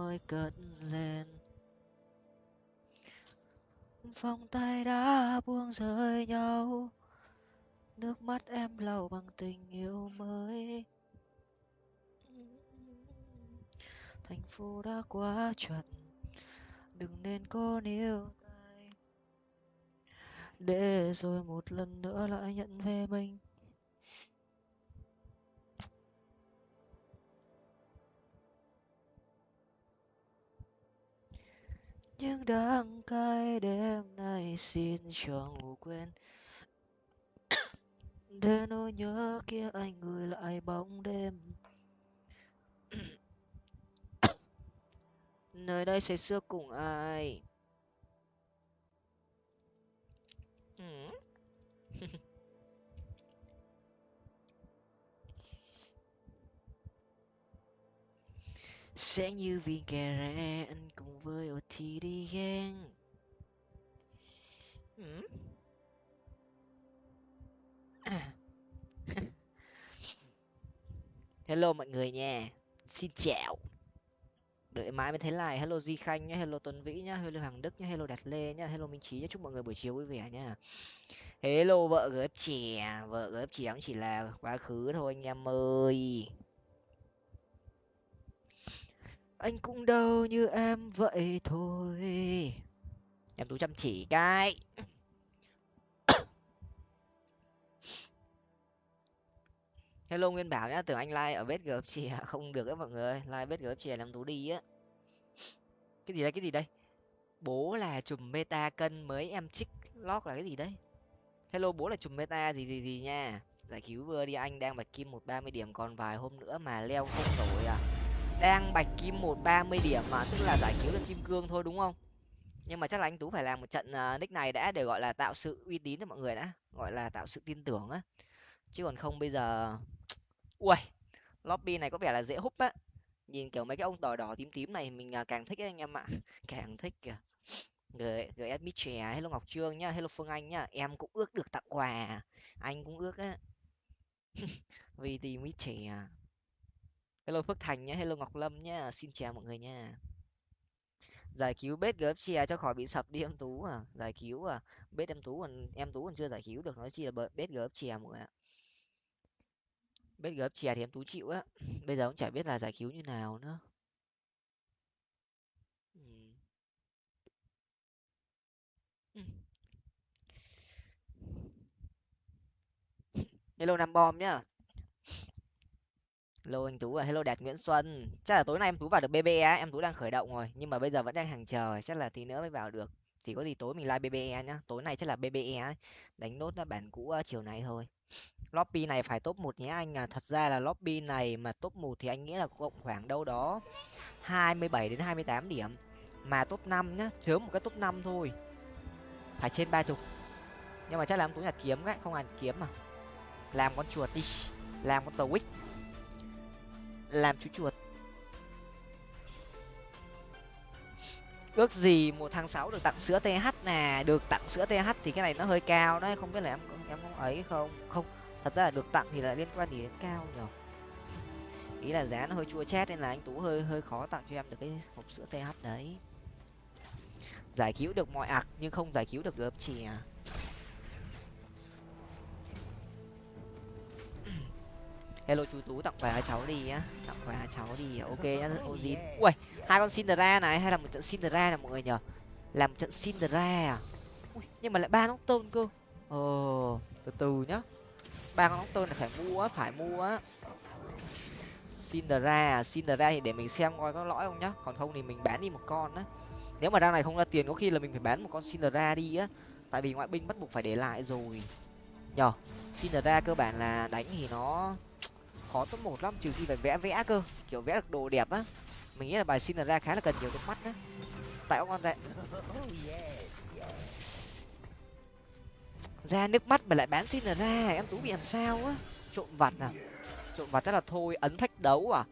mới cất lên. Vòng tay đã buông rơi nhau, nước mắt em lau bằng tình yêu mới. Thành phố đã quá chuẩn, đừng nên có níu tay. Để rồi một lần nữa lại nhận về mình. Nhưng đắng cay đêm nay xin cho ngủ quên. Để nỗi nhớ kia anh gửi lại bóng đêm. Nơi đây say sưa cùng ai sẽ như viên cà ra anh cùng với ô thì đi gang ừ. À. hello mọi người nha. Xin chào. Đợi mãi mới thấy lại hello di khanh nhé hello tuấn vĩ nhá, hello hoàng đức nhá, hello đạt lê nhá, hello minh trí nhá. Chúc mọi người buổi chiều vui vẻ nhá hello vợ gớp trẻ vợ gớp trẻ cũng chỉ là quá khứ thôi anh em ơi anh cũng đâu như em vậy thôi. Em tú chăm chỉ cái. Hello nguyên bảo nhá, tưởng anh like ở bếp gớp chè không được á mọi người, like bếp gớp chè làm tú đi á. Cái gì đây, cái gì đây? Bố là chùm meta cân mới, em trích lót là cái gì đấy? Hello, bố là chùm meta gì gì gì nha? Giải cứu vừa đi, anh đang bạch kim một ba mươi điểm, còn vài hôm nữa mà leo không nổi à? Đang bạch kim một ba mươi điểm mà tức là giải cứu được kim cương thôi đúng không? Nhưng mà chắc là anh tú phải làm một trận uh, nick này đã để gọi là tạo sự uy tín cho mọi người đã gọi là tạo sự tin tưởng á. Chứ còn không bây giờ ui lobby này có vẻ là dễ húp á. Nhìn kiểu mấy cái ông tỏi đỏ tím tím này mình à, càng thích ấy, anh em ạ. Càng thích kìa. Người người admit trẻ hello ngọc trương nhá hello phương anh nhá em cũng ước được tặng quà. Anh cũng ước á. Vì tìm mít trẻ hello phước thành nhé, hello ngọc lâm nhé, xin chào mọi người nha. Giải cứu bếp gớp chè cho khỏi bị sập đi em tú à. Giải cứu à. Bếp em tú còn em tú còn chưa giải cứu được nói chi là bếp gớp chè mọi người ạ. Bếp gớp chè thì em tú chịu á. Bây giờ cũng chả biết là giải cứu như nào nữa. Hello nam bom nhá hello anh tú à hello đạt nguyễn xuân. Chắc là tối nay em tú vào được bbe á, em tú đang khởi động rồi, nhưng mà bây giờ vẫn đang hàng chờ, chắc là tí nữa mới vào được. Thì có gì tối mình like bbe nhá, tối nay chắc là bbe đánh nốt bản cũ ờ, chiều nay thôi. Lobby này phải top một nhé anh à thật ra là lobby này mà top một thì anh nghĩ là cộng khoảng đâu đó hai mươi bảy đến hai mươi tám điểm. Mà top năm nhá chớm một cái top năm thôi. Phải trên ba chục. Nhưng mà chắc là em tú nhặt kiếm ấy không ăn kiếm mà. Làm con chuột đi, làm con tàu quýt làm chú chuột. Ước gì một tháng sáu được tặng sữa th nè, được tặng sữa th thì cái này nó hơi cao đấy, không biết là em em có ấy không? Không, thật ra là được tặng thì là liên quan gì đến cao nhở? Ý là giá nó hơi chua chát nên là anh tú hơi hơi khó tặng cho em được cái hộp sữa th đấy. Giải cứu được mọi ạc nhưng không giải cứu được gớm chì à? Hello chú tú tặng quà cháu đi á tặng quà cháu đi ok nhá. Ozin ui hai con cinderella này hay là một trận cinderella này mọi người nhở làm trận cinderella à? Ui, nhưng mà lại ba nóc tôn cơ. Ờ từ từ nhá. Ba con nóc tôn là phải mua phải mua á. Cinderella cinderella thì để mình xem coi có lõi không nhá. Còn không thì mình bán đi một con á. Nếu mà ra này không ra tiền có khi là mình phải bán một con cinderella đi á. Tại vì ngoại binh bắt buộc phải để lại rồi. Nhở cinderella cơ bản là đánh thì nó khó top một lắm, trừ khi phải vẽ vẽ cơ. Kiểu vẽ được đồ đẹp á. Mình nghĩ là bài xin ra khá là cần nhiều nước mắt đấy tại ông con ra ra nước mắt mà lại bán xin ra, em tú bị làm sao á? Trộm vặt à? Trộm vặt chắc là thôi, ấn thách đấu à?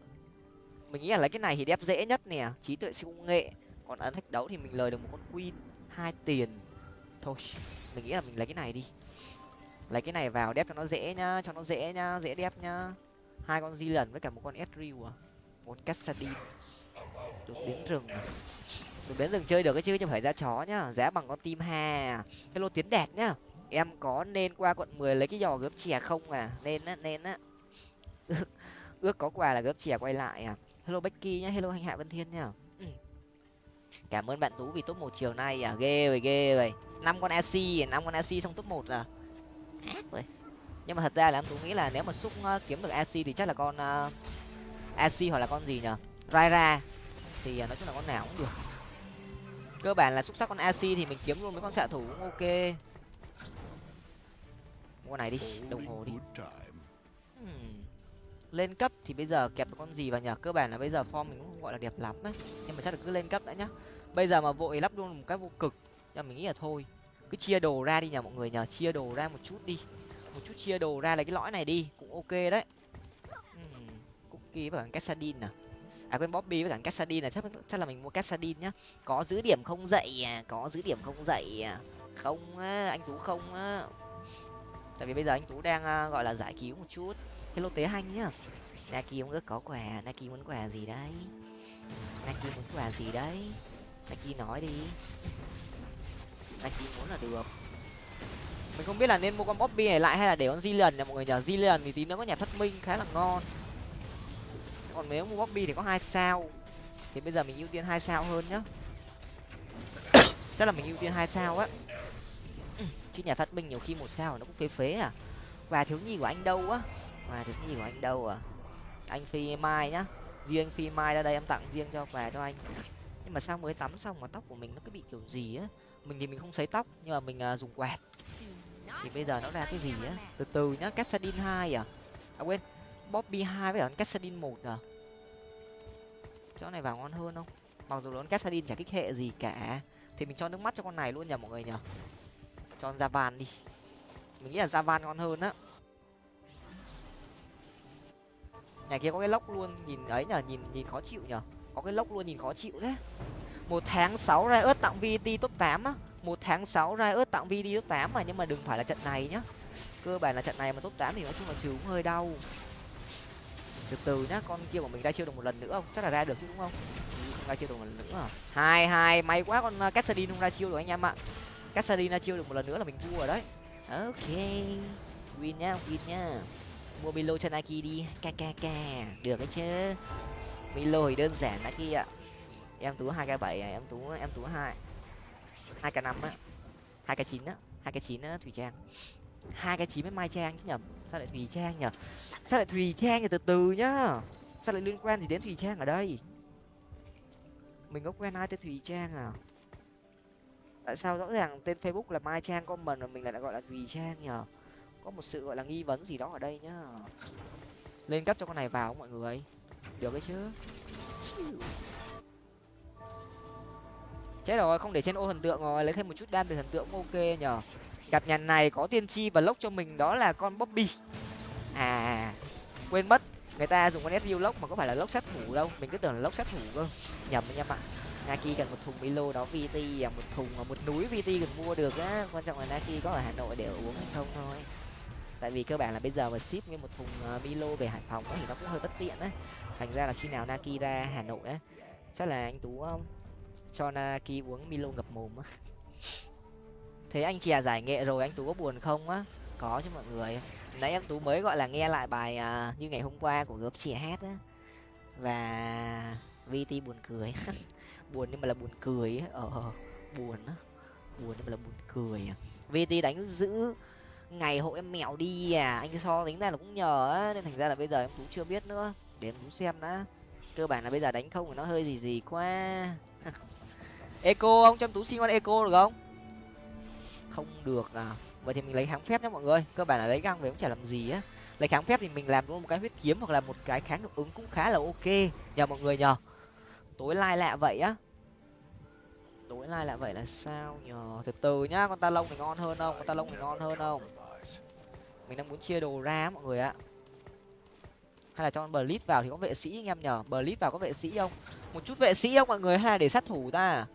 Mình nghĩ là lấy cái này thì đẹp dễ nhất nè. Trí tuệ siêu công nghệ. Còn ấn thách đấu thì mình lời được một con queen hai tiền. Thôi, mình nghĩ là mình lấy cái này đi. Lấy cái này vào, đép cho nó dễ nhá, cho nó dễ nhá, dễ đép nhá hai con di lần với cả một con Ezreal à một Cassadin. Đột biến rừng. À? đột biến rừng chơi được cái chứ không phải ra chó nhá. Giá bằng con tim hà hello tiến đạt nhá. Em có nên qua quận mười lấy cái giò gớp chè không à? Nên á nên á. Ước, có quà là gớp chè quay lại à. Hello becky nhá hello hành hạ vân thiên nhá. Ừ. cảm ơn bạn tú vì top một chiều nay à. Ghê rồi ghê rồi năm con ac năm con ac xong top một à. Ác rồi nhưng mà thật ra là em tú nghĩ là nếu mà xúc uh, kiếm được ac thì chắc là con uh, ac hoặc là con gì nhở raira. Thì uh, nói chung là con nào cũng được. Cơ bản là xúc sắc con ac thì mình kiếm luôn mấy con xạ thủ cũng ok. Mua con này đi đồng hồ đi. hmm. lên cấp thì bây giờ kẹp được con gì vào nhở cơ bản là bây giờ form mình cũng không gọi là đẹp lắm ấy nhưng mà chắc là cứ lên cấp đã nhá. Bây giờ mà vội lắp luôn một cái vô cực. Nhưng mình nghĩ là thôi. Cứ chia đồ ra đi nhờ mọi người nhờ. Chia đồ ra một chút đi một chút chia đồ ra lấy cái lõi này đi cũng ok đấy. Uhm, cookie với cả cassadin à? À quên bobby với cả cassadin là chắc chắc là mình mua cassadin nhá. Có giữ điểm không dậy à? Có giữ điểm không dậy à? Không á anh tú không á. Tại vì bây giờ anh tú đang à, gọi là giải cứu một chút. Hello tế hanh nhá. Naki muốn có quà naki muốn quà gì đấy? Naki muốn quà gì đấy? Naki nói đi. Naki muốn là được mình không biết là nên mua con bobby này lại hay là để con Zillion nhà mọi người nhờ Zillion thì tí nữa có nhà phát minh khá là ngon. Còn nếu mua bobby thì có hai sao. Thì bây giờ mình ưu tiên hai sao hơn nhá. Chắc là mình ưu tiên hai sao á. Chứ nhà phát minh nhiều khi một sao nó cũng phế phế à. Và thiếu nhi của anh đâu á? Và thiếu nhi của anh đâu à? Anh phi mai nhá. Riêng phi mai ra đây em tặng riêng cho quà cho anh. Nhưng mà sao mới tắm xong mà tóc của mình nó cứ bị kiểu gì á? Mình thì mình không sấy tóc nhưng mà mình uh, dùng quạt thì bây giờ nó ra cái gì á? Từ từ nhá cassadin hai à? À quên, bobby hai với cả cassadin một à? Chỗ này vào ngon hơn không? Mặc dù nó cassadin chả kích hệ gì cả. Thì mình cho nước mắt cho con này luôn nhờ mọi người nhờ cho Ra van đi. Mình nghĩ là Ra van ngon hơn á. Nhà kia có cái lốc luôn, nhìn ấy nhờ nhìn nhìn khó chịu nhờ có cái lốc luôn, nhìn khó chịu đấy một tháng sáu ra ớt tặng vt top tám á một tháng sáu ra ớt tặng video top tám mà, nhưng mà đừng phải là trận này nhá. Cơ bản là trận này mà top tám thì nói chung là trừ cũng hơi đau. Từ từ nhá, con kia của mình ra chiêu được một lần nữa không? Chắc là ra được chứ, đúng không? Ừ, ra chiêu được một lần nữa à? hai hai, may quá con uh, cassadin không ra chiêu được anh em ạ. Cassadin ra chiêu được một lần nữa là mình thua rồi đấy. Ok, win nhá win nhá. Mua milo cho nike đi kkk được đấy chứ. Milo thì đơn giản nike ạ em tú hai k bảy à, em tú em tú hai hai k năm á. Hai k chín á. Hai k chín á thủy trang. Hai cái chín với mai trang chứ nhầm sao lại thùy trang nhở? Sao lại thùy trang nhở? Từ từ nhá. Sao lại liên quan gì đến thùy trang ở đây? Mình có quen ai tên thùy trang à? Tại sao rõ ràng tên facebook là mai trang comment mà mình lại gọi là thùy trang nhở? Có một sự gọi là nghi vấn gì đó ở đây nhá. Lên cấp cho con này vào mọi người. Được đấy chứ? Chết rồi, không để trên ô thần tượng rồi, lấy thêm một chút đam từ thần tượng cũng ok nhở gặp nhà này có tiên tri và lốc cho mình, đó là con bobby. À quên mất, người ta dùng con su lốc mà có phải là lốc sát thủ đâu. Mình cứ tưởng là lốc sát thủ cơ. Nhầm anh em ạ. Naki cần một thùng milo, đó vt à một thùng và một núi vt cần mua được á. Quan trọng là naki có ở hà nội để uống hay không thôi. Tại vì cơ bản là bây giờ mà ship như một thùng à, milo về hải phòng thì nó cũng hơi bất tiện đấy thành ra là khi nào naki ra hà nội á, chắc là anh tú không cho Naraki uống milo ngập mồm á. Thế anh chè giải nghệ rồi anh tú có buồn không á? Có chứ mọi người. Nãy em tú mới gọi là nghe lại bài uh, như ngày hôm qua của gớp chè hát á. Và vt buồn cười. Buồn nhưng mà là buồn cười ấy. ờ buồn á. Buồn nhưng mà là buồn cười à. vt đánh giữ ngày hộ em mẹo đi à. Anh so tính ra là cũng nhờ á. Nên thành ra là bây giờ em tú chưa biết nữa. Để em tú xem đã. Cơ bản là bây giờ đánh không thì nó hơi gì gì quá. eco, ông trong tú xin con eco được không? Không được à. Vậy thì mình lấy kháng phép nhé mọi người. Cơ bản là lấy găng về cũng chả làm gì á. Lấy kháng phép thì mình làm luôn một cái huyết kiếm hoặc là một cái kháng hiệu ứng cũng khá là ok. Nhờ mọi người nhờ. Tối lai lạ vậy á. Tối lai lạ vậy là sao nhờ? Từ từ nhá, con ta lông này ngon hơn không? Con ta lông này ngon hơn không? Mình đang muốn chia đồ ra mọi người ạ. Hay là cho con blitz vào thì có vệ sĩ anh em nhờ. Blitz vào có vệ sĩ không? Một chút vệ sĩ không mọi người? Hay là để sát thủ ta?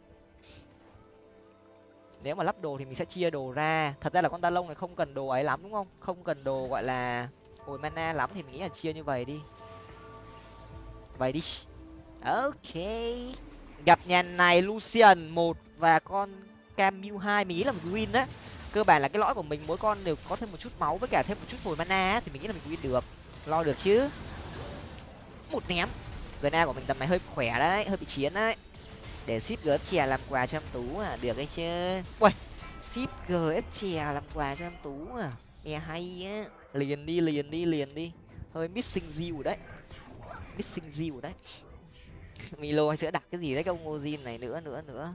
Nếu mà lắp đồ thì mình sẽ chia đồ ra. Thật ra là con ta lông này không cần đồ ấy lắm, đúng không? Không cần đồ, gọi là hồi mana lắm thì mình nghĩ là chia như vậy đi. Vậy đi. Ok. Gặp nhà này lucian một và con camu hai, mình nghĩ là mình win á. Cơ bản là cái lõi của mình, mỗi con đều có thêm một chút máu với cả thêm một chút hồi mana thì mình nghĩ là mình win được. Lo được chứ. Một ném. Gna của mình tầm này hơi khỏe đấy, hơi bị chiến đấy để ship gf chè làm quà cho em tú à được hay chứ. Ui ship gf chè làm quà cho em tú à. Nghe hay á. Liền đi liền đi liền đi. Hơi missing deal đấy. Missing deal đấy. Milo hay sẽ đặt cái gì đấy, cái ông ozin này nữa nữa nữa.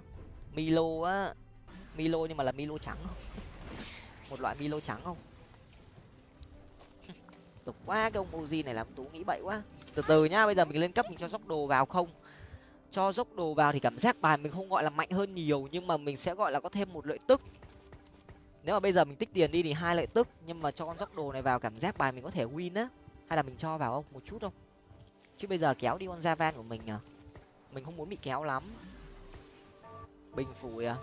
Milo á. Milo nhưng mà là milo trắng. Không một loại milo trắng không? Tục quá, cái ông ozin này làm tú nghĩ bậy quá. Từ từ nhá, bây giờ mình lên cấp mình cho sóc đồ vào không? Cho dốc đồ vào thì cảm giác bài mình không gọi là mạnh hơn nhiều, nhưng mà mình sẽ gọi là có thêm một lợi tức. Nếu mà bây giờ mình tích tiền đi thì hai lợi tức, nhưng mà cho con dốc đồ này vào cảm giác bài mình có thể win á. Hay là mình cho vào không một chút không? Chứ bây giờ kéo đi con javan của mình à? Mình không muốn bị kéo lắm. Bình phủi à?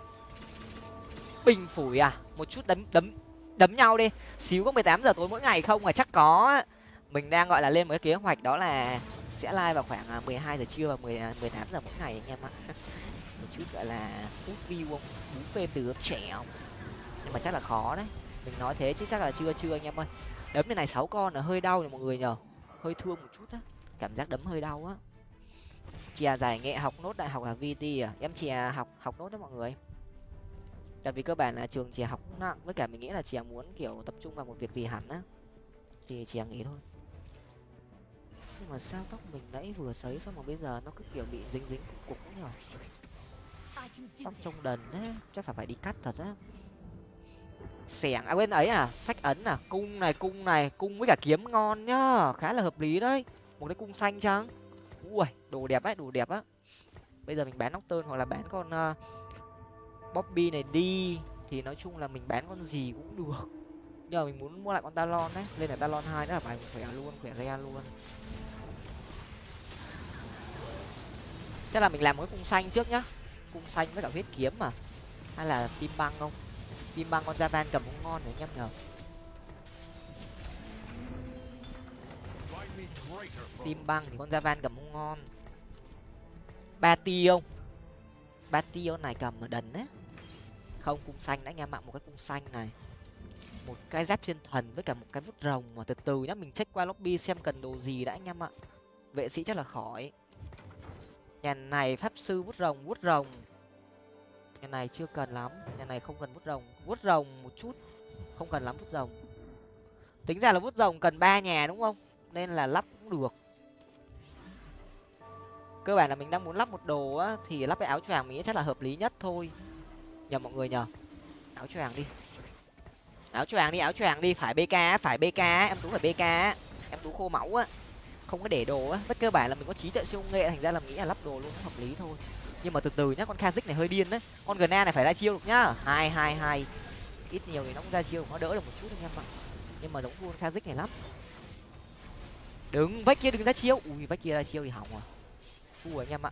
Bình phủi à? Một chút đấm đấm đấm nhau đi. Xíu có mười tám giờ tối mỗi ngày không? À chắc có mình đang gọi là lên một cái kế hoạch đó là sẽ live vào khoảng à, mười hai giờ trưa và mười à, mười tám giờ mỗi ngày anh em ạ. Một chút gọi là hút view không bú phê từ trẻ không nhưng mà chắc là khó đấy. Mình nói thế chứ chắc là chưa chưa anh em ơi. Đấm như này sáu con là hơi đau rồi mọi người nhờ. Hơi thương một chút á. Cảm giác đấm hơi đau á. Chè giải nghệ học nốt đại học ở vt à? Em chè học học nốt đó mọi người. Tại vì cơ bản là trường chè học nặng với cả mình nghĩ là chè muốn kiểu tập trung vào một việc gì hẳn á. Thì chè nghĩ thôi nhưng mà sao tóc mình nãy vừa sấy xong mà bây giờ nó cứ kiểu bị dính dính cục cục nhở? Tóc trông đần đấy chắc phải phải đi cắt thật á. Xẻng à quên ấy à sách ấn à. Cung này cung này cung với cả kiếm ngon nhá khá là hợp lý đấy. Một cái cung xanh chăng? Ui đồ đẹp ấy đồ đẹp á. Bây giờ mình bán nóc tơn hoặc là bán con uh, bobby này đi thì nói chung là mình bán con gì cũng được giờ mình muốn mua lại con talon đấy. Lên là talon hai nữa là bài khỏe luôn, khỏe re luôn. Chắc là mình làm một cái cung xanh trước nhá. Cung xanh với cả huyết kiếm mà. Hay là tim băng không? Tim băng con javan cầm cũng ngon đấy nhá em nhờ tim băng thì con javan cầm cũng ngon. Ba ti không? Ba ti này cầm ở đần đấy. Không, cung xanh đã anh em ạ. Một cái cung xanh này một cái giáp thiên thần với cả một cái vút rồng mà từ từ nhá. Mình check qua lobby xem cần đồ gì đã anh em ạ. Vệ sĩ chắc là khỏi. Nhà này pháp sư vút rồng vút rồng. Nhà này chưa cần lắm. Nhà này không cần vút rồng. Vút rồng một chút. Không cần lắm vút rồng. Tính ra là vút rồng cần ba nhà đúng không? Nên là lắp cũng được. Cơ bản là mình đang muốn lắp một đồ á, thì lắp cái áo choàng mình nghĩ chắc là hợp lý nhất thôi. Nhờ mọi người nhờ. Áo choàng đi áo choàng đi, áo choàng đi. Phải bk phải bk em tú phải bk em tú khô máu á. Không có để đồ á. Bất cơ bản là mình có trí tuệ siêu nghệ, thành ra là mình nghĩ là lắp đồ luôn hợp lý thôi. Nhưng mà từ từ nhá, con kazik này hơi điên đấy con gna này phải ra chiêu được nhá. Hai hai hai. Ít nhiều thì nó cũng ra chiêu, nó đỡ được một chút anh em ạ. Nhưng mà giống con kazik này lắm. Đừng vách kia đừng ra chiêu. Ui, vách kia ra chiêu thì hỏng à thua anh em ạ.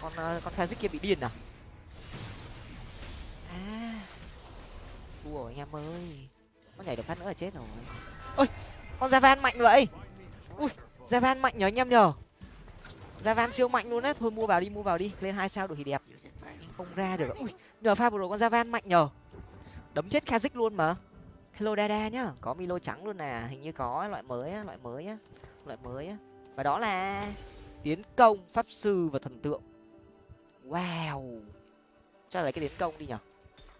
Con ờ, con kazik kia bị điên à? À thua rồi anh em ơi. Có nhảy được phát nữa là chết rồi. Ôi, con javan mạnh vậy. Ui javan mạnh nhờ anh em nhờ. Javan siêu mạnh luôn đấy thôi mua vào đi, mua vào đi. Lên hai sao được thì đẹp. Không ra được. Ui, nhờ pha vừa rồi con javan mạnh nhờ. Đấm chết kazik luôn mà. Hello dada nhá. Có milo trắng luôn nè. Hình như có loại mới á, loại mới á. Loại mới á. Và đó là tiến công pháp sư và thần tượng. Wow. Cho là cái tiến công đi nhở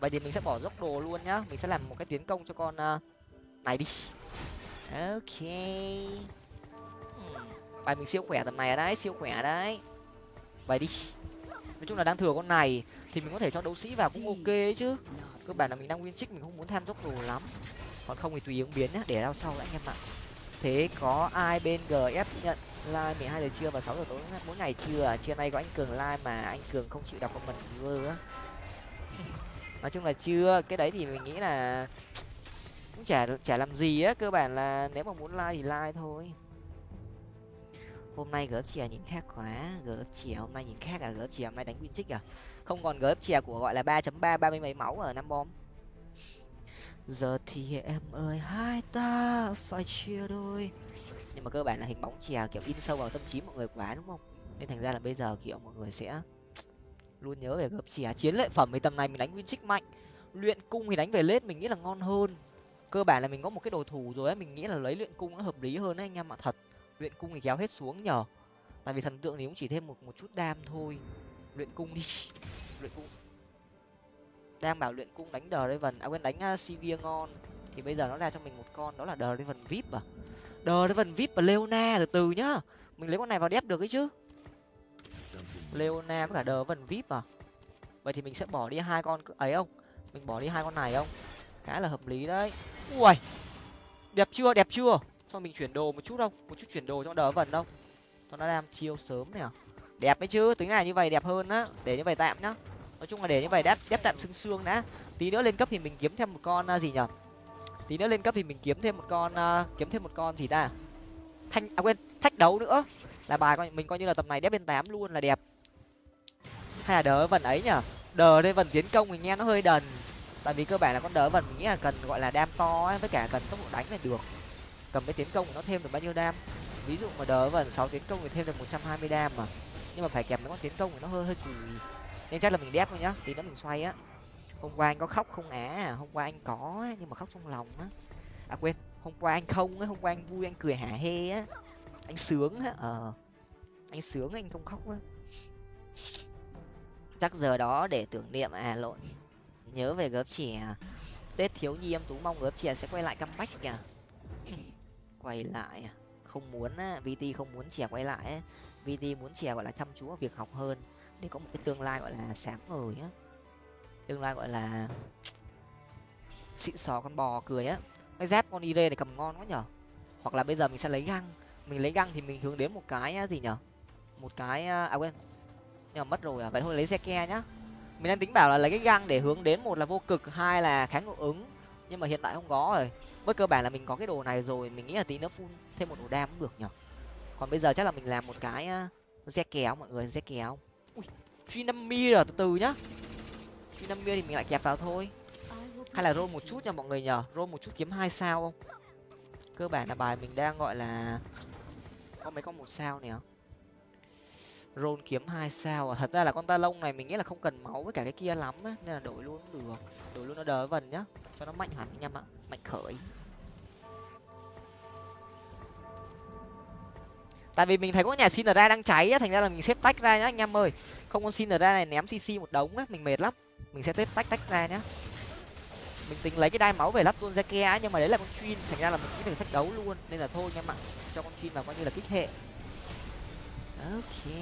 vậy thì mình sẽ bỏ dốc đồ luôn nhá. Mình sẽ làm một cái tiến công cho con uh, này đi. Ok. Hmm. Bài mình siêu khỏe tầm này đấy siêu khỏe đấy. Vậy đi. Nói chung là đang thừa con này thì mình có thể cho đấu sĩ vào cũng ok ấy chứ. Cơ bản là mình đang nguyên trích mình không muốn tham dốc đồ lắm. Còn không thì tùy ứng biến nhá để rao sau lại anh em ạ. Thế có ai bên gf nhận like mười hai giờ trưa và sáu giờ tối mỗi ngày chưa? Trưa nay có anh cường like mà anh cường không chịu đọc comment viewer á nói chung là chưa, cái đấy thì mình nghĩ là cũng chả chả làm gì á, cơ bản là nếu mà muốn like thì like thôi. Hôm nay gớp chè nhìn khác quá, gớp chè hôm nay nhìn khác à gớp chè hôm nay đánh win trích à? Không còn gớp chè của gọi là ba chấm ba ba mươi mấy máu ở năm bom. Giờ thì em ơi, hai ta phải chia đôi. Nhưng mà cơ bản là hình bóng chè kiểu in sâu vào tâm trí mọi người quá đúng không? Nên thành ra là bây giờ kiểu mọi người sẽ luôn nhớ về gợp chè chiến lợi phẩm thì tầm này mình đánh nguyên trích mạnh. Luyện cung thì đánh về lết mình nghĩ là ngon hơn. Cơ bản là mình có một cái đồ thủ rồi ấy mình nghĩ là lấy luyện cung nó hợp lý hơn đấy anh em ạ, thật. Luyện cung thì kéo hết xuống nhờ. Tại vì thần tượng thì cũng chỉ thêm một một chút đam thôi. Luyện cung đi. Luyện cung. Đang bảo luyện cung đánh đờ raven à quên, đánh à, cv ngon thì bây giờ nó ra cho mình một con, đó là đờ raven vip à. Đờ raven vip và leona từ từ nhá. Mình lấy con này vào đép được ấy chứ leona với cả đờ vần vip à? Vậy thì mình sẽ bỏ đi hai con ấy không? Mình bỏ đi hai con này không? Khá là hợp lý đấy. Ui đẹp chưa đẹp chưa? Xong mình chuyển đồ một chút không? Một chút chuyển đồ cho đờ vần không? Cho nó làm chiêu sớm nè. Đẹp ấy chứ tính này như vậy đẹp hơn á. Để như vậy tạm nhá. Nói chung là để như vậy đép đép tạm xương xương đã. Tí nữa lên cấp thì mình kiếm thêm một con à, gì nhở? Tí nữa lên cấp thì mình kiếm thêm một con uh, kiếm thêm một con gì ta? Thanh à quên thách đấu nữa. Là bài coi mình coi như là tầm này đép lên tám luôn là đẹp hay là đỡ vần ấy nhở? Đờ lên vần tiến công mình nghe nó hơi đần. Tại vì cơ bản là con đỡ vần mình nghĩ là cần, gọi là, đam to ấy, với cả cần tốc độ đánh là được. Cầm cái tiến công của nó thêm được bao nhiêu đam? Ví dụ mà đỡ vần sáu tiến công thì thêm được một trăm hai mươi đam mà. Nhưng mà phải kèm mấy con tiến công thì nó hơi hơi cùi nên chắc là mình đép thôi nhá, tí nữa mình xoay á. Hôm qua anh có khóc không á? Hôm qua anh có nhưng mà khóc trong lòng á. À quên, hôm qua anh không á hôm qua anh vui, anh cười hả hê á. Anh sướng á ờ. Anh sướng, anh không khóc á chắc giờ đó để tưởng niệm à lộn. Nhớ về gớp trẻ à. tết thiếu nhi em tú mong gớp trẻ sẽ quay lại comeback kìa. Quay lại à? không muốn á vt không muốn trẻ quay lại á. Vt muốn trẻ gọi là, chăm chú vào việc học hơn. Để có một cái tương lai, gọi là, sáng ngời á. Tương lai, gọi là, xịn sò con bò cười á. Cái dép con ire này cầm ngon quá nhở? Hoặc là bây giờ mình sẽ lấy găng. Mình lấy găng thì mình hướng đến một cái gì nhở? Một cái à, à quên nhưng mà mất rồi à? Vậy thôi, lấy xe ke nhá. Mình đang tính bảo là lấy cái găng để hướng đến một là vô cực, hai là kháng ngộ ứng. Nhưng mà hiện tại không có rồi. Với cơ bản là mình có cái đồ này rồi, mình nghĩ là tí nữa phun thêm một đồ đam cũng được nhở còn bây giờ chắc là mình làm một cái xe kéo mọi người? Xe kéo ui phi năm mi rồi, từ từ nhá. Phi năm mi thì mình lại kẹp vào thôi. Hay là roll một chút nha mọi người nhở roll một chút kiếm hai sao không? Cơ bản là bài mình đang gọi là có mấy con một sao nhỉ? Ron kiếm hai sao à? Thật ra là con ta lông này mình nghĩ là không cần máu với cả cái kia lắm á, nên là đổi luôn cũng được. Đổi luôn nó đỡ vần nhá. Cho nó mạnh hẳn anh em ạ mạnh khởi. Tại vì mình thấy có nhà xin ra đang cháy á, thành ra là mình xếp tách ra nhá anh em ơi. Không con xin ra này ném cc một đống á, mình mệt lắm. Mình sẽ xếp tách tách ra nhá. Mình tính lấy cái đai máu về lắp luôn ra ke nhưng mà đấy là con chuyên thành ra là mình nghĩ được thách đấu luôn. Nên là thôi anh em ạ cho con chuyên vào coi như là kích hệ ok.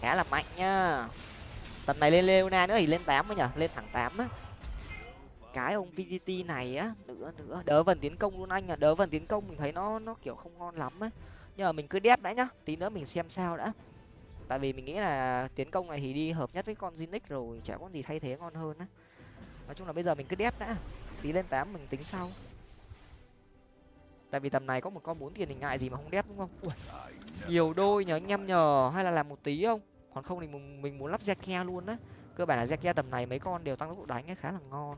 Khá là mạnh nhá tầm này lên leona nữa thì lên tám mới nhở? Lên thẳng tám á. Cái ông vgt này á, nữa nữa. Đỡ vần tiến công luôn anh à đỡ vần tiến công mình thấy nó nó kiểu không ngon lắm á. Nhưng mà mình cứ đép đã nhá. Tí nữa mình xem sao đã. Tại vì mình nghĩ là tiến công này thì đi hợp nhất với con zinix rồi, chả có gì thay thế ngon hơn á. Nói chung là bây giờ mình cứ đép đã. Tí lên tám mình tính sau tại vì tầm này có một con bốn tiền thì ngại gì mà không đép đúng không? Ui, nhiều đôi nhờ anh em nhờ. Hay là làm một tí không? Còn không thì mình, mình muốn lắp ke luôn á. Cơ bản là ke tầm này mấy con đều tăng tốc độ đánh ấy khá là ngon.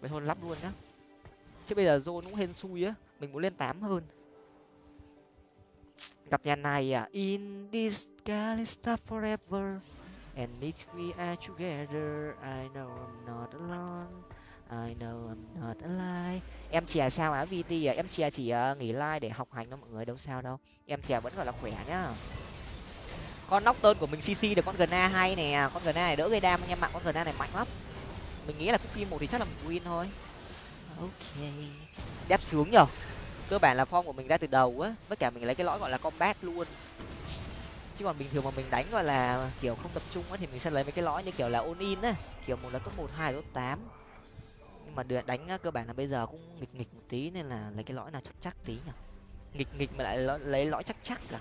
Vậy thôi lắp luôn nhá. Chứ bây giờ zone cũng hên xui á mình muốn lên tám hơn. Gặp nhà này à in this galista forever and if we are together. I know I'm not alone. I know I'm not alive. Em chè sao á VT à? Em chè chỉ uh, nghỉ like để học hành đó mọi người đâu sao đâu. Em chè vẫn gọi là khỏe nhá. Con nóc tên của mình CC được con Gna hay nè, con Gna này đỡ gây đam anh em ạ, con Gna này mạnh lắm. Mình nghĩ là cookie một thì chắc là mình win thôi. Ok. Đép xuống nhở. Cơ bản là form của mình ra từ đầu á, với cả mình lấy cái lõi gọi là combat luôn. Chứ còn bình thường mà mình đánh gọi là kiểu không tập trung á thì mình sẽ lấy mấy cái lõi như kiểu là all in á, kiểu một là top một hai là top tám nhưng mà được đánh cơ bản là bây giờ cũng nghịch nghịch một tí nên là lấy cái lõi nào chắc chắc tí nhỉ? Nghịch nghịch mà lại lấy lõi chắc chắc cả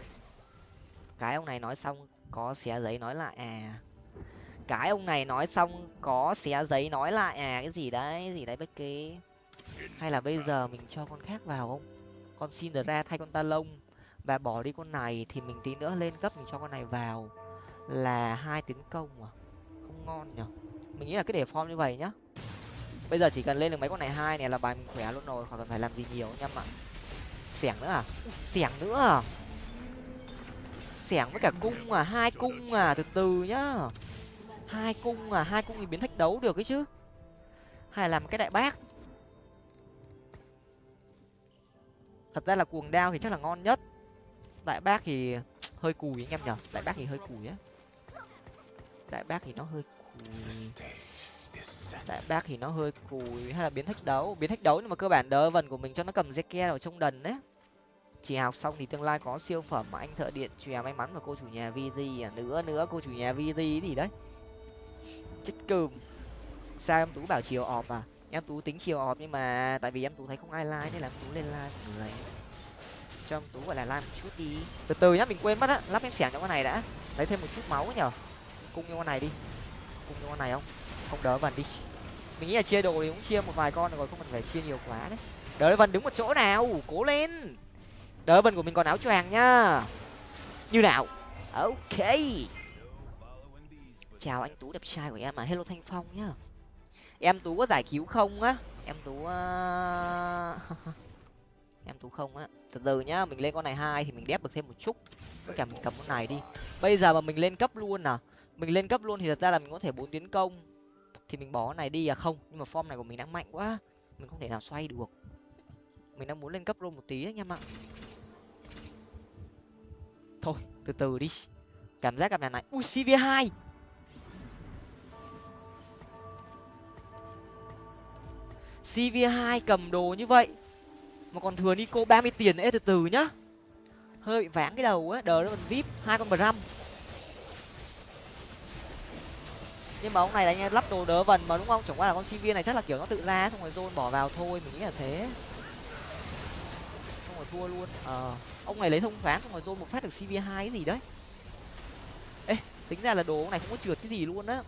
cái ông này nói xong có xé giấy nói lại à? Cái ông này nói xong có xé giấy nói lại à? Cái gì đấy, cái gì đấy Becky? Hay là bây giờ mình cho con khác vào không? Con xin ra thay con ta lông và bỏ đi con này thì mình tí nữa lên cấp mình cho con này vào. Là hai tiến công à? Không ngon nhở mình nghĩ là cứ để form như vậy nhá bây giờ chỉ cần lên được mấy con này hai này là bài mình khỏe luôn rồi, khỏi cần phải làm gì nhiều anh em ạ xẻng nữa à? Xẻng nữa à? Xẻng với cả cung à hai cung à từ từ nhá. Hai cung à hai cung thì biến thách đấu được ấy chứ. Hay là làm cái đại bác. Thật ra là cuồng đao thì chắc là ngon nhất. Đại bác thì hơi cùi anh em nhở. Đại bác thì hơi cùi á. Đại bác thì nó hơi cùi đại bác thì nó hơi cùi hay là biến thách đấu, biến thách đấu nhưng mà cơ bản đỡ vần của mình cho nó cầm ke vào trong đần đấy chỉ học xong thì tương lai có siêu phẩm mà anh thợ điện chèo may mắn và cô chủ nhà vd à nữa nữa, cô chủ nhà vd gì đấy. Chết cừm. Sao em tú bảo chiều ọp à. Em tú tính chiều ọp nhưng mà tại vì em tú thấy không ai like nên là em tú lên like mọi người. Cho em tú gọi là like một chút đi. Từ từ nhá, mình quên mất á, lắp cái xẻng cho con này đã. Lấy thêm một chút máu nhở. Cung cho con này đi. Cung cho con này không? Không đỡ vần đi. Mình nghĩ là chia đồ thì cũng chia một vài con rồi, không cần phải chia nhiều quá đấy. Đỡ vần đứng một chỗ nào, cố lên. Đỡ vần của mình còn áo choàng nhá như nào? Ok. Chào anh tú đẹp trai của em à. Hello thanh phong nhá. Em tú có giải cứu không á? Em tú ờ, em tú không á. Từ từ nhá, mình lên con này hai thì mình đép được thêm một chút. Tất cả mình cầm con này đi. Bây giờ mà mình lên cấp luôn à? Mình lên cấp luôn thì thật ra là mình có thể bốn tiến công thì mình bỏ này đi. À không, nhưng mà form này của mình đang mạnh quá. Mình không thể nào xoay được. Mình đang muốn lên cấp luôn một tí anh em ạ thôi, từ từ đi. Cảm giác gặp nhà này. Ui cv hai. Cv hai cầm đồ như vậy mà còn thừa nico ba mươi tiền nữa, từ từ nhá. Hơi bị váng cái đầu á, đờ nó còn vip hai con bram. Nhưng mà ông này là anh lắp đồ đỡ vần mà, đúng không? Chẳng qua là con sinh viên này chắc là kiểu nó tự ra xong rồi zone bỏ vào thôi, mình nghĩ là thế. Xong rồi thua luôn. Ờ ông này lấy thông phán xong rồi zone một phát được cv hai cái gì đấy. Ê, tính ra là đồ ông này không có trượt cái gì luôn á.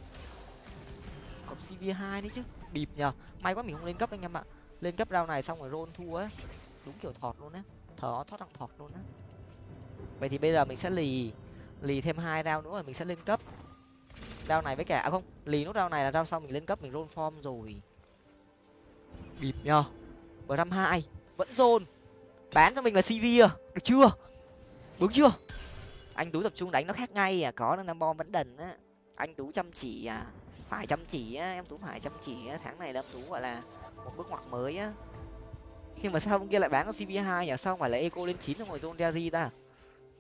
Còn cv hai đấy chứ, bịp nhờ. May quá mình không lên cấp anh em ạ. Lên cấp rau này xong rồi rôn thua á đúng kiểu thọt luôn á. Thở thoát thằng thọt luôn á. Vậy thì bây giờ mình sẽ lì lì thêm hai rau nữa rồi mình sẽ lên cấp rau này với cả à không, lì nút rau này là rau sau mình lên cấp, mình roll form rồi. Bịp nhờ. Bờ năm hai, vẫn rôn. bán cho mình là cv à được chưa? Đúng chưa? Anh tú tập trung đánh nó khác ngay à có nó bom vẫn đần á. Anh tú chăm chỉ à phải chăm chỉ á, em tú phải chăm chỉ á. Tháng này là em tú gọi là một bước ngoặt mới á. Nhưng mà sao ông kia lại bán có cv hai nhỉ sao phải là eco lên chín rồi rồi zone diary ta?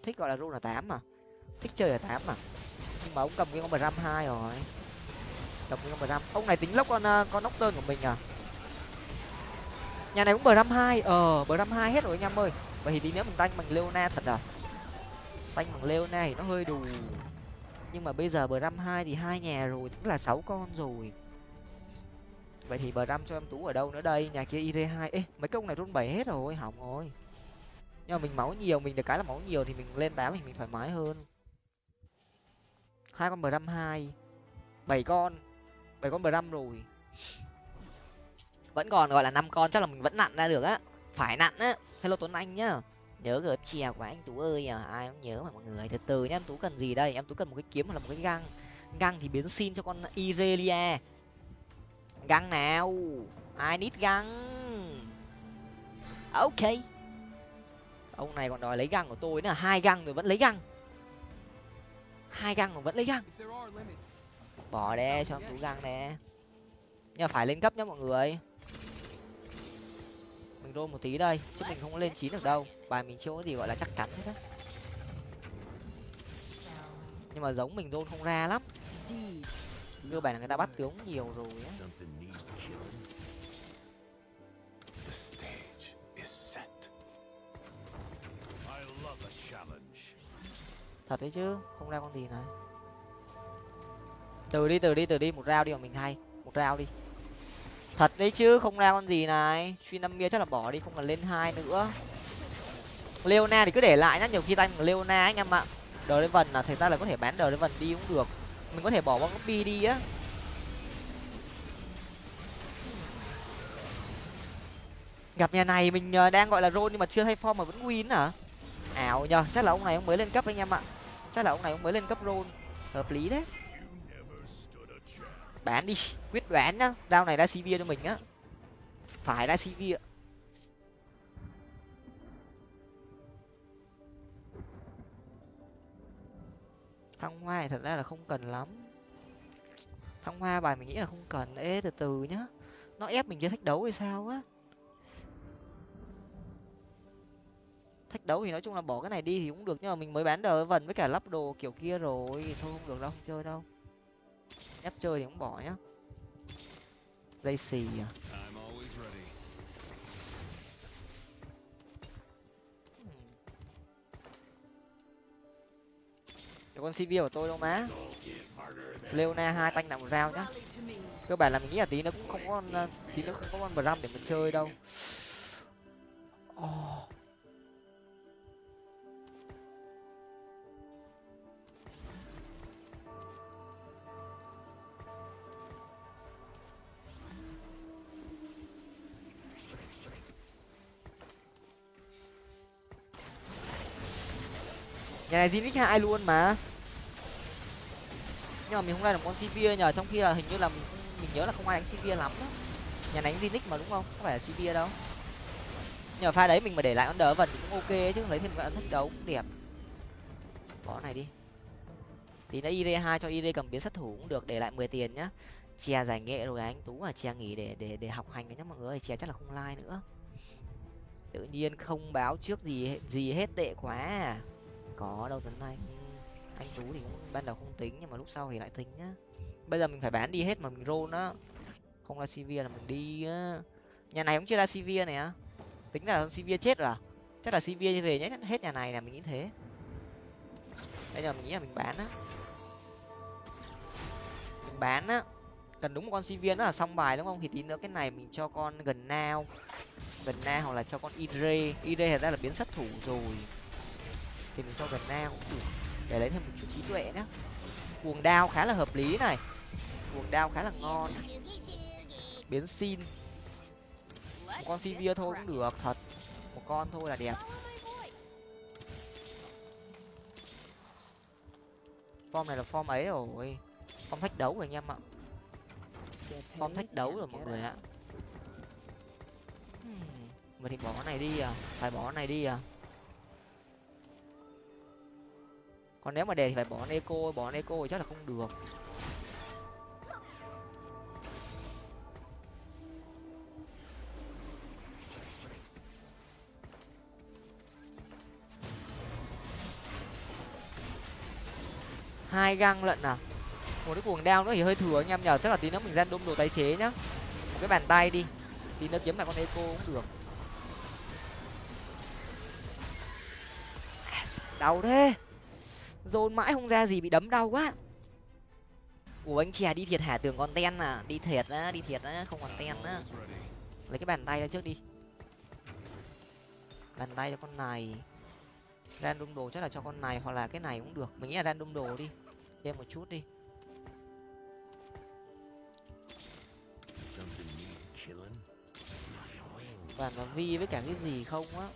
Thích gọi là rôn là tám mà thích chơi là tám mà nhưng mà ông cầm cái con ram hai rồi. Cầm cái con ram ông này tính lốc con ờ, con nóc tơn của mình à? Nhà này cũng bờ ram hai ờ bờ ram hai hết rồi anh em ơi. Vậy thì tí nữa mình tanh bằng leona thật à? Tanh bằng leona thì nó hơi đủ nhưng mà bây giờ bờ ram hai thì hai nhà rồi tức là sáu con rồi. Vậy thì bờ ram cho em tú ở đâu nữa đây? Nhà kia ir hai. Ê, mấy công này run bảy hết rồi, hỏng rồi. Nhưng mà mình máu nhiều, mình được cái là máu nhiều thì mình lên tám thì mình thoải mái hơn hai con bram hai. Bảy con. Bảy con bram rồi. Vẫn còn gọi là năm con, chắc là mình vẫn nặn ra được á. Phải nặn á. Hello tuấn anh nhá. Nhớ gửi chè của anh tú ơi à. Ai cũng nhớ mà mọi người. Từ từ nhá, em tú cần gì đây? Em tú cần một cái kiếm hoặc là một cái găng. Găng thì biến xin cho con irelia. Găng nào? Ai nít găng. Ok. Ông này còn đòi lấy găng của tôi nữa. Hai găng rồi vẫn lấy găng hai găng mà vẫn lấy găng. Bỏ đe, cho tú găng nè. Nhưng mà phải lên cấp nhá mọi người. Mình rôn một tí đây, chứ mình không lên chín được đâu. Bài mình chưa có gì gọi là chắc chắn hết á. Nhưng mà giống mình rôn không ra lắm. Cơ bài là người ta bắt tướng nhiều rồi á. Thật đấy chứ, không ra con gì này từ đi từ đi từ đi, một rau đi mà mình hay. Một rau đi. Thật đấy chứ, không ra con gì này. Suy năm mia chắc là bỏ đi, không cần lên hai nữa. Leona thì cứ để lại nhá, nhiều khi tay leona anh em ạ. Đờ lên vần là thời ta là có thể bán đờ lên vần đi cũng được. Mình có thể bỏ bóng bi đi á. Gặp nhà này mình ờ, đang gọi là rôn nhưng mà chưa thay form mà vẫn win à ảo nhờ, chắc là ông này ông mới lên cấp anh em ạ chắc là ông này ông mới lên cấp rôn hợp lý đấy bán đi, quyết đoán nhá. Đao này ra cv cho mình á. Phải ra cv ạ. Thăng hoa thật ra là không cần lắm. Thăng hoa bài mình nghĩ là không cần. Ê, từ từ nhá. Nó ép mình chơi thách đấu hay sao á? Thách đấu thì nói chung là bỏ cái này đi thì cũng được nhưng mà mình mới bán đờ vần với cả lắp đồ kiểu kia rồi thôi không được đâu không chơi đâu. Ép chơi thì cũng bỏ nhá. Dây xì à. Để con cv của tôi đâu má. Leona hai tanh nặng một rau nhá. Cơ bản là mình nghĩ là tí nó cũng không có tí nó không có con bram để mà chơi đâu. Oh. Nhà này zinix hai luôn mà? Nhưng mà mình không ra được con sivir nhờ, trong khi là hình như là mình mình nhớ là không ai đánh sivir lắm đó nhà đánh zinix mà đúng không? Không phải là sivir đâu. Nhờ pha đấy mình mà để lại con đỡ vần cũng ok chứ lấy thêm cái ấn thách đấu cũng đẹp. Bỏ này đi. Tí nữa id hai cho id cầm biến sát thủ cũng được, để lại mười tiền nhá. Chia giải nghệ rồi anh, tú à chia nghỉ để để để học hành nhá mọi người chia chắc là không like nữa. Tự nhiên không báo trước gì gì hết tệ quá à có đâu, tuấn anh. Anh tú thì cũng ban đầu không tính, nhưng mà lúc sau thì lại tính nhá. Bây giờ mình phải bán đi hết mà mình roll á không là cv là mình đi á. Nhà này cũng chưa ra cv này á. Tính là cv chết rồi à? Chắc là cv về nhé hết nhà này là mình nghĩ thế. Bây giờ mình nghĩ là mình bán á. Mình bán á. Cần đúng một con cv nữa là xong bài đúng không? Thì tí nữa cái này mình cho con gần nao. Gần na hoặc là cho con ire. Ire thật ra là biến sát thủ rồi thì mình cho gần na để lấy thêm một chút trí tuệ nhé. cuồng đao khá là hợp lý này. Cuồng đao khá là ngon. Biến xin. Một con sivir thôi cũng được, thật. Một con thôi là đẹp. Form này là form ấy rồi. Form thách đấu rồi anh em ạ. Form thách đấu rồi mọi người ạ. Mình thì bỏ cái này đi à? Phải bỏ cái này đi à? Còn nếu mà đề thì phải bỏ eco bỏ eco thì chắc là không được. Hai găng lận à? Một cái cuồng đao nữa thì hơi thừa anh em nhờ tức là tí nữa mình ra đôm đồ tái chế nhá. Một cái bàn tay đi, tí nữa kiếm lại con eco cũng được. À, đau thế dồn mãi không ra gì, bị đấm đau quá. Ủa, anh chè đi thiệt hả? Tưởng còn ten à? Đi thiệt á, đi thiệt á, không còn ten á. Lấy cái bàn tay ra trước đi. Bàn tay cho con này. Random đồ chắc là cho con này hoặc là cái này cũng được. Mình nghĩ là random đồ đi. Thêm một chút đi. Và nó vi với cả cái gì không á?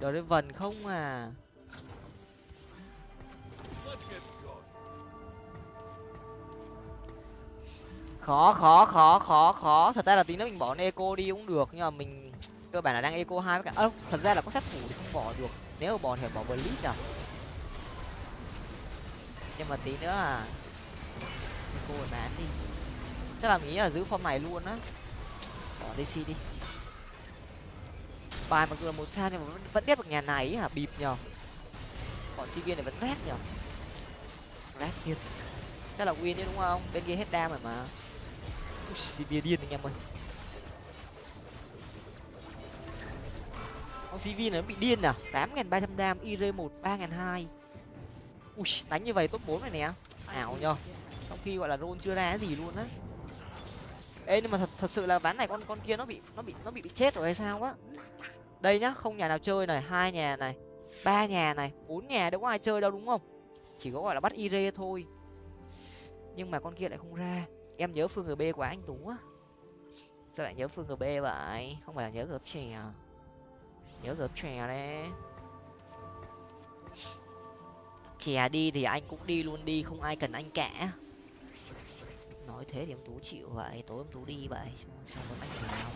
Đồ đấy vần không à? Khó khó khó khó khó. Thật ra là tí nữa mình bỏ eco đi cũng được nhưng mà mình cơ bản là đang eco hai với cả ơ thật ra là có sát thủ thì không bỏ được. Nếu mà bỏ thì phải bỏ blitz à? Nhưng mà tí nữa à eco rồi bán đi. Chắc là mình nghĩ là giữ form này luôn á. Bỏ dc đi. Bài mặc dù là một sao nhưng mà vẫn, vẫn biết được nhà này hả? Bịp nhờ. Bọn sinh viên này vẫn rét nhờ. Rét thiệt. Chắc là win đấy đúng không? Bên kia hết đam rồi mà. Sivir điên anh em ơi. Con cv này nó bị điên à? tám nghìn ba trăm đam ir một, ba nghìn hai. Ui, đánh như vậy top bốn này nè. Ảo nhờ. Trong khi gọi là roll chưa ra cái gì luôn á. Ê, nhưng mà thật thật sự là ván này con con kia nó bị nó bị nó bị bị chết rồi hay sao á? Đây nhá, không nhà nào chơi này, hai nhà này, ba nhà này, bốn nhà đâu có ai chơi đâu đúng không? Chỉ có gọi là bắt ire thôi. Nhưng mà con kia lại không ra em nhớ phương gb của anh tú á. Sao lại nhớ phương gb vậy? Không phải là nhớ gớp chè à? nhớ gớp chè đấy. Chè đi thì anh cũng đi luôn đi, không ai cần anh cả. Nói thế thì em tú chịu vậy, tối em tú đi vậy sao muốn anh nào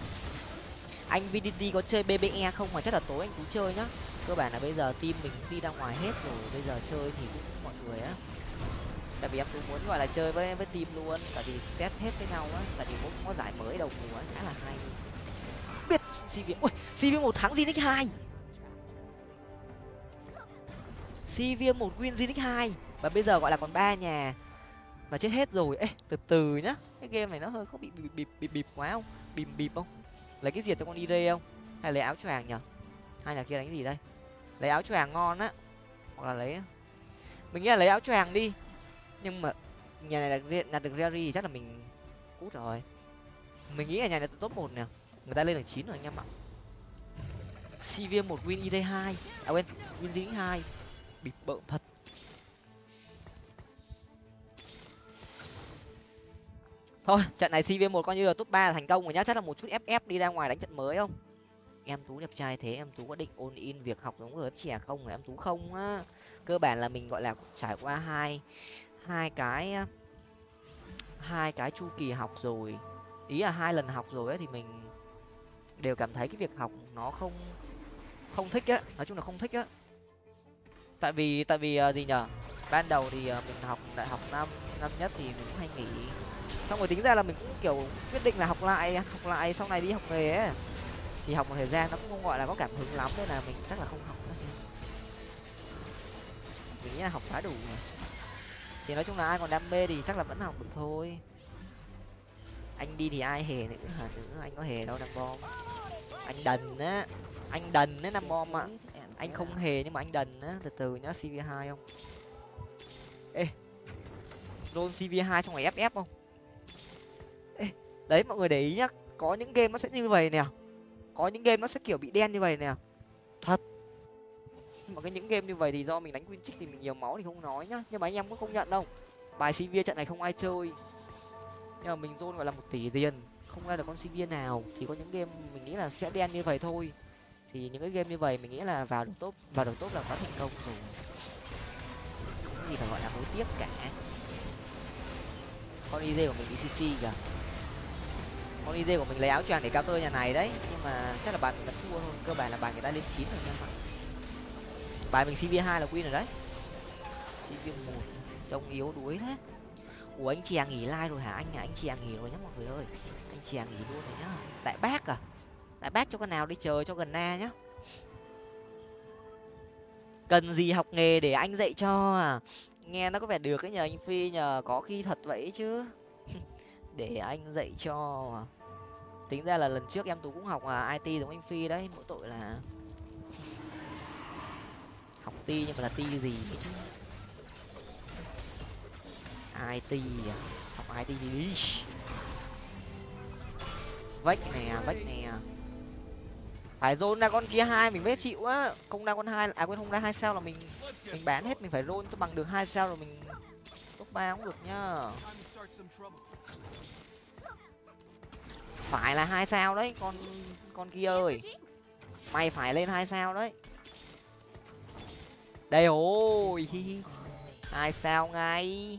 anh vdt có chơi bbe không? Mà chắc là tối anh tú chơi nhá. Cơ bản là bây giờ team mình đi ra ngoài hết rồi, bây giờ chơi thì cũng mọi người á tại vì em cũng muốn, gọi là, chơi với với team luôn, tại vì test hết với nhau á, tại vì cũng có giải mới đầu mùa khá là hay. Biết cv ui cv một thắng zinix hai. Cv một win zinix hai, và bây giờ gọi là còn ba nhà, mà chết hết rồi. Ê, từ từ nhá, cái game này nó hơi có bị bịp bịp bịp bịp quá không? Bịp bịp không? Lấy cái diệt cho con đi rê không? Hay lấy áo choàng nhở? Hai nhà kia đánh gì đây? Lấy áo choàng ngon á, hoặc là lấy mình nghĩ là lấy áo choàng đi nhưng mà nhà này là nhà được Rary chắc là mình cút rồi. Mình nghĩ là nhà này top một nè. Người ta lên được chín rồi anh em ạ. Cv một, win id hai. À quên, win dính hai. Bịp bợm thật. Thôi, trận này cv một coi như là top ba thành công rồi nhá. Chắc là một chút ff đi ra ngoài đánh trận mới không? Em tú đẹp trai thế, em tú có định ôn in việc học giống người trẻ không? Em tú không á. Cơ bản là mình, gọi là, trải qua hai hai cái hai cái chu kỳ học rồi. Ý là hai lần học rồi ấy thì mình đều cảm thấy cái việc học nó không không thích á nói chung là không thích á. Tại vì tại vì uh, gì nhở? Ban đầu thì uh, mình học đại học năm năm nhất thì mình cũng hay nghỉ. Xong rồi tính ra là mình cũng kiểu quyết định là học lại học lại sau này đi học nghề ấy thì học một thời gian nó cũng không gọi là có cảm hứng lắm nên là mình chắc là không học nữa. Mình nghĩ là học khá đủ rồi thì nói chung là ai còn đam mê thì chắc là vẫn học được thôi. Anh đi thì ai hề nữa, hả? Nữa anh có hề đâu, nam bom. Anh đần á. Anh đần đấy nam bom ạ. Anh không hề nhưng mà anh đần á. Từ từ nhá cv hai không? Ê. Roll cv hai xong rồi ff không? Ê. Đấy, mọi người để ý nhá. Có những game nó sẽ như vậy nè. Có những game nó sẽ kiểu bị đen như vậy nè. Thật nhưng mà cái những game như vậy thì do mình đánh win trích thì mình nhiều máu thì không nói nhá. Nhưng mà anh em cũng không nhận đâu. Bài cv trận này không ai chơi. Nhưng mà mình zone gọi là một tỷ tiền. Không ra được con sinh viên nào. Thì có những game mình nghĩ là sẽ đen như vậy thôi. Thì những cái game như vậy mình nghĩ là vào được top, vào được top là quá thành công rồi. Không gì phải gọi là hối tiếc cả. Con iz của mình đi cc kìa. Con iz của mình lấy áo choàng để cao tơ nhà này đấy. Nhưng mà chắc là bạn mình đã thua thôi. Cơ bản là bạn người ta lên chín rồi nha. mọi bài mình cv hai là win rồi đấy. Cv một, trông yếu đuối thế. Ủa, anh chàng nghỉ like rồi hả? Anh à anh chàng nghỉ rồi nhá mọi người ơi. Anh chàng nghỉ luôn rồi nhá. Đại bác à? Đại bác cho con nào đi chờ cho gần na nhá. Cần gì học nghề để anh dạy cho à? Nghe nó có vẻ được cái nhờ, anh phi nhờ, có khi thật vậy chứ. Để anh dạy cho à. tính ra là lần trước em tú cũng học à it giống anh phi đấy, mỗi tội là học ti nhưng mà là ti gì? Ấy chứ it à? Học it gì? Đi vách nè vách nè. Phải rôn ra con kia hai, mình mới chịu á. Không ra con hai à quên, không ra hai sao là mình mình bán hết, mình phải rôn cho bằng được hai sao rồi mình top ba cũng được nhá. Phải là hai sao đấy, con con kia ơi. Mày phải lên hai sao đấy đây, ôi hai sao ngay?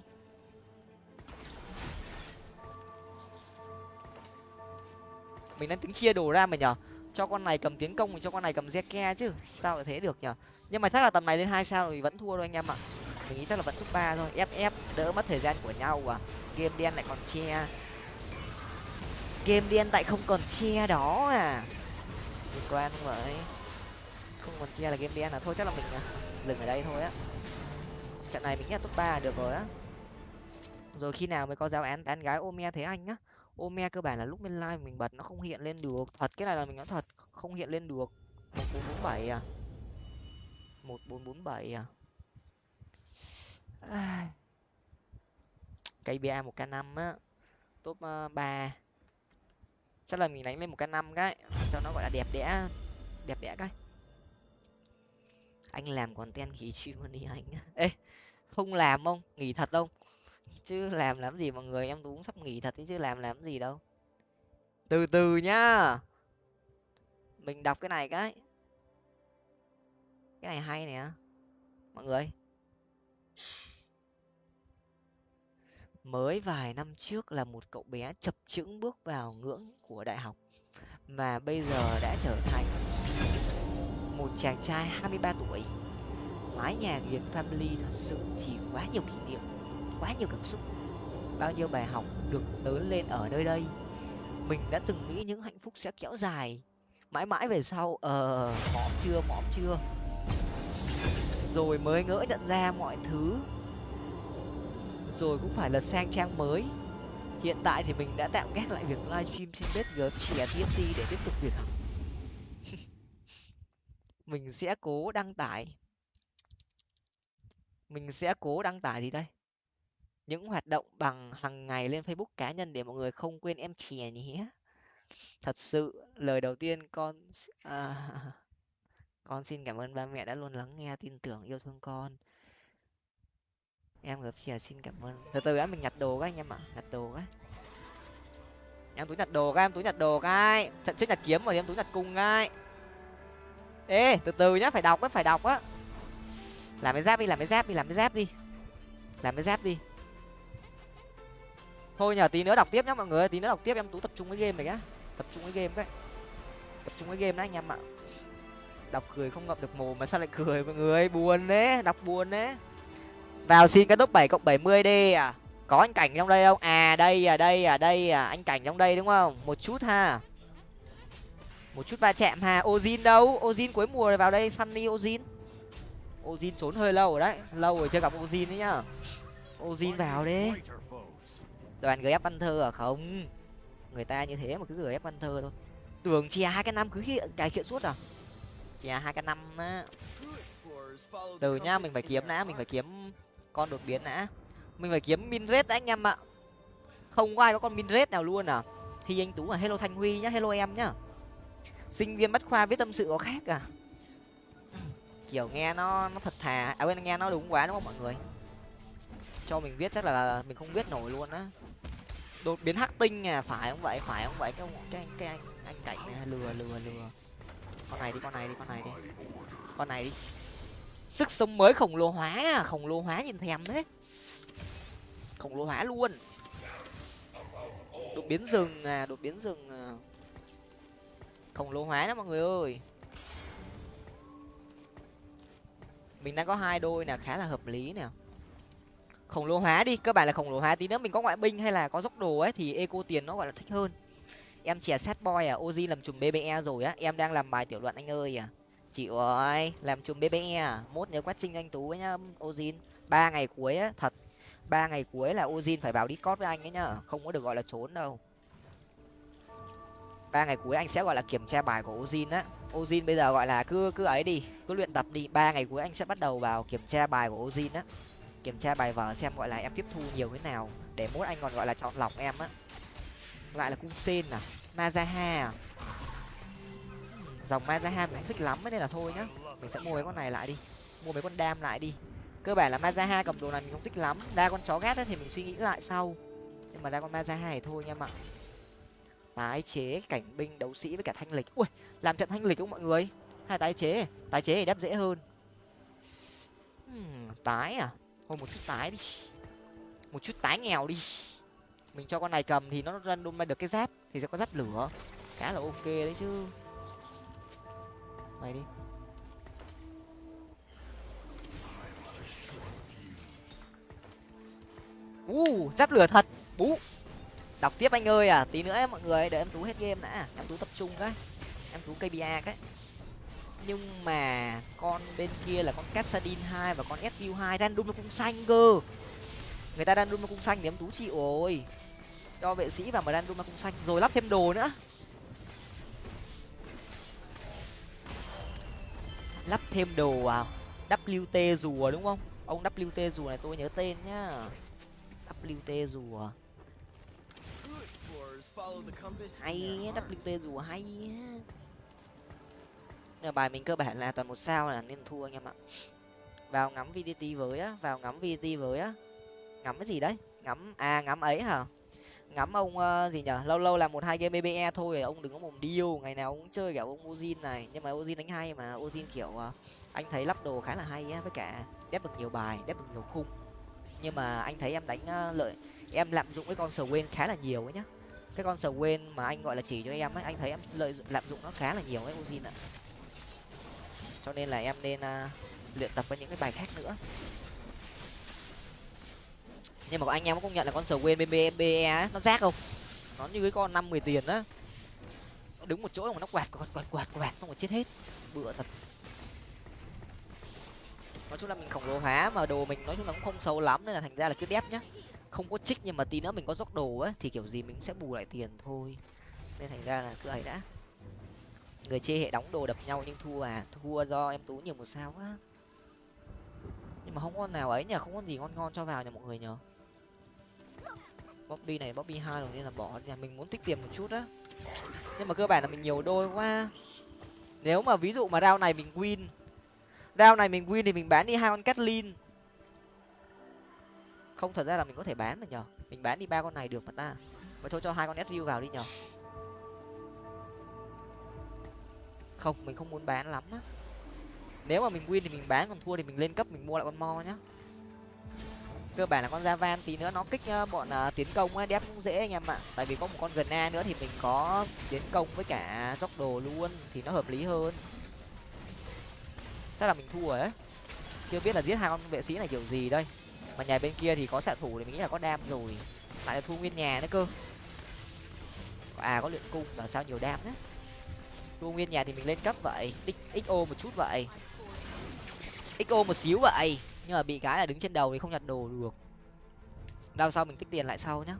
Mình đang tính chia đồ ra mà nhở? Cho con này cầm tiến công thì cho con này cầm ke chứ. Sao lại thế được nhở? Nhưng mà chắc là tầm này lên hai sao thì vẫn thua thôi anh em ạ. Mình nghĩ chắc là vẫn top ba thôi. Ép ép, đỡ mất thời gian của nhau à. Game đen lại còn che. Game đen tại không còn che đó à. Liên quan không vậy? Không còn che là game đen là thôi chắc là mình à, dừng ở đây thôi á. Trận này mình nghĩ là top ba được rồi á. Rồi khi nào mới có giáo án tán gái ome thế anh á ome cơ bản là lúc mình live mình bật nó không hiện lên được. Thật, cái này là mình nói thật, không hiện lên được. Một bốn bốn bảy à. Một bốn bốn bảy à. Cây ba một k năm á. Top ờ, ba. Chắc là mình đánh lên một k năm cái, cho nó gọi là đẹp đẽ. Đẹp đẽ cái anh làm còn ten khí stream đi anh. Ê không làm không nghỉ thật không? Chứ làm làm gì mọi người em cũng sắp nghỉ thật chứ làm làm gì đâu. Từ từ nhá. Mình đọc cái này cái. Cái này hay nè mọi người. Mới vài năm trước là một cậu bé chập chững bước vào ngưỡng của đại học mà bây giờ đã trở thành một chàng trai 23 tuổi. Mái nhà nghiền family thật sự thì quá nhiều kỷ niệm, quá nhiều cảm xúc. Bao nhiêu bài học được lớn lên ở nơi đây, mình đã từng nghĩ những hạnh phúc sẽ kéo dài. Mãi mãi về sau ờ mõm chưa mõm chưa. Rồi mới ngỡ nhận ra mọi thứ. Rồi cũng phải lật sang trang mới. Hiện tại thì mình đã tạm gác lại việc livestream trên bếp gfc TNT để tiếp tục việc học mình sẽ cố đăng tải. Mình sẽ cố đăng tải gì đây? Những hoạt động bằng hàng ngày lên facebook cá nhân để mọi người không quên em chè nhé thật sự lời đầu tiên con à, con xin cảm ơn ba mẹ đã luôn lắng nghe tin tưởng yêu thương con. Em gặp chè à, xin cảm ơn. Từ từ á mình nhặt đồ các anh em ạ nhặt đồ các. Em túi nhặt đồ các em túi nhặt đồ các. Trận trước nhặt kiếm rồi em túi nhặt cung các ê, từ từ nhá, phải đọc á, phải đọc á. Làm cái giáp đi, làm cái giáp đi, làm cái giáp đi. Làm cái giáp đi. Thôi nhờ tí nữa đọc tiếp nhá mọi người tí nữa đọc tiếp, em tú tập trung với game này nhá. Tập trung với game đấy tập trung với game đấy anh em ạ. Đọc cười không ngậm được mồm mà sao lại cười mọi người buồn đấy đọc buồn đấy vào xin cái top bảy cộng bảy mươi đi à. Có anh cảnh trong đây không? À đây à đây à đây à anh cảnh trong đây đúng không? Một chút ha một chút va chạm hà, ozin đâu? Ozin cuối mùa này vào đây sunny ozin. Ozin trốn hơi lâu rồi đấy lâu rồi chưa gặp ozin đấy nhá. Ozin vào đi. Đoàn gf panther à? Không. Người ta như thế mà cứ gf panther thôi. Tưởng chè hai cái năm cứ hiện cải thiện suốt à? Chè hai cái năm á. Từ nhá mình phải kiếm đã mình phải kiếm con đột biến đã. Mình phải kiếm min rết đã anh em ạ. Không có ai có con min rết nào luôn à? Thì anh tú là hello thanh huy nhá hello em nhá sinh viên bách khoa viết tâm sự có khác à? Kiểu nghe nó nó thật thà. À quên, nghe nó đúng quá đúng không mọi người? Cho mình viết chắc là mình không biết nổi luôn á. Đột biến hắc tinh à phải không vậy? Phải không vậy? Cái cái anh cái anh anh cảnh này, lừa lừa lừa. Con này đi, con này đi, con này đi. Con này đi. Sức sống mới khổng lồ hóa à khổng lồ hóa nhìn thèm đấy khổng lồ hóa luôn. Đột biến rừng à đột biến rừng à khổng lồ hóa đó mọi người ơi. Mình đang có hai đôi nè, khá là hợp lý nè. Khổng lồ hóa đi, cơ bản là khổng lồ hóa tí nữa mình có ngoại binh hay là có dốc đồ ấy, thì eco tiền nó gọi là thích hơn. Em chè sát boy à oji làm chùm bbe rồi á, em đang làm bài tiểu luận anh ơi à. Chịu ơi, làm chùm bbe à mốt nhớ quát trinh anh tú với nhá ozin ba ngày cuối á, thật. Ba ngày cuối là ozin phải vào discord với anh ấy nhá, không có được gọi là trốn đâu ba ngày cuối anh sẽ, gọi là, kiểm tra bài của ozin á. Ozin bây giờ, gọi là, cứ cứ ấy đi, cứ luyện tập đi. Ba ngày cuối anh sẽ bắt đầu vào kiểm tra bài của ozin á. Kiểm tra bài vở xem, gọi là, em tiếp thu nhiều thế nào để mốt anh còn, gọi là, chọn lọc em á. Lại là cung sen à? Mazaha à? Dòng mazaha mình không thích lắm nên là thôi nhá. Mình sẽ mua mấy con này lại đi. Mua mấy con đam lại đi. Cơ bản là mazaha cầm đồ này mình không thích lắm. Ra con chó gát thì mình suy nghĩ lại sau. Nhưng mà ra con mazaha thì thôi nha mọi tái chế cảnh binh đấu sĩ với cả thanh lịch. Ui làm trận thanh lịch không mọi người. Hay tái chế tái chế thì đáp dễ hơn. Hmm, tái à? Thôi một chút tái đi. Một chút tái nghèo đi. Mình cho con này cầm thì nó random được cái giáp thì sẽ có giáp lửa. Khá là ok đấy chứ. Mày đi. U uh, giáp lửa thật. Bú đọc tiếp anh ơi à tí nữa ấy, mọi người để em tú hết game đã. Em tú tập trung cái. Em tú kba cái. Nhưng mà con bên kia là con cassadin hai và con svu hai random nó cũng xanh cơ. Người ta random nó cũng xanh thì em tú chịu rồi. Cho vệ sĩ và mà random nó cũng xanh. Rồi lắp thêm đồ nữa. Lắp thêm đồ à? Wt rùa đúng không? Ông wt rùa này tôi nhớ tên nhá. Wt rùa hay wt rùa hay nhưng bài mình cơ bản là toàn một sao là nên thua anh em ạ. Vào ngắm vdt với á vào ngắm vdt với á. Ngắm cái gì đấy? Ngắm à ngắm ấy hả? Ngắm ông uh, gì nhở? Lâu lâu làm một hai game bbe thôi ông đừng có mồm điêu ngày nào ông cũng chơi kiểu ông ozin này. Nhưng mà ozin đánh hay mà ozin kiểu uh, anh thấy lắp đồ khá là hay á với cả đép được nhiều bài đép được nhiều khung. Nhưng mà anh thấy em đánh uh, lợi em lạm dụng cái con sờ quên khá là nhiều ấy nhá cái con sờ quên mà anh gọi là chỉ cho em ấy anh thấy em lợi lạm dụng nó khá là nhiều ấy ozin ạ. Cho nên là em nên uh, luyện tập với những cái bài khác nữa. Nhưng mà anh em có công nhận là con sầu quên bbe á nó rác không? Nó như cái con năm mười tiền á. Nó đứng một chỗ mà nó quạt quạt quạt quạt quạt xong rồi chết hết. Bựa thật. Nói chung là mình khổng lồ hóa mà đồ mình nói chung là cũng không xấu lắm nên là thành ra là cứ đép nhá không có trích nhưng mà tí nữa mình có dốc đồ á, thì kiểu gì mình cũng sẽ bù lại tiền thôi. Nên thành ra là cứ ấy đã. Người chê hệ đóng đồ đập nhau nhưng thua à? Thua do em tú nhiều một sao quá nhưng mà không con nào ấy nhỉ? Không có gì ngon ngon cho vào nhà mọi người nhờ bobby này, bobby hai rồi nên là bỏ nhà mình muốn tích tiền một chút á. Nhưng mà cơ bản là mình nhiều đôi quá. Nếu mà ví dụ mà rau này mình win. Rau này mình win thì mình bán đi hai con Catlin không thật ra là mình có thể bán mà nhờ. Mình bán đi ba con này được mà ta. Vậy thôi cho hai con sriu vào đi nhờ. Không mình không muốn bán lắm á. Nếu mà mình win thì mình bán còn thua thì mình lên cấp mình mua lại con mo nhá. Cơ bản là con Javan tí nữa nó kích bọn uh, tiến công ấy đép cũng dễ anh em ạ. Tại vì có một con gần a nữa thì mình có tiến công với cả dốc đồ luôn thì nó hợp lý hơn. Chắc là mình thua rồi đấy chưa biết là giết hai con vệ sĩ này kiểu gì đây mà nhà bên kia thì có xạ thủ thì mình nghĩ là có đam rồi. Lại là thu nguyên nhà nữa cơ. À có luyện cung là sao nhiều đam đấy thu nguyên nhà thì mình lên cấp vậy xo một chút vậy. Xo một xíu vậy, nhưng mà bị cái là đứng trên đầu thì không nhặt đồ được. Đau sau mình tích tiền lại sau nhá.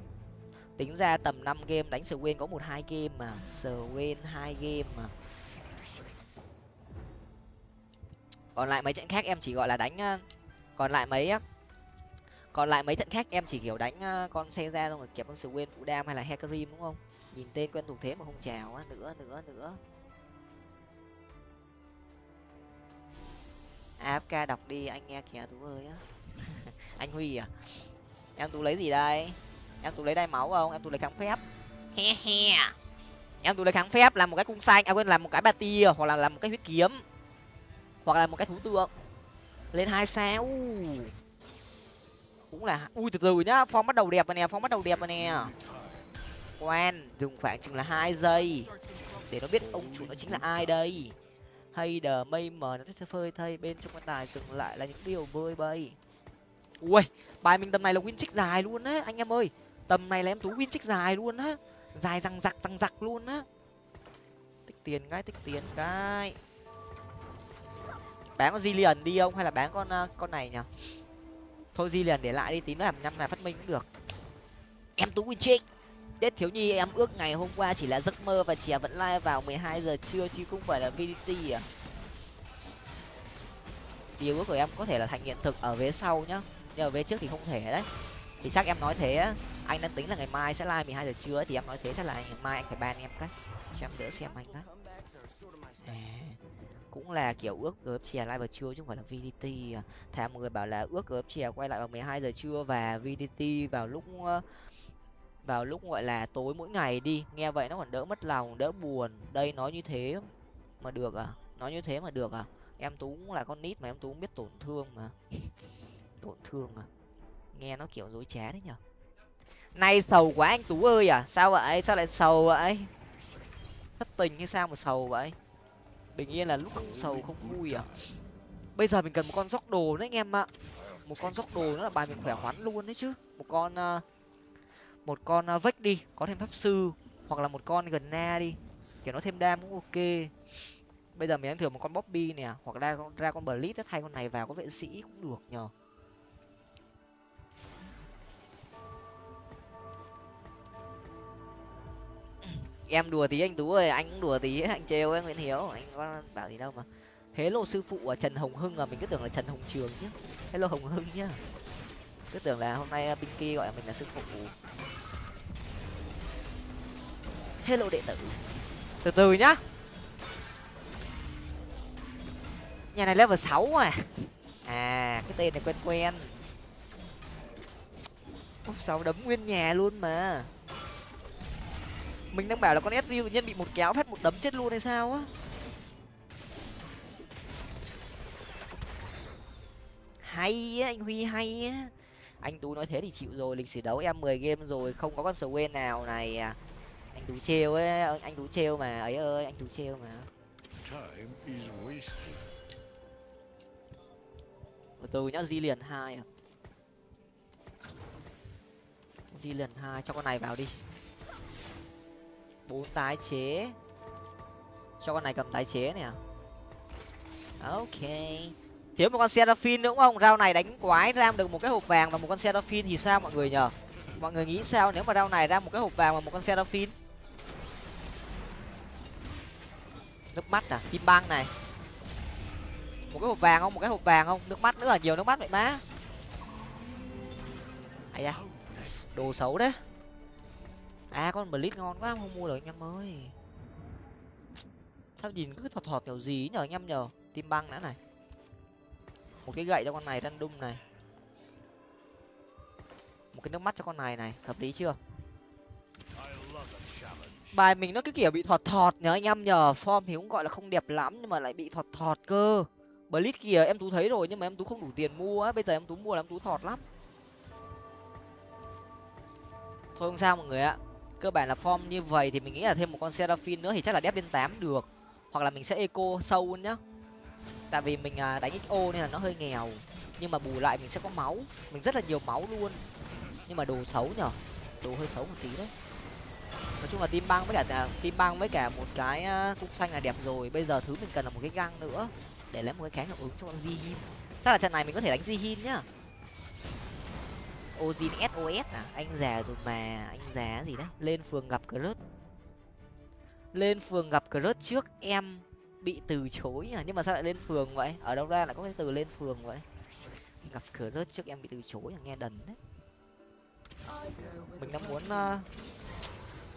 Tính ra tầm năm game đánh sờ quên có một hai game mà. Sờ quên hai game mà. Còn lại mấy trận khác em chỉ gọi là đánh ờ, còn lại mấy á còn lại mấy trận khác em chỉ, kiểu, đánh ờ, con xe ra xong rồi kẹp con sờ quên phụ đam hay là hecarim đúng không? Nhìn tên quen thuộc thế mà không chào á, nữa nữa nữa. Afk đọc đi, anh nghe kìa, tú ơi á. Anh huy à? Em tú lấy gì đây? Em tú lấy đai máu không? Em tú lấy kháng phép. He he. Em tú lấy kháng phép làm một cái cung xanh à quên, làm một cái bà tia hoặc là làm một cái huyết kiếm, hoặc là một cái thú tượng. Lên hai sao cũng là ui, từ từ nhá, phong bắt đầu đẹp rồi nè, phong bắt đầu đẹp rồi nè. Quen, dùng khoảng chừng là hai giây để nó biết ông chủ nó chính là ai đây. Hay đờ mây mờ, nó sẽ phơi thay bên trong quan tài dừng lại là những điều vơi bay ui bài mình tầm này là win trích dài luôn á, anh em ơi. Tầm này là em tú win trích dài luôn á, dài răng giặc răng giặc luôn á. Tích tiền cái, tích tiền cái. Bán con di đi không hay là bán con ờ, con này nhỉ? Thôi di liền để lại đi, tí nữa làm năm là phát minh cũng được. Em tú win trích tết thiếu nhi, em ước ngày hôm qua chỉ là giấc mơ và chè vẫn like vào 12 giờ trưa chứ không phải là vdt à. Điều ước của em có thể là thành hiện thực ở vế sau nhá, nhưng ở vế trước thì không thể đấy. Thì chắc em nói thế á. Anh đang tính là ngày mai sẽ like 12 giờ trưa thì em nói thế chắc là ngày mai anh phải ban em cái. Cho em đỡ xem anh cái cũng là, kiểu, ước gớp chè lại vào trưa chứ không phải là vdt à. thà mọi người bảo là ước gớp chè quay lại vào 12 giờ trưa và vdt vào lúc vào lúc, gọi là, tối mỗi ngày đi. Nghe vậy nó còn đỡ mất lòng, đỡ buồn. Đây, nói như thế mà được à? Nói như thế mà được à? Em tú cũng là con nít mà, em tú cũng biết tổn thương mà. Tổn thương à? Nghe nó kiểu dối trá đấy nhở nay sầu quá anh tú ơi à? Sao vậy? Sao lại sầu vậy? Thất tình hay sao mà sầu vậy? Bình yên là lúc không sầu không vui à? Bây giờ mình cần một con dốc đồ đấy anh em ạ. Một con dốc đồ nó là bài mình khỏe khoắn luôn đấy chứ. Một con uh, một con uh, vách đi có thêm pháp sư hoặc là một con gần na đi. Kiểu nó thêm đam cũng ok. Bây giờ mình đang thử một con bobby nè hoặc ra ra con blitz thay con này vào có vệ sĩ cũng được nhờ. Em đùa tí, anh tú ơi, anh cũng đùa tí, anh trêu ấy, nguyễn hiếu. Anh có bảo gì đâu mà. Hello sư phụ ở trần hồng hưng à mình cứ tưởng là trần hồng trường chứ hello hồng hưng nhá. Cứ tưởng là hôm nay à, Pinky gọi mình là sư phụ. Hello đệ tử. Từ từ nhá. Nhà này level sáu à à cái tên này quen quen. Úp, sáu đấm nguyên nhà luôn mà mình đang bảo là con sv nhân bị một kéo phát một đấm chết luôn hay sao á? Hay á anh huy hay á. Anh tú nói thế thì chịu rồi lịch sử đấu em mười game rồi không có con sờ quên nào này à. Anh tú trêu ấy anh tú trêu mà ấy ơi anh tú trêu mà. Từ từ nhá di liền hai à di liền hai cho con này vào đi bốn tái chế. Cho con này cầm tái chế nè. Ok. Thiếu một con seraphine nữa đúng không? Rau này đánh quái ra được một cái hộp vàng và một con seraphine thì sao mọi người nhờ mọi người nghĩ sao nếu mà rau này ra một cái hộp vàng và một con seraphine? Nước mắt à? Kim băng này. Một cái hộp vàng không? Một cái hộp vàng không? Nước mắt nữa là nhiều nước mắt vậy má. Ai da. Đồ xấu đấy à con blitz ngon quá, không mua được anh em ơi. Sao nhìn cứ thọt thọt kiểu gì nhờ anh em nhờ tim băng đã này. Một cái gậy cho con này, random này. Một cái nước mắt cho con này này, hợp lý chưa? Bài mình nó cứ kiểu bị thọt thọt nhờ anh em nhờ form thì cũng gọi là không đẹp lắm, nhưng mà lại bị thọt thọt cơ. Blitz kìa, em tú thấy rồi, nhưng mà em tú không đủ tiền mua á. Bây giờ em tú mua là em tú thọt lắm. Thôi không sao mọi người ạ cơ bản là form như vậy thì mình nghĩ là thêm một con seraphin nữa thì chắc là đép lên tám được. Hoặc là mình sẽ eco sâu luôn nhá. Tại vì mình à, đánh xo nên là nó hơi nghèo. Nhưng mà bù lại mình sẽ có máu. Mình rất là nhiều máu luôn. Nhưng mà đồ xấu nhở? Đồ hơi xấu một tí đấy. Nói chung là tim băng với cả à, tim băng với cả một cái à, cung xanh là đẹp rồi. Bây giờ thứ mình cần là một cái găng nữa. Để lấy một cái kháng hiệu ứng cho con di chắc là trận này mình có thể đánh Jihin nhá. Ozin SOS à? Anh già rồi mà anh già gì đấy? Lên phường gặp Crush. Lên phường gặp Crush trước em bị từ chối à? Nhưng mà sao lại lên phường vậy? Ở đâu ra lại có cái từ lên phường vậy? Gặp Crush trước em bị từ chối à? Nghe đần đấy. Mình đang muốn uh,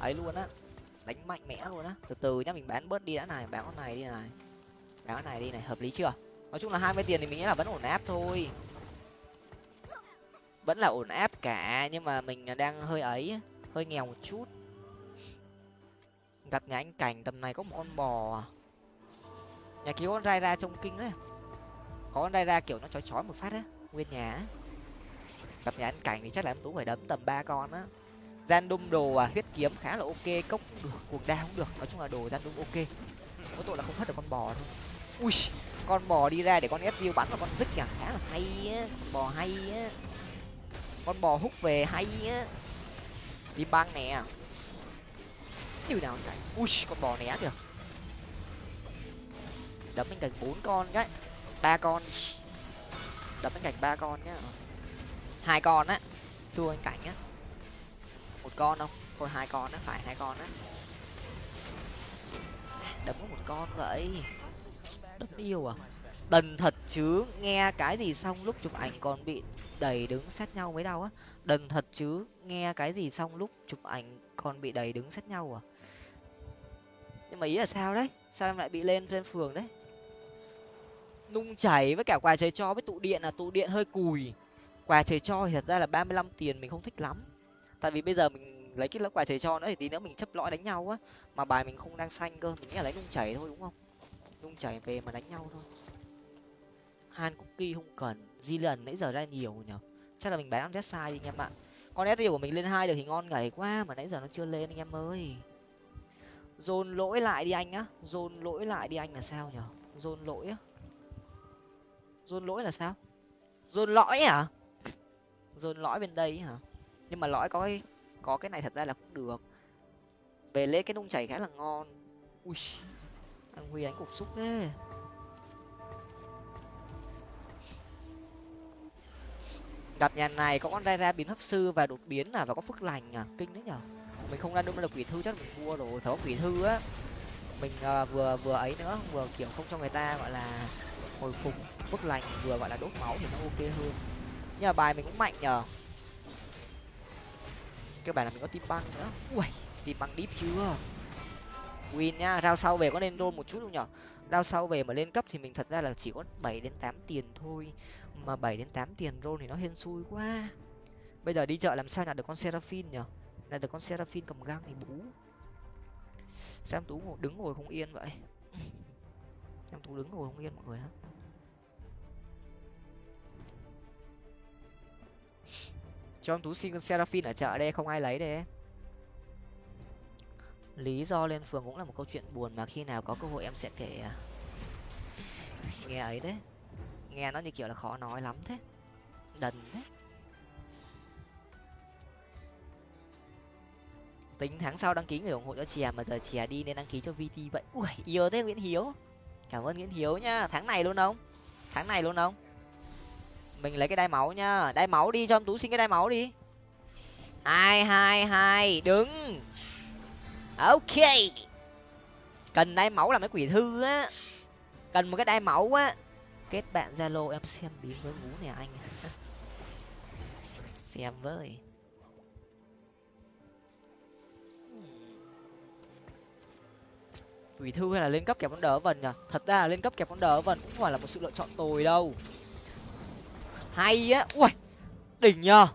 ấy luôn á. Đánh mạnh mẽ luôn á. Từ từ nhá mình bán bớt đi đã này. Bán con này đi này. Bán con này đi này. Hợp lý chưa? Nói chung là hai mươi tiền thì mình nghĩ là vẫn ổn áp thôi vẫn là ổn áp cả, nhưng mà mình đang hơi ấy, hơi nghèo một chút. Gặp nhà anh cảnh, tầm này có một con bò à. nhà cứu con rai ra trông kinh đấy. Có con rai ra kiểu nó chói chói một phát á, nguyên nhà gặp nhà anh cảnh thì chắc là em tú phải đấm tầm ba con á. Gian đung đồ à huyết kiếm khá là ok, cốc cũng được cuộc đao cũng được. Nói chung là đồ gian đung ok. Có tội là không hết được con bò thôi. Ui, con bò đi ra để con ép view bắn vào con dứt à? Khá là hay á bò hay á con bò hút về hay á. Đi băng nè. Như nào chạy ui, con bò né được đấm bên cạnh bốn con cái ba con. Đấm bên cạnh ba con nhá. Hai con á. Thua anh cảnh á. Một con không? Thôi hai con á, phải hai con á. Đấm có một con vậy. Đấm yêu à? Đần thật chứ, nghe cái gì xong lúc chụp ảnh còn bị đẩy đứng sát nhau mới đau á. Đần thật chứ, nghe cái gì xong lúc chụp ảnh còn bị đẩy đứng sát nhau à? Nhưng mà ý là sao đấy? Sao em lại bị lên trên phường đấy? Nung chảy với cả quà trời cho với tụ điện là tụ điện hơi cùi. Quà trời cho thì thật ra là ba mươi lăm tiền mình không thích lắm. Tại vì bây giờ mình lấy cái lớp quà trời cho nữa thì tí nữa mình chấp lõi đánh nhau á. Mà bài mình không đang xanh cơ, mình nghĩ là lấy nung chảy thôi, đúng không? Nung chảy về mà đánh nhau thôi han cookie không cần di lần nãy giờ ra nhiều nhở chắc là mình bán jet sai đi anh em ạ. Con sd của mình lên hai được thì ngon ngảy quá mà nãy giờ nó chưa lên anh em ơi. Dồn lỗi lại đi anh á dồn lỗi lại đi anh là sao nhở dồn lỗi á. Dồn lỗi là sao? Dồn lõi à? Dồn lõi bên đây hả? Nhưng mà lõi có cái có cái này thật ra là cũng được. Về lấy cái nung chảy khá là ngon. Ui anh huy anh cục xúc đấy gặp nhà này có con ra ra biến hấp sư và đột biến à và có phước lành à. Kinh đấy nhở? Mình không ra đúng là quỷ thư chắc mình thua rồi thấu có quỷ thư á. Mình uh, vừa vừa ấy nữa vừa kiểu không cho người ta gọi là hồi phục phước lành vừa gọi là đốt máu thì nó ok hơn. Nhưng mà bài mình cũng mạnh nhờ cái bài là mình có tim băng nữa. Ui tim băng deep chưa? Win nhá rao sau về có nên roll một chút không nhở? Rao sau về mà lên cấp thì mình thật ra là chỉ có bảy đến tám tiền thôi mà bảy đến tám tiền roll thì nó hên xui quá. Bây giờ đi chợ làm sao nhặt được con seraphine nhở? Nhặt được con seraphine cầm găng thì bú. Xem tú ngồi đứng ngồi không yên vậy. Em tú đứng ngồi không yên mọi người hả cho em tú xin con seraphine ở chợ đây, không ai lấy đấy lý do lên phường cũng là một câu chuyện buồn mà khi nào có cơ hội em sẽ kể à. nghe ấy đấy nghe nó như kiểu là khó nói lắm thế. Đần thế. Tính tháng sau đăng ký người ủng hộ cho chè mà giờ chè đi nên đăng ký cho vt vậy. Ui, yêu thế nguyễn hiếu. Cảm ơn nguyễn hiếu nhá tháng này luôn không? Tháng này luôn không? Mình lấy cái đai máu nhá đai máu đi, cho em tú xin cái đai máu đi. Hai hai hai, đứng. Ok. Cần đai máu là mấy quỷ thư á. Cần một cái đai máu á kết bạn zalo em xem bí với ngú nè anh. Xem với. Quỷ thư hay là lên cấp kẹp con đỡ vần nhở thật ra là lên cấp kẹp con đỡ vần cũng phải là một sự lựa chọn tồi đâu. Hay á. Ui đỉnh nhờ.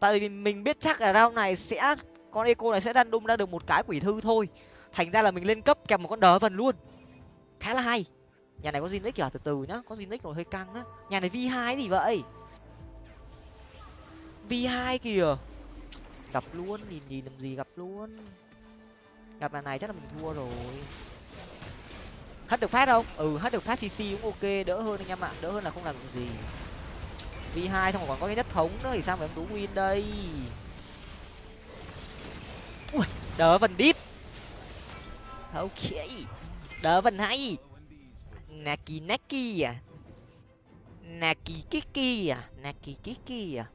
Tại vì mình biết chắc là round này sẽ, con eco này sẽ đan đung ra được một cái quỷ thư thôi. Thành ra là mình lên cấp kèm một con đỡ vần luôn. Khá là hay nhà này có Zinix kìa, từ từ nhá, có Zinix rồi hơi căng á. Nhà này v hai gì vậy? V hai kìa. Gặp luôn, nhìn nhìn làm gì gặp luôn. Gặp là này chắc là mình thua rồi. Hết được phát không? Ừ hết được phát cc cũng ok, đỡ hơn anh em ạ, đỡ hơn là không làm được gì. V hai xong rồi còn có cái nhất thống nữa, thì sao mà em tú win đây? Ui, đỡ vần deep. Ok, đỡ vần hay naki naki à? Naki kiki à? Naki kiki à?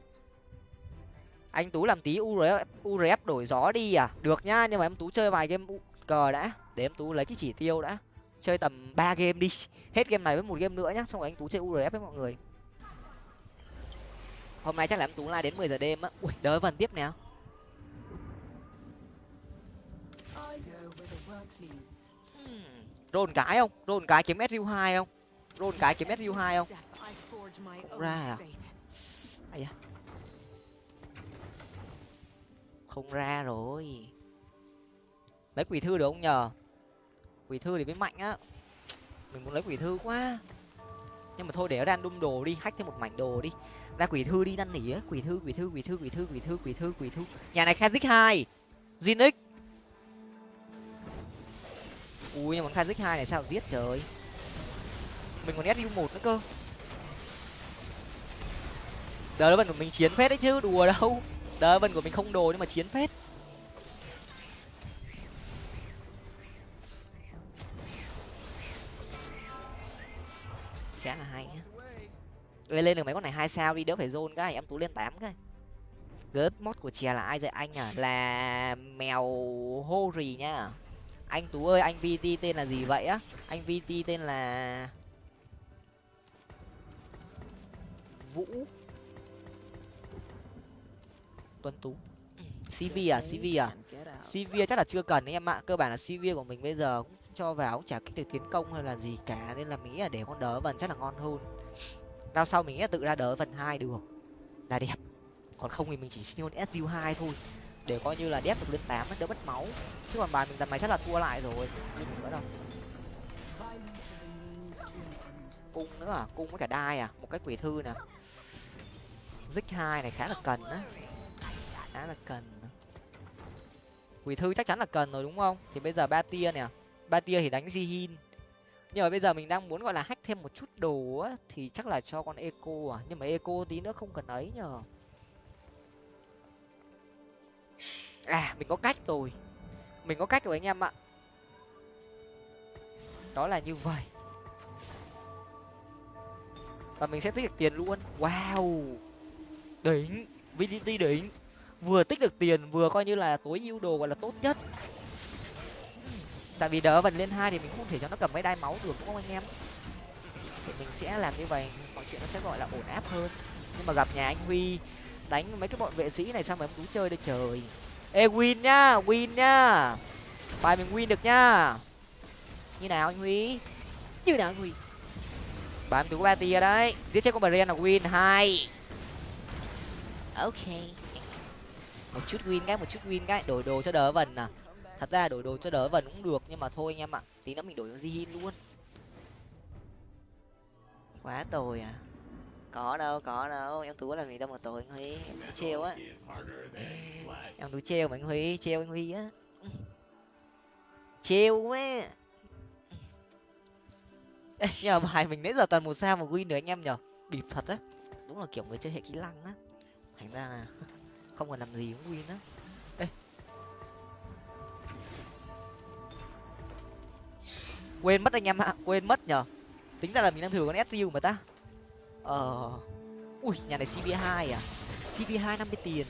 Anh tú làm tí urf urf đổi gió đi à? Được nhá nhưng mà em tú chơi vài game cờ đã. Để em tú lấy cái chỉ tiêu đã. Chơi tầm ba game đi. Hết game này với một game nữa nhá, xong rồi anh tú chơi urf với mọi người. Hôm nay chắc là em tú la đến mười giờ đêm á. Ui, đỡ vần tiếp nào rôn cái không? Rôn cái kiếm su hai không? Rôn cái kiếm su hai không? Không ra à? à? Không ra rồi. Lấy quỷ thư được không nhờ? Quỷ thư thì mới mạnh á. Mình muốn lấy quỷ thư quá. Nhưng mà thôi để nó random đồ đi, hack thêm một mảnh đồ đi. Ra quỷ thư đi, năn nỉ á. Quỷ thư quỷ thư quỷ thư quỷ thư quỷ thư quỷ thư quỷ thư. Nhà này kazik hai. Zinix ui nhưng mà kazik hai này sao giết, trời. Mình còn su một nữa cơ. Đờ vần của mình chiến phết đấy chứ, đùa đâu. Đờ vần của mình không đồ nhưng mà chiến phết. Khá là hay nhá lên lên được mấy con này hai sao đi, đỡ phải zone cái, em tú lên tám cái. Gớt mod của chè là ai vậy anh à? Là mèo hô rì nhá anh tú ơi, anh vt tên là gì vậy á? Anh vt tên là vũ. Tuấn tú. Cv à? Cv à? Cv chắc là chưa cần đấy em ạ. Cơ bản là cv của mình bây giờ cũng cho vào cũng chả kích được tiến công hay là gì cả, nên là mình nghĩ là để con đỡ vần chắc là ngon hơn. Đao sau mình nghĩ là tự ra đỡ vần hai được. Là đẹp. Còn không thì mình chỉ xin con su hai thôi để coi như là đép được lên tám đỡ mất máu. Chứ còn bài mình tầm này chắc là thua lại rồi không nữa đâu. Cung nữa à? Cung với cả đai à? Một cái quỷ thư nè. Dích hai này khá là cần á. Khá là cần. Quỷ thư chắc chắn là cần rồi đúng không? Thì bây giờ ba tia nè. Ba tia thì đánh zihin. nhưng mà bây giờ mình đang muốn gọi là hack thêm một chút đồ á, thì chắc là cho con eco à. Nhưng mà eco tí nữa không cần ấy nhờ. À mình có cách rồi. Mình có cách rồi anh em ạ. Đó là như vậy. Và mình sẽ tích được tiền luôn. Wow. Đỉnh. Vdt đỉnh. Vừa tích được tiền, vừa coi như là tối ưu đồ gọi là tốt nhất. Tại vì đỡ vần lên hai thì mình không thể cho nó cầm mấy đai máu được, đúng không anh em? Thì mình sẽ làm như vậy. Mọi chuyện nó sẽ gọi là ổn áp hơn. Nhưng mà gặp nhà anh huy, đánh mấy cái bọn vệ sĩ này sao mà em cứ chơi đây trời? Ê win nhá win nhá bài mình win được nhá như nào anh huy? Như nào anh huy? Bài em tú ba tia đấy. Giết chết con bà là win hai. Ok. Một chút win cái một chút win cái. Đổi đồ cho đỡ vần à. Thật ra đổi đồ cho đỡ vần cũng được nhưng mà thôi anh em ạ. Tí nữa mình đổi cho Jihin luôn. Quá tồi à có đâu có đâu. Em tú là gì đâu mà tối anh huy. Em tú trêu á. Em tú trêu mà anh huy trêu anh huy á. Trêu quá. Ê, bài mình nãy giờ toàn một sao mà win được anh em nhở? Bịp thật á. Đúng là kiểu người chơi hệ kỹ năng á. Thành ra là không còn làm gì cũng win á. Quên mất anh em ạ. Quên mất nhở. Tính ra là mình đang thử con su mà ta ờ. Ui, nhà này cb hai à? Cb hai năm mươi tiền.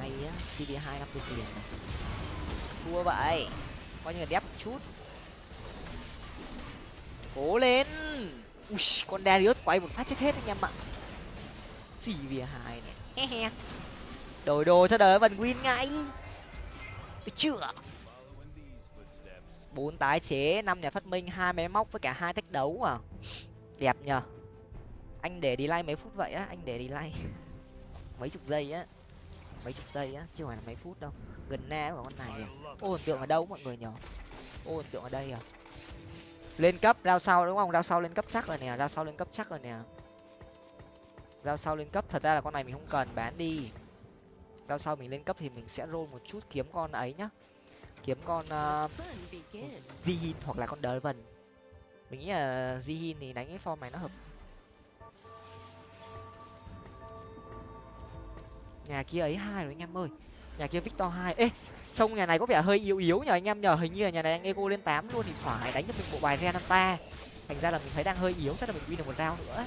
Hay á cb hai năm mươi tiền này. thua vậy. Coi như là đép một chút. Cố lên. Ui, con Darius quay một phát chết hết anh em ạ. Cb hai này. He he. Đổi đồ cho đời vần win ngay. Được chưa? Bốn tái chế, năm nhà phát minh, hai máy móc với cả hai thách đấu à. Đẹp nhờ. Anh để đi like mấy phút vậy á, anh để đi like mấy chục giây á. Mấy chục giây á, chứ không phải là mấy phút đâu. Gần na của con này à. ô, ấn tượng ở đâu mọi người nhở ô, ấn tượng ở đây à. Lên cấp rao sau đúng không? Rao sau lên cấp chắc rồi nè rao sau lên cấp chắc rồi nè. Rao sau lên cấp, thật ra là con này mình không cần, bán đi. Rao sau mình lên cấp thì mình sẽ roll một chút kiếm con ấy nhá kiếm con ờ, uh, Zihin hoặc là con Draven mình nghĩ là Zihin thì đánh cái form này nó hợp. Nhà kia ấy hai rồi anh em ơi. Nhà kia victor hai. Ê trông nhà này có vẻ hơi yếu yếu nhờ anh em nhờ. Hình như là nhà này đang ego lên tám luôn thì phải đánh cho mình bộ bài renata. Thành ra là mình thấy đang hơi yếu chắc là mình win được một round nữa.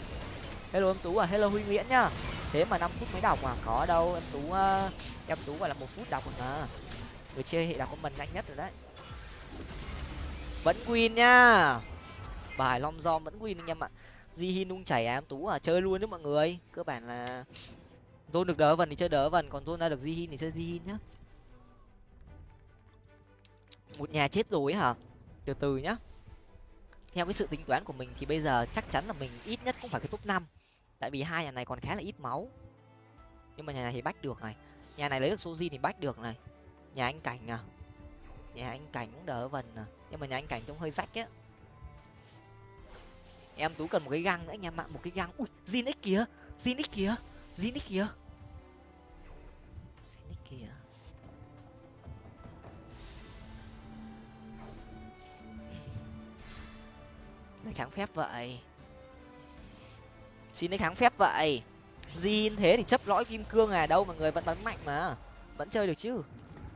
Hello em tú à hello huy nguyễn nhá thế mà năm phút mới đọc à? Có đâu em tú uh, em tú gọi là một phút đọc mà người chơi hệ đặc của mình nhanh nhất rồi đấy. Vẫn win nhá bài long do vẫn win anh em ạ. Di hin nung chảy ám em tú à chơi luôn đấy mọi người. Cơ bản là zone được đỡ vần thì chơi đỡ vần còn zone ra được di hin thì chơi di hin nhá. Một nhà chết rồi hả? Từ từ nhá. Theo cái sự tính toán của mình thì bây giờ chắc chắn là mình ít nhất cũng phải cái top năm. Tại vì hai nhà này còn khá là ít máu. Nhưng mà nhà này thì bách được này. Nhà này lấy được soji thì bách được này nhà anh cảnh à? Nhà anh cảnh cũng đỡ vần à? Nhưng mà nhà anh cảnh trông hơi rách á. Em tú cần một cái găng nữa anh em ạ, một cái găng. Ui, zin x kìa, zin x kìa, zin x kìa. Zin x kìa. Lấy kháng phép vậy. Xin lấy kháng phép vậy. Zin thế thì chấp lõi kim cương à? Đâu mà người vẫn bắn mạnh mà. Vẫn chơi được chứ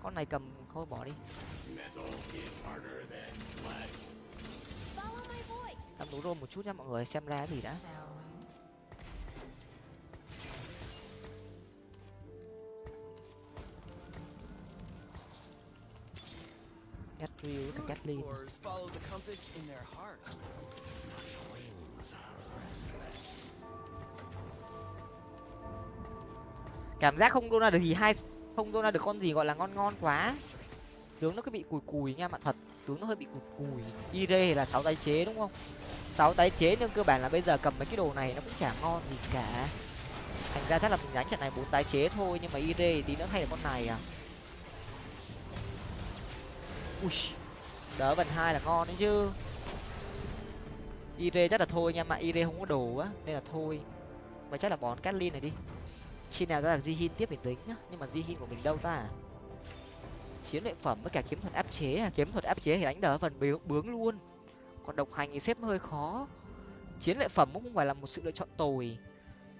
con này cầm thôi, bỏ đi. Làm đủ rôm một chút nha, mọi người xem ra gì đã. Catherine cả Kathleen cảm giác không đô ra được gì hai không đô ra được con gì gọi là ngon ngon quá. Tướng nó cứ bị cùi cùi nha bạn thật. Tướng nó hơi bị cùi cùi. Ire là sáu tái chế đúng không? Sáu tái chế nhưng cơ bản là bây giờ cầm mấy cái đồ này nó cũng chả ngon gì cả. Thành ra chắc là mình đánh trận này bốn tái chế thôi, nhưng mà ire tí nữa hay là con này à? Ui, đỡ vần hai là ngon đấy chứ. Ire chắc là thôi nha, mà ire không có đồ á, nên là thôi. Mà chắc là bón catlin này đi khi nào ra là Jihin tiếp mình tính nhá. Nhưng mà Jihin của mình đâu ta. Chiến lợi phẩm với cả kiếm thuật áp chế à? Kiếm thuật áp chế thì đánh đỡ phần bướng, bướng luôn. Còn độc hành thì xếp hơi khó. Chiến lợi phẩm cũng không phải là một sự lựa chọn tồi.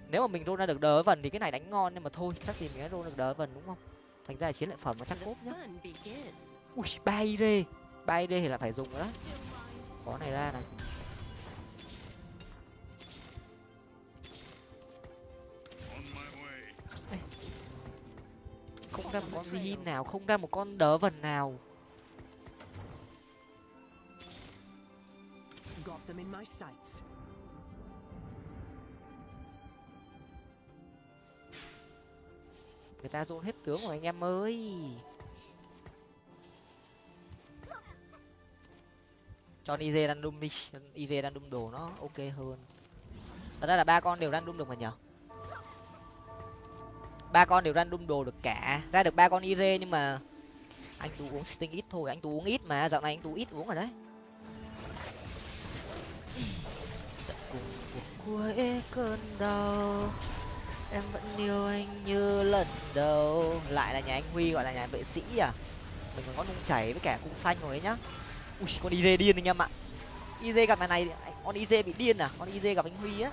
Nếu mà mình rôn ra được đỡ vần thì cái này đánh ngon nhưng mà thôi chắc gì mình đã rôn được đỡ vần đúng không? Thành ra là chiến lợi phẩm nó chắc cốt nhá. Ui ba ire ba ire thì là phải dùng rồi đó. Có này ra này. Không ra một con Zin nào không ra một con đỡ vần nào. Người ta dồn hết tướng rồi anh em ơi. Cho Ize đang đum đi Ize đang đum đồ nó ok hơn. Thật ra là ba con đều đang đum được mà nhở ba con đều random đồ được cả. Ra được ba con ire nhưng mà anh tú uống sting ít thôi, anh tú uống ít mà, dạo này anh tú ít uống rồi đấy. Tận cùng cuộc cuối cơn đau, em vẫn yêu anh như lần đầu. Lại là nhà anh huy, gọi là nhà vệ sĩ à? Mình còn có nung chảy với cả cung xanh rồi ấy nhá. Ui, con iz điên anh em ạ. Iz gặp mày này con iz bị điên à? Con iz gặp anh huy á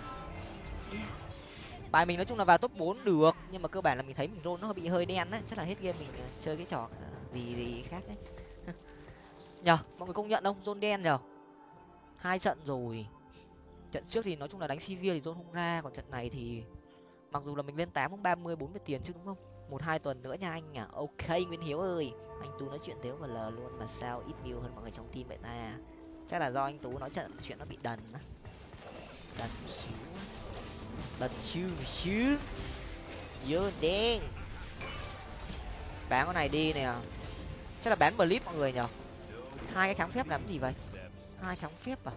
bài mình nói chung là vào top bốn được, nhưng mà cơ bản là mình thấy mình rôn nó bị hơi đen á, chắc là hết game mình ờ, chơi cái trò ờ, gì gì khác đấy. Nhờ, mọi người công nhận không? Rôn đen nhờ. Hai trận rồi. Trận trước thì nói chung là đánh sivir thì rôn không ra, còn trận này thì mặc dù là mình lên tám cũng ba mươi, bốn mươi tiền chứ đúng không? Một, hai tuần nữa nha anh à ok nguyễn hiếu ơi, anh tú nói chuyện thiếu và lờ luôn mà sao ít view hơn mọi người trong team vậy ta? Chắc là do anh tú nói chuyện chuyện nó bị đần á. Đần xíu đần xíu xíu dơ đen. Bán con này đi nè. Chắc là bán blip mọi người nhở? Hai cái kháng phép làm gì vậy? Hai kháng phép à?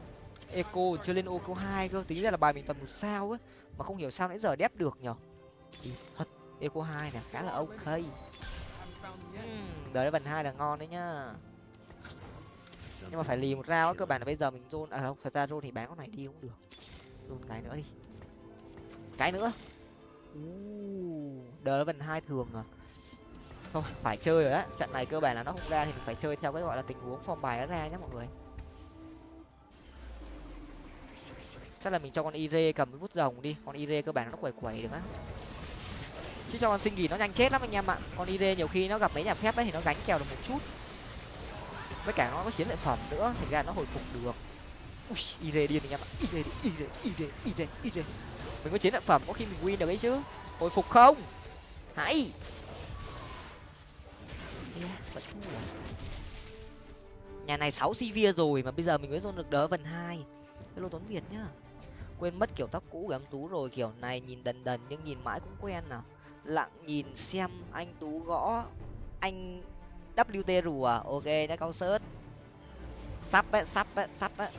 Eco chưa lên eco hai cơ. Tính ra là bài mình tầm một sao ấy, mà không hiểu sao nãy giờ đép được nhở? Thì thật. Eco hai nè khá là ok. Uhm, đời vần hai là ngon đấy nhá. Nhưng mà phải lì một rau cơ bản là bây giờ mình zone à không thật ra zone thì bán con này đi cũng được. Zone cái nữa đi cái nữa. Đời hai thường à? Không, phải chơi rồi á. Trận này cơ bản là nó không ra thì mình phải chơi theo cái gọi là tình huống form bài nó ra nhé mọi người. Chắc là mình cho con ire cầm cái vút rồng đi. Con ire cơ bản nó quẩy quẩy được á. Chứ cho con sinh nghỉ nó nhanh chết lắm anh em ạ. Con ire nhiều khi nó gặp mấy nhà phép ấy thì nó gánh kèo được một chút. Với cả nó có chiến lợi phẩm nữa, thành ra nó hồi phục được. Ui ire điên anh em ạ. Ire ire ire ire ire mình có chiến lợi phẩm, có khi mình win được ấy chứ. Hồi phục không? Hãy nhà này sáu cv rồi mà bây giờ mình mới dồn được đỡ vần hai. Hello tuấn việt nhá. Quên mất kiểu tóc cũ của em tú rồi, kiểu này nhìn đần đần nhưng nhìn mãi cũng quen nào lặng nhìn xem anh tú gõ anh wt rùa. Ok đã cao sớt. Sắp ấy sắp ấy sắp ấy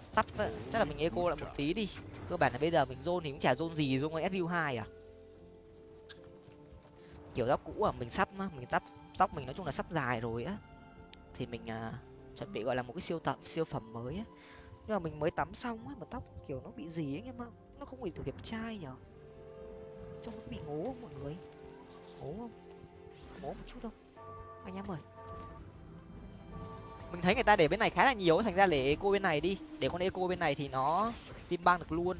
sắp ấy chắc là mình eco lại một tí đi cơ bản là bây giờ mình zone thì cũng chả zone gì zone con su hai à? Kiểu tóc cũ à? Mình sắp á mình tóc tóc mình nói chung là sắp dài rồi á. Thì mình à, chuẩn bị gọi là một cái siêu tập siêu phẩm mới á. Nhưng mà mình mới tắm xong á mà tóc kiểu nó bị gì ấy em ạ? Nó không bị được đẹp trai nhở? Trông nó bị ngố không mọi người? Ngố không? Ngố một chút không? Anh em ơi. Mình thấy người ta để bên này khá là nhiều thành ra để eco bên này đi. Để con eco bên này thì nó xin băng được luôn.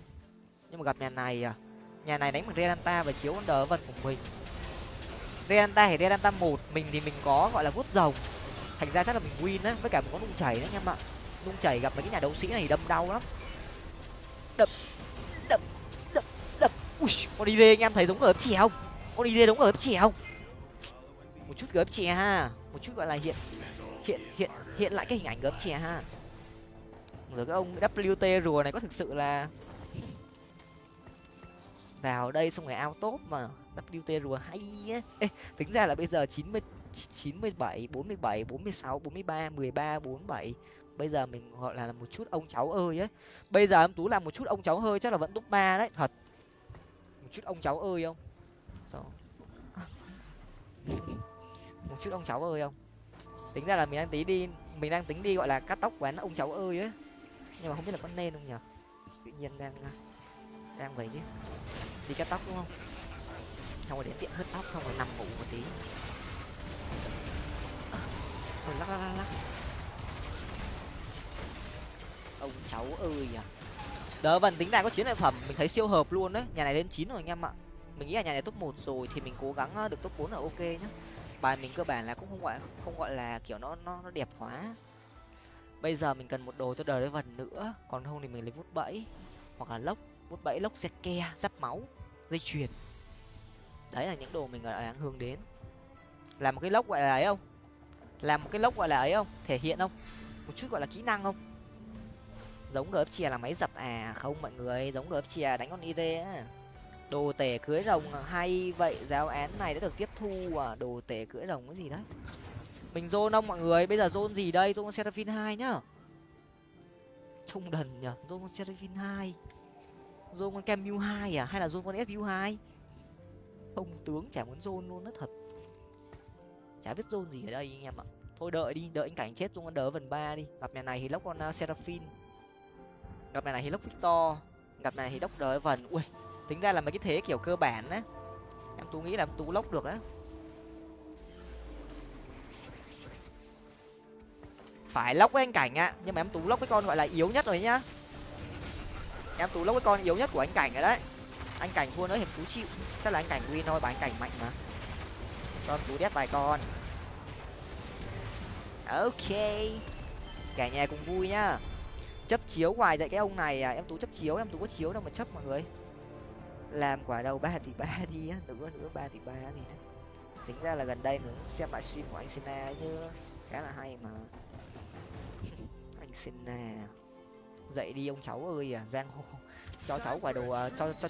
Nhưng mà gặp nhà này à nhà này đánh bằng redanta và chiếu con đờ vần của mình. Redanta thì redanta một, mình thì mình có gọi là vút rồng. Thành ra chắc là mình win á, với cả mình có nung chảy đấy anh em ạ. Nung chảy gặp mấy cái nhà đấu sĩ này đâm đau lắm. Đập đập đập đập. Ui, con đi anh em thấy giống gớp chè không? Con đi giống gớp chè không? Một chút gớp chè ha. Một chút gọi là hiện hiện hiện hiện lại cái hình ảnh gớp chè ha rồi cái ông wt rùa này có thực sự là vào đây xong rồi ao tốt mà. Wt rùa hay á. Ê, tính ra là bây giờ chín mươi chín mươi bảy bốn mươi bảy bốn mươi sáu bốn mươi ba mười ba bốn bảy. Bây giờ mình gọi là một chút ông cháu ơi ấy bây giờ em tú làm một chút ông cháu hơi chắc là vẫn top ba đấy thật. Một chút ông cháu ơi không? Sao? một chút ông cháu ơi không? Tính ra là mình đang tí đi mình đang tính đi gọi là cắt tóc quán ông cháu ơi ấy nhưng mà không biết là có nên không nhở tự nhiên đang à, đang vậy chứ. Đi cắt tóc đúng không? Không rồi đến tiệm hớt tóc không rồi nằm ngủ một tí. Rồi lắc lắc lắc lắc. Ông cháu ơi à. Đỡ vần, tính này có chiến lợi phẩm, mình thấy siêu hợp luôn đấy. Nhà này lên chín rồi anh em ạ. Mình nghĩ là nhà này top một rồi thì mình cố gắng ờ, được top bốn là ok nhá. Bài mình cơ bản là cũng không gọi không gọi là kiểu nó nó nó đẹp quá bây giờ mình cần một đồ cho đời đấy vần nữa. Còn không thì mình lấy vút bẫy. Hoặc là lốc, vút bẫy, lốc xe ke, giáp máu, dây chuyền. Đấy là những đồ mình đang hướng đến. Làm một cái lốc gọi là ấy không? Làm một cái lốc gọi là ấy không? Thể hiện không? Một chút gọi là kỹ năng không? Giống gớp chìa là máy dập à? Không mọi người, giống gớp chìa đánh con id á. Đồ tể cưới rồng à, hay vậy. Giáo án này đã được tiếp thu à? Đồ tể cưỡi rồng cái gì đấy? Mình zone ông mọi người? Bây giờ zone gì đây? Zone con seraphine hai nhá. Trông đần nhở zone con seraphine hai. Zone con camu hai à? Hay là zone con su hai? Ông tướng chả muốn zone luôn nó thật. Chả biết zone gì ở đây anh em ạ. Thôi đợi đi đợi anh cảnh chết zone con đỡ vần ba đi. Gặp nhà này thì lốc con à, uh, seraphine gặp này thì lốc Victor. Gặp này thì đốc đỡ vần ui tính ra là mấy cái thế kiểu cơ bản á. Em tú nghĩ là tú lốc được á. Phải lóc với anh cảnh ạ nhưng mà em tú lóc với con gọi là yếu nhất rồi nhá. Em tú lóc với con yếu nhất của anh cảnh rồi đấy. Anh cảnh thua nữa hiệp tú chịu. Chắc là anh cảnh win thôi, bà anh cảnh mạnh mà. Cho tú đét vài con. Ok. Cả nhà cùng vui nhá. Chấp chiếu ngoài tại cái ông này à. Em tú chấp chiếu, em tú có chiếu đâu mà chấp mọi người. Làm quả đầu ba thì ba đi á. Nữa nữa, ba thì ba thì tính ra là gần đây mình xem lại stream của anh Sina chứ. Khá là hay mà xin Sina dậy đi ông cháu ơi à giang hồ. Cho cháu quả đầu uh, à, cho cho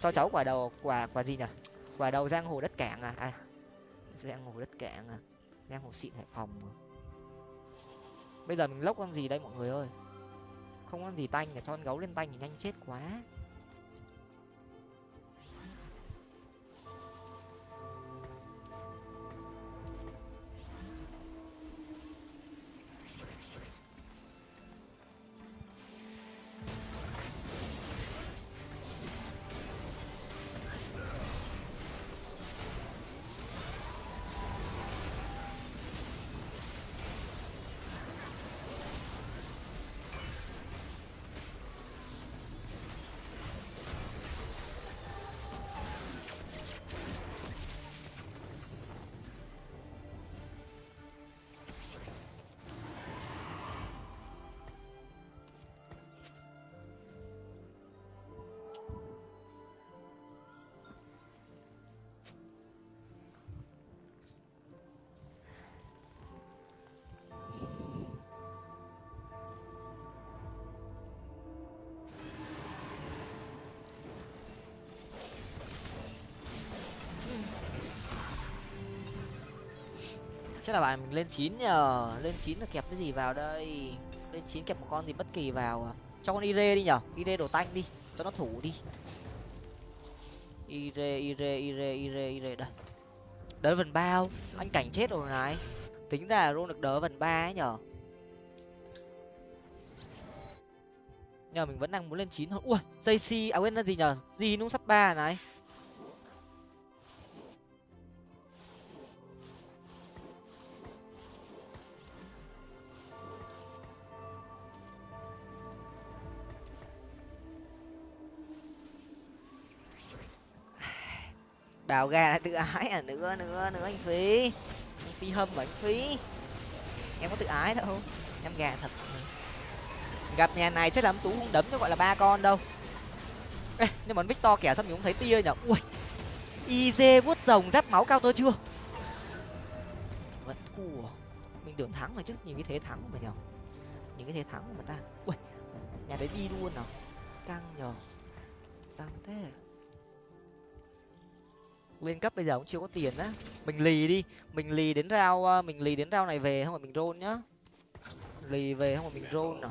cho cháu quả đầu quả quả gì nhỉ? Quả đầu giang hồ đất cảng à? À giang hồ đất cảng à? Giang hồ xịn hải phòng à. bây giờ mình lốc con gì đây mọi người ơi? Không con gì tanh để cho con gấu lên tanh thì nhanh chết quá. Chắc là bạn mình lên chín nhờ. Lên chín là kẹp cái gì vào đây? Lên chín kẹp một con gì bất kỳ vào à? cho con ire đi nhở ire đồ tanh đi. Cho nó thủ đi. Ire ire ire ire ire. Đây. Đỡ vần bao. Anh cảnh chết rồi này. Tính ra luôn được đỡ vần ba ấy nhở nhờ mình vẫn đang muốn lên chín thôi. Ui dây si à quên là gì nhở gì nung sắp ba này. Đào gà là tự ái à nữa nữa nữa anh phí. Anh phí hâm và anh phí. Em có tự ái đâu em gà thật. Gặp nhà này chắc là tú không đấm cho gọi là ba con đâu. Ê, nhưng mà victor kẻ sao mình cũng thấy tia nhở. Ui iz vuốt rồng giáp máu cao tơ chưa? Vẫn thua. Mình tưởng thắng rồi chứ nhìn cái thế thắng mà nhở. Nhìn cái thế thắng mà ta. Ui nhà đấy đi luôn nào căng nhở. Căng thế lên cấp bây giờ cũng chưa có tiền á. Mình lì đi. Mình lì đến rau ờ, mình lì đến rau này về không phải mình rôn nhá. Lì về không phải mình rôn à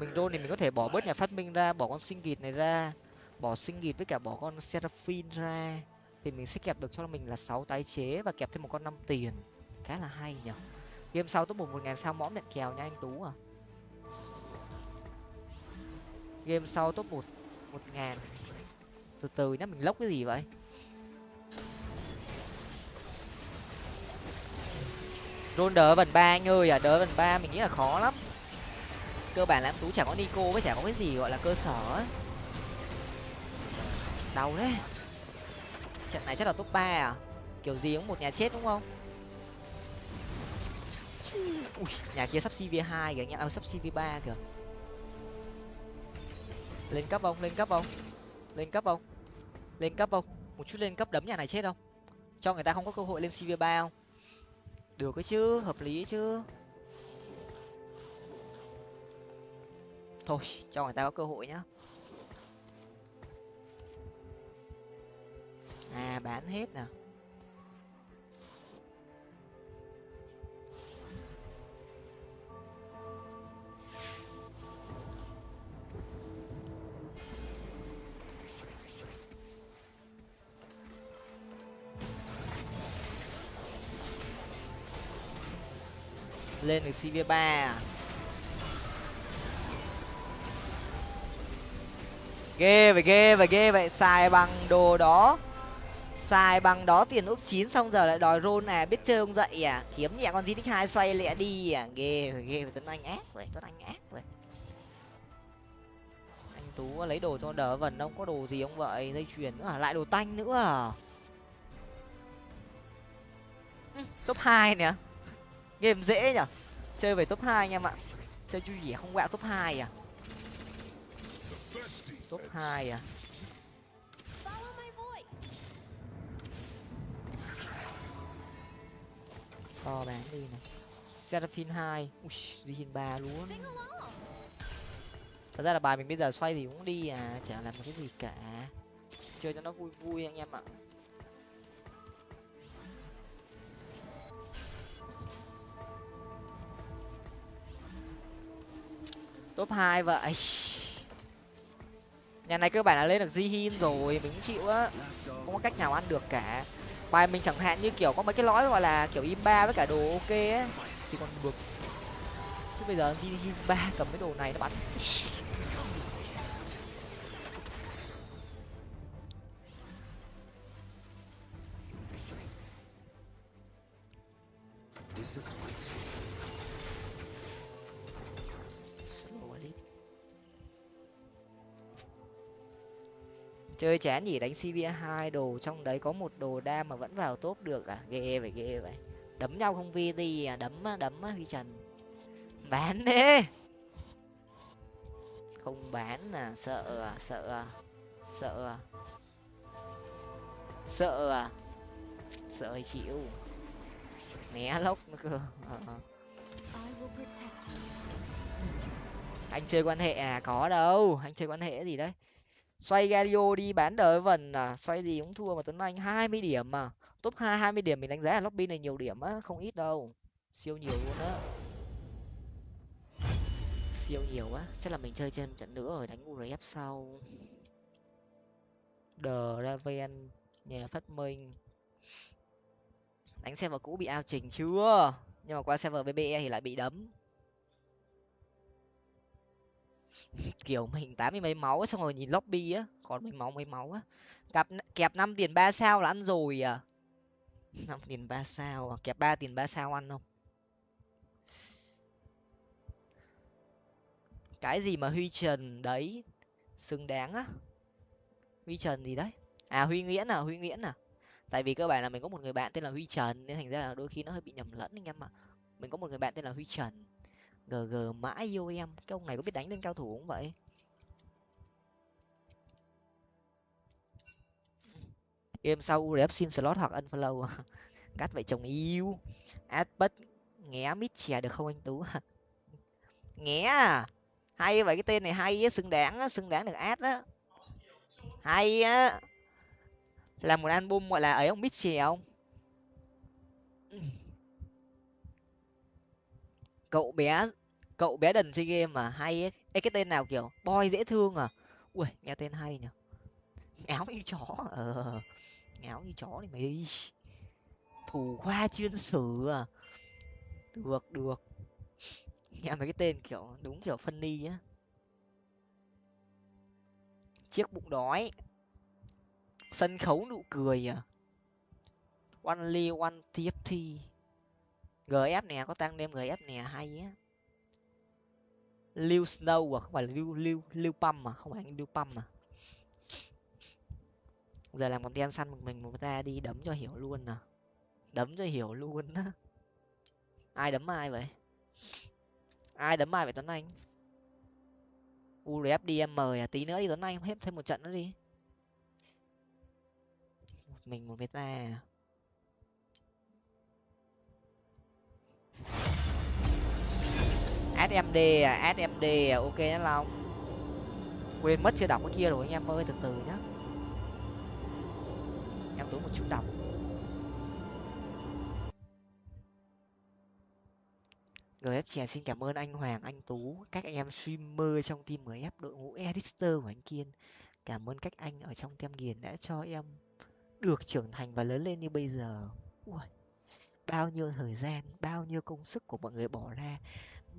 mình rôn thì mình có thể bỏ bớt nhà phát minh ra, bỏ con sinh gịt này ra, bỏ sinh gịt với cả bỏ con seraphine ra. Thì mình sẽ kẹp được cho mình là sáu tái chế và kẹp thêm một con năm tiền. Khá là hay nhở. Game sau top một một ngàn sao mõm nhận kèo nha anh tú à. Game sau top một một ngàn. Từ từ nhá, mình lốc cái gì vậy? Rôn đỡ vần ba anh ơi à đỡ vần ba mình nghĩ là khó lắm. Cơ bản là em tú chả có nico với chả có cái gì gọi là cơ sở ấy đau đấy trận này chắc là top ba à. Kiểu gì cũng một nhà chết đúng không? Ui, nhà kia sắp cv hai kìa nhà à, sắp cv ba kìa. Lên cấp không? Lên cấp không? Lên cấp không? Lên cấp không? Một chút lên cấp đấm nhà này chết không? Cho người ta không có cơ hội lên cv ba không? Được cái chứ, hợp lý chứ. Thôi, cho người ta có cơ hội nhá. À bán hết nè. Lên được cv ba. À? ghê vậy ghê vậy ghê vậy. Xài bằng đồ đó. Xài bằng đó tiền úp chín xong giờ lại đòi rôn à biết chơi không dậy à? Kiếm nhẹ con zinic hai xoay lẹ đi à. Ghê ghê tuấn anh ác vậy, tuấn anh ác vậy. Anh tú lấy đồ cho đỡ vần, ông có đồ gì ông vậy? Dây chuyền nữa à? Lại đồ tanh nữa à? Top hai nè game dễ nhở chơi về top hai anh em ạ. Chơi chui vẻ không quẹo top hai à? Top hai à? To bán đi này. Seraphin hai. Rihin ba luôn. Thật ra là bài mình bây giờ xoay thì cũng đi à chả làm một cái gì cả. Chơi cho nó vui vui anh em ạ. Top hai vậy. Nhà này cơ bản là lên được di hin rồi, mình cũng chịu á. Không có cách nào ăn được cả. Bài mình chẳng hạn như kiểu có mấy cái lõi gọi là kiểu im ba với cả đồ ok á. Thì còn được. Chứ bây giờ di hin ba cầm cái đồ này nó bắn. Chơi chán gì đánh cb hai đồ, trong đấy có một đồ đam mà vẫn vào top được à? Ghê vậy ghê vậy. Đấm nhau không vi đi à? Đấm đấm huy trần. Bán đi không bán à? Sợ à? Sợ à? Sợ à? Sợ à? Sợ chịu. Né lốc nữa cơ. À. anh chơi quan hệ à? Có đâu. Anh chơi quan hệ gì đấy? Xoay Galio đi, bán đời vần à xoay gì cũng thua mà tuấn anh, hai mươi điểm mà. Top hai hai mươi điểm mình đánh giá là lobby này nhiều điểm á, không ít đâu. Siêu nhiều luôn á. Siêu nhiều á. Chắc là mình chơi trên trận nữa rồi đánh urf sau. The raven, nhà phát minh. Đánh xem vào cũ bị ao trình chưa? Nhưng mà qua server bbe thì lại bị đấm. kiểu mình tám mươi mấy máu xong rồi nhìn lobby á, còn mấy máu mấy máu á. Cặp kẹp năm tiền ba sao là ăn rồi à? Năm tiền ba sao à? Kẹp ba tiền ba sao ăn không? Cái gì mà huy trần đấy, xứng đáng á? Huy trần gì đấy? À huy nguyễn à huy nguyễn à? Tại vì cơ bản là mình có một người bạn tên là huy trần, nên thành ra là đôi khi nó hơi bị nhầm lẫn anh em ạ. Mình có một người bạn tên là huy trần gg mãi yêu em. Cái ông này có biết đánh lên cao thủ không vậy? Game sau urf xin slot hoặc unfollow. Cắt vậy chồng yêu. Adbus nghé mít chè được không anh tú? Nghé à? Hay vậy, cái tên này hay á, xứng đáng á, xứng đáng được ad á. Hay á. Làm một album gọi là ấy ông mít chè không? Cậu bé cậu bé đần chơi game mà hay ấy. Ê, cái tên nào kiểu boy dễ thương à? Ui nghe tên hay nhở ngáo như chó à? ờ ngáo như chó thì mày đi. Thủ khoa chuyên sử à? Được được. Nghe mấy cái tên kiểu đúng kiểu phân ni á. Chiếc bụng đói. Sân khấu nụ cười à? Only one tft gf nè có tăng đem gf nè hay á. Lưu snow à không phải là lưu lưu lưu păm mà không phải anh lưu păm mà, giờ làm con tiên săn một mình một ta đi đấm cho hiểu luôn nè đấm cho hiểu luôn á. Ai đấm ai vậy? Ai đấm ai vậy tuấn anh? Urf đi à tí nữa đi tuấn anh hết thêm một trận nữa đi. Một mình một meta à. Smd à smd à ok nhá long. Quên mất chưa đọc cái kia rồi anh em ơi từ từ nhá. Em tốn một chút đọc. Gf chè xin cảm ơn anh hoàng anh tú. Các anh em streamer trong team gf đội ngũ editor của anh kiên. Cảm ơn các anh ở trong tem nghiền đã cho em được trưởng thành và lớn lên như bây giờ. Ui, bao nhiêu thời gian bao nhiêu công sức của mọi người bỏ ra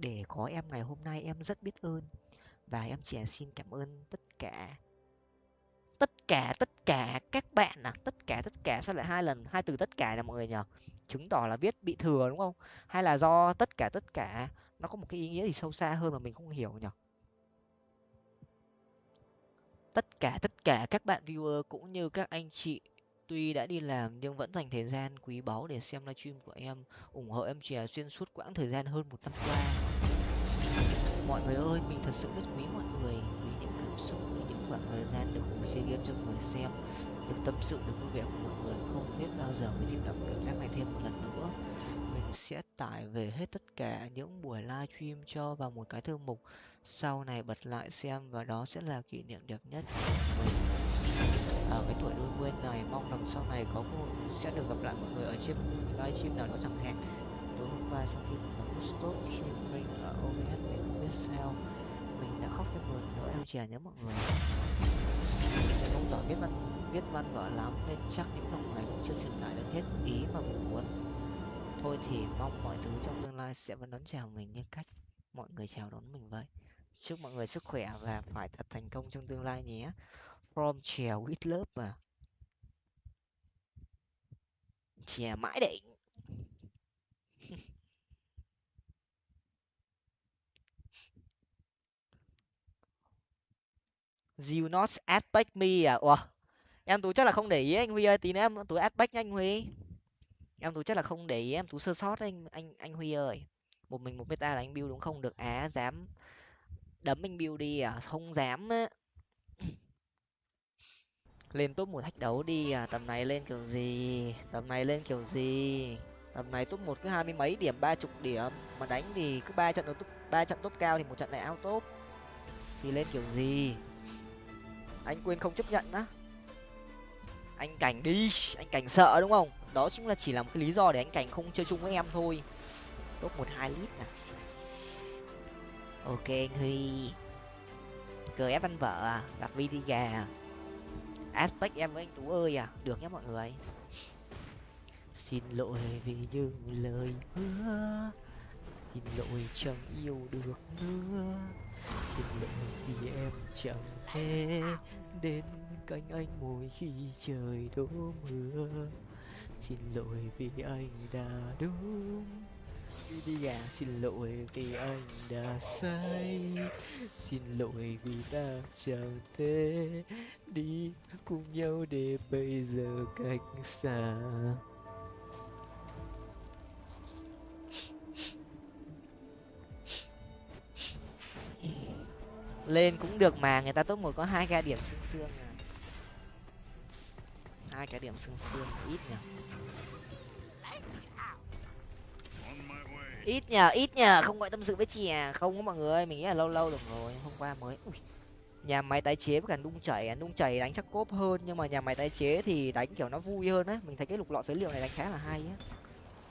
để có em ngày hôm nay em rất biết ơn. Và em chỉ xin cảm ơn tất cả tất cả tất cả các bạn à tất cả tất cả, sao lại hai lần, hai từ tất cả là mọi người nhỉ? Chứng tỏ là viết bị thừa đúng không? Hay là do tất cả tất cả, nó có một cái ý nghĩa gì sâu xa hơn mà mình không hiểu nhỉ? Tất cả tất cả các bạn viewer cũng như các anh chị, tuy đã đi làm nhưng vẫn dành thời gian quý báu để xem livestream của em, ủng hộ em chè xuyên suốt quãng thời gian hơn một năm qua mọi người ơi, mình thật sự rất quý mọi người vì những cảm xúc, vì những khoảng thời gian được cùng chơi game cho người xem, được tâm sự, được vui vẻ của mọi người. Không biết bao giờ mới tìm được cảm giác này thêm một lần nữa. Mình sẽ tải về hết tất cả những buổi livestream cho vào một cái thư mục. Sau này bật lại xem và đó sẽ là kỷ niệm đẹp nhất của mình. Ở cái tuổi đôi mươi này, mong rằng sau này có cơ hội sẽ được gặp lại mọi người ở trên livestream nào đó chẳng hạn. Tối hôm qua sau khi có stop streaming ở OBS sao? Mình đã khóc thêm buồn nỗi em chè nhớ mọi người. Mình không giỏi viết văn viết văn vở lắm nên chắc những dòng này cũng chưa truyền tải được hết ý mà mình muốn. Thôi thì mong mọi thứ trong tương lai sẽ vẫn đón chào mình như cách mọi người chào đón mình vậy. Chúc mọi người sức khỏe và phải thật thành công trong tương lai nhé. From chèo with love mà. Chè mãi đỉnh. You not aspect me à? Ủa, em tú chắc là không để ý anh huy ơi, tí nữa em tú aspect nha anh huy. Em tú chắc là không để ý, em tú sơ sót anh anh anh huy ơi. Một mình một meta là anh build đúng không? Được á dám đấm anh build đi à? Không dám á. Lên top một thách đấu đi à? Tầm này lên kiểu gì? Tầm này lên kiểu gì? Tầm này top một cứ hai mươi mấy điểm, ba chục điểm. Mà đánh thì cứ ba trận top, ba trận top cao thì một trận lại out top. Thì lên kiểu gì? Anh quên không chấp nhận á. Anh cảnh đi, anh cảnh sợ đúng không? Đó chính là chỉ là một cái lý do để anh cảnh không chơi chung với em thôi. Top một hai lít nè ok anh huy. Cờ ép văn vợ à? Gặp vi đi gà aspect em với anh tú ơi à? Được nhé mọi người. Xin lỗi vì những lời hứa. Xin lỗi chẳng yêu được nữa. Xin lỗi vì em chẳng hè, đến cạnh anh mỗi khi trời đổ mưa. Xin lỗi vì anh đã đúng. Đi gà, xin lỗi vì anh đã sai xin lỗi vì ta chẳng thể đi cùng nhau để bây giờ cách xa. Lên cũng được mà, người ta top một có hai cái điểm xương xương à. Hai cái điểm xương xương, ít nhỉ ít nhờ ít nhờ, không gọi tâm sự với chị à. Không có mọi người, mình nghĩ là lâu lâu được rồi, hôm qua mới. Ui. nhà máy tái chế với cả nung chảy à. nung chảy đánh chắc cốp hơn, nhưng mà nhà máy tái chế thì đánh kiểu nó vui hơn đấy mình thấy cái lục lọi phế liệu này đánh khá là hay á.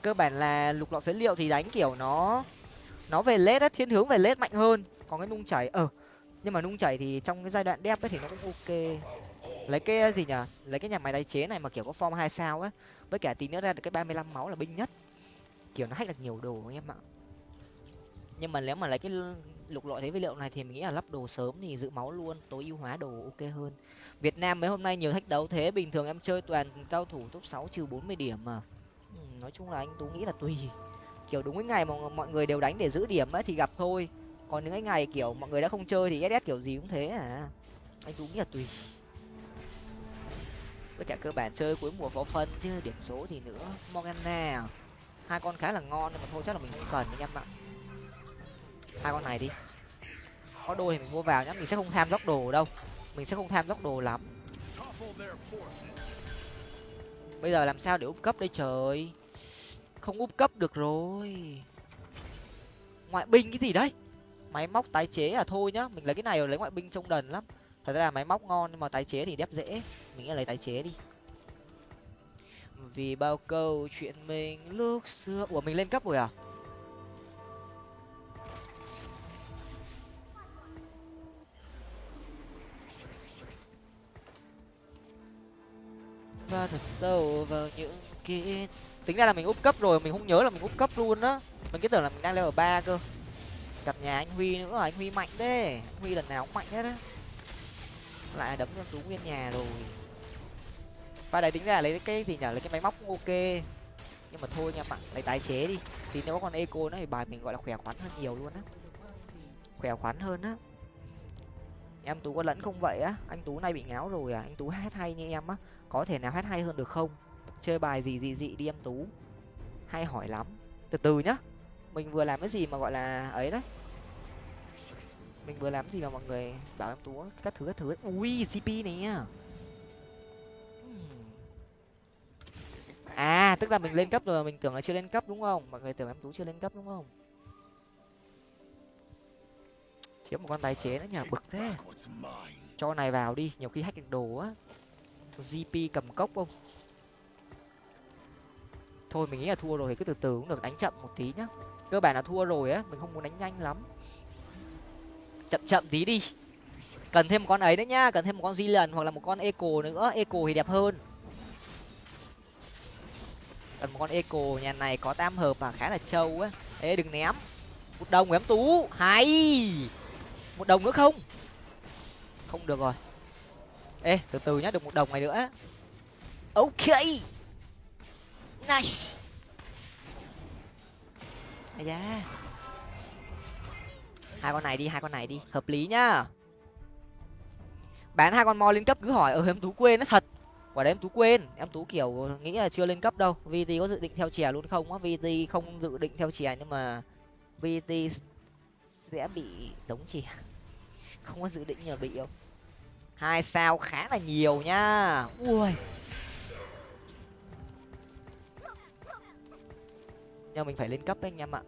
Cơ bản là lục lọi phế liệu thì đánh kiểu nó nó về lết á, thiên hướng về lết mạnh hơn. Còn cái nung chảy ờ nhưng mà nung chảy thì trong cái giai đoạn đẹp ấy thì nó cũng ok. Lấy cái ờ, gì nhở? Lấy cái nhà máy tái chế này mà kiểu có form hai sao á. Với cả tí nữa ra được cái ba mươi lăm máu là binh nhất. Kiểu nó hack được nhiều đồ anh em ạ. Nhưng mà nếu mà lấy cái lục lọi thế vật liệu này thì mình nghĩ là lắp đồ sớm thì giữ máu luôn, tối ưu hóa đồ ok hơn. Việt nam mấy hôm nay nhiều thách đấu thế, bình thường em chơi toàn cao thủ top sáu trừ bốn mươi điểm mà. Nói chung là anh tú nghĩ là tùy. Kiểu đúng cái ngày mà mọi người đều đánh để giữ điểm ấy thì gặp thôi còn những cái ngày kiểu mọi người đã không chơi thì ss kiểu gì cũng thế à. Anh đúng nghĩ là tùy. Với cả cơ bản chơi cuối mùa phó phân chứ, điểm số thì nữa. Morgana à? hai con khá là ngon nhưng mà thôi chắc là mình không cần anh em ạ. Hai con này đi. Có đôi thì mình mua vào nhá, mình sẽ không tham dốc đồ đâu. Mình sẽ không tham dốc đồ lắm. Bây giờ làm sao để úp cấp đây trời? Không úp cấp được rồi. Ngoại binh cái gì đấy? Máy móc tái chế à thôi nhá. Mình lấy cái này rồi lấy ngoại binh trông đần lắm. Thật ra là máy móc ngon nhưng mà tái chế thì đép dễ. Mình nghĩ lấy tái chế đi. Vì bao câu chuyện mình lúc xưa. Ủa, mình lên cấp rồi à? Và thật sâu vào những ký tính ra là mình úp cấp rồi, mình không nhớ là mình úp cấp luôn á. Mình cứ tưởng là mình đang level ba cơ gặp nhà anh huy nữa, anh huy mạnh thế. Anh huy lần nào cũng mạnh hết á. Lại đấm cho tú nguyên nhà rồi. Và đấy tính ra lấy cái gì nhở lấy cái máy móc cũng ok. Nhưng mà thôi nha bạn, lấy tái chế đi. Thì nếu có con eco nữa thì bài mình gọi là khỏe khoắn hơn nhiều luôn á. Khỏe khoắn hơn á. Em tú có lẫn không vậy á? Anh tú này bị ngáo rồi à? Anh tú hát hay như em á. Có thể nào hát hay hơn được không? Chơi bài gì gì dị đi em tú. Hay hỏi lắm. Từ từ nhá mình vừa làm cái gì mà, gọi là, ấy đấy? Mình vừa làm cái gì mà mọi người bảo em tú các thứ các thứ ấy. ui cp này à tức là mình lên cấp rồi mình tưởng là chưa lên cấp đúng không? Mọi người tưởng em tú chưa lên cấp đúng không? Thiếu một con tái chế nữa nhờ bực thế. Cho này vào đi, nhiều khi hack được đồ á. Gp cầm cốc không? Thôi, mình nghĩ là thua rồi thì cứ từ từ cũng được, đánh chậm một tí nhá cơ bản là thua rồi á, mình không muốn đánh nhanh lắm. Chậm chậm tí đi. Cần thêm một con ấy đấy nhá, cần thêm một con di lần hoặc là một con eco nữa. Eco thì đẹp hơn. Cần một con eco, nhà này có tam hợp và khá là trâu á. Ê, đừng ném. Một đồng ném tú. Hay! Một đồng nữa không? Không được rồi. Ê, từ từ nhá, được một đồng này nữa. Ok. Nice à, da. Hai con này đi hai con này đi. Hợp lý nhá. Bán hai con mo lên cấp cứ hỏi ở em tú quên nó thật. Quả đấy em tú quên. Em tú kiểu nghĩ là chưa lên cấp đâu. Vt có dự định theo chè luôn không á? Vt không dự định theo chè nhưng mà vt sẽ bị giống chè. Không có dự định nhờ bị không? Hai sao khá là nhiều nhá ui. Nhưng mình phải lên cấp đấy anh em ạ.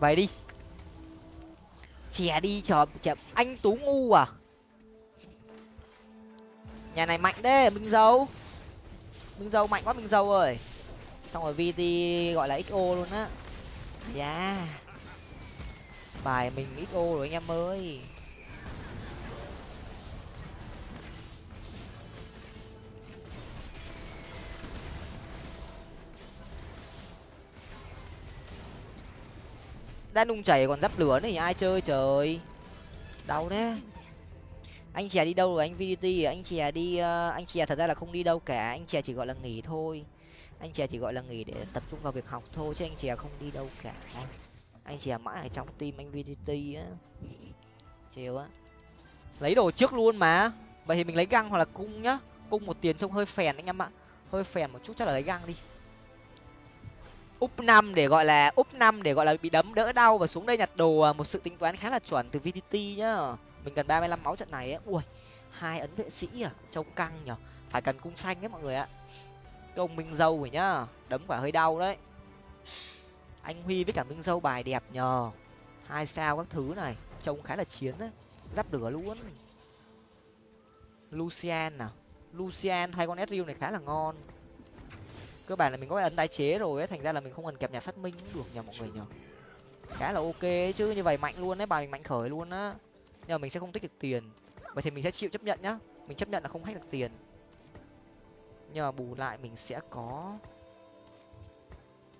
Vậy đi. Chè đi chờ chè, anh tú ngu à? Nhà này mạnh đấy minh dấu mình giàu mạnh quá mình giàu rồi, xong rồi vt gọi là xo luôn á dạ yeah. bài mình xo rồi anh em ơi đã nung chảy còn dắp lửa này ai chơi trời đau đấy anh chè đi đâu rồi? Anh vdt à? anh chè đi uh, anh chè thật ra là không đi đâu cả. Anh chè chỉ gọi là nghỉ thôi. Anh chè chỉ gọi là nghỉ để tập trung vào việc học thôi chứ anh chè không đi đâu cả. Anh chè mãi ở trong tim anh vdt á. Chiều á. Lấy đồ trước luôn mà. Vậy thì mình lấy găng hoặc là cung nhá. Cung một tiền trông hơi phèn anh em ạ. Hơi phèn một chút chắc là lấy găng đi. Úp năm để gọi là úp năm để gọi là bị đấm đỡ đau và xuống đây nhặt đồ à, một sự tính toán khá là chuẩn từ vdt nhá mình cần ba mươi lăm máu trận này á ui, hai ấn vệ sĩ à trông căng nhở. Phải cần cung xanh đấy mọi người ạ. Cái ông minh dâu rồi nhá, đấm quả hơi đau đấy. Anh huy với cả minh dâu bài đẹp nhờ. Hai sao các thứ này, trông khá là chiến đấy. Giáp lửa luôn. Lucian nào lucian, hai con sriu này khá là ngon. Cơ bản là mình có cái ấn tái chế rồi ấy, thành ra là mình không cần kẹp nhà phát minh cũng được nhờ mọi người nhờ. Khá là ok chứ, như vậy mạnh luôn đấy, bài mình mạnh khởi luôn á nhưng mà mình sẽ không tích được tiền. Vậy thì mình sẽ chịu chấp nhận nhá. Mình chấp nhận là không hack được tiền. Nhưng mà bù lại mình sẽ có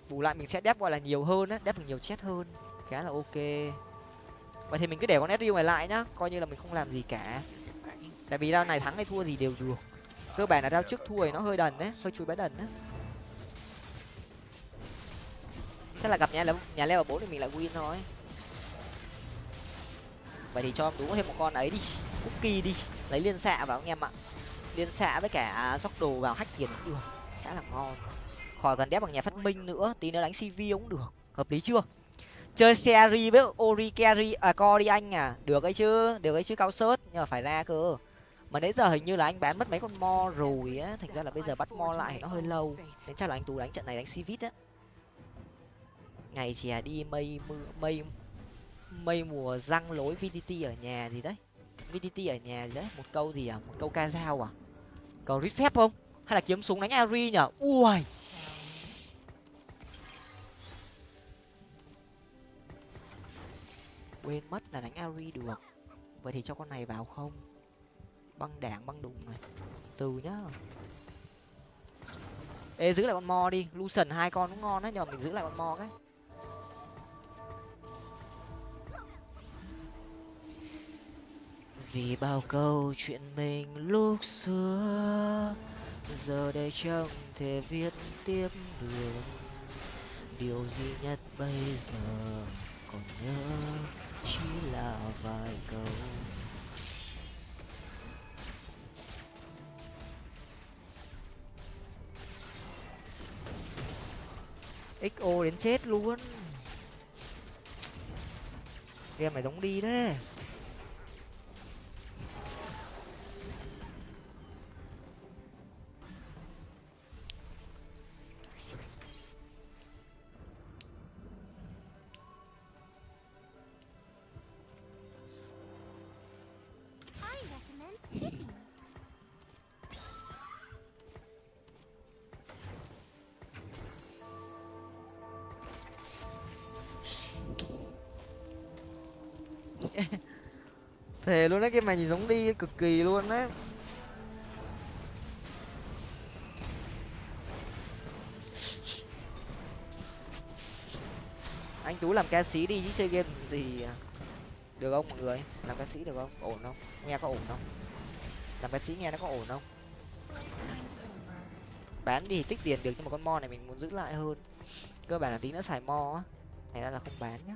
bù lại mình sẽ đép gọi là nhiều hơn á đép được nhiều chết hơn. Khá là ok. Vậy thì mình cứ để con sdu này lại nhá. Coi như là mình không làm gì cả. Tại vì rao này thắng hay thua gì đều được. Cơ bản là rao trước thua thì nó hơi đần đấy, hơi chui bá đần đấy chắc là gặp nhà nhà leo bốn thì mình lại win thôi vậy thì cho em tú thêm một con ấy đi. Cookie đi. Lấy liên xạ vào anh em ạ. Liên xạ với cả dốc đồ vào hack tiền cũng được. Khá là ngon. Khỏi cần đép bằng nhà phát minh nữa. Tí nữa đánh cv cũng được. Hợp lý chưa? Chơi seri với ori carry à co đi anh à. Được ấy chứ. Được ấy chứ, cao sớt. Nhưng mà phải ra cơ. Mà nãy giờ hình như là anh bán mất mấy con mo rồi á. Thành ra là bây giờ bắt mo lại nó hơi lâu. Nên chắc là anh tú đánh trận này đánh cvit á. Ngày chè đi, mây mưa, mây mây mùa răng lối vdt ở nhà gì đấy. Vdt ở nhà gì đấy, một câu gì à? Một câu ca dao à? Cầu rít phép không? Hay là kiếm súng đánh ari nhở? Ui! Quên mất là đánh ari được. Vậy thì cho con này vào không? Băng đảng, băng đùng này. Từ nhá. Ê, giữ lại con mo đi. Lucian hai con cũng ngon đấy, nhưng mà mình giữ lại con mo cái. Vì bao câu chuyện mình lúc xưa, giờ đây chẳng thể viết tiếp được. Điều duy nhất bây giờ còn nhớ chỉ là vài câu. Xo đến chết luôn. Game này giống đi đấy luôn đấy cái mày nhìn giống đi cực kỳ luôn đấy anh tú làm ca sĩ đi chứ chơi game gì à? được không mọi người? Làm ca sĩ được không? Ổn không? Nghe có ổn không? Làm ca sĩ nghe nó có ổn không? Bán đi tích tiền được nhưng mà con mo này mình muốn giữ lại hơn. Cơ bản là tí nữa xài mo á. Thành ra là không bán nhá.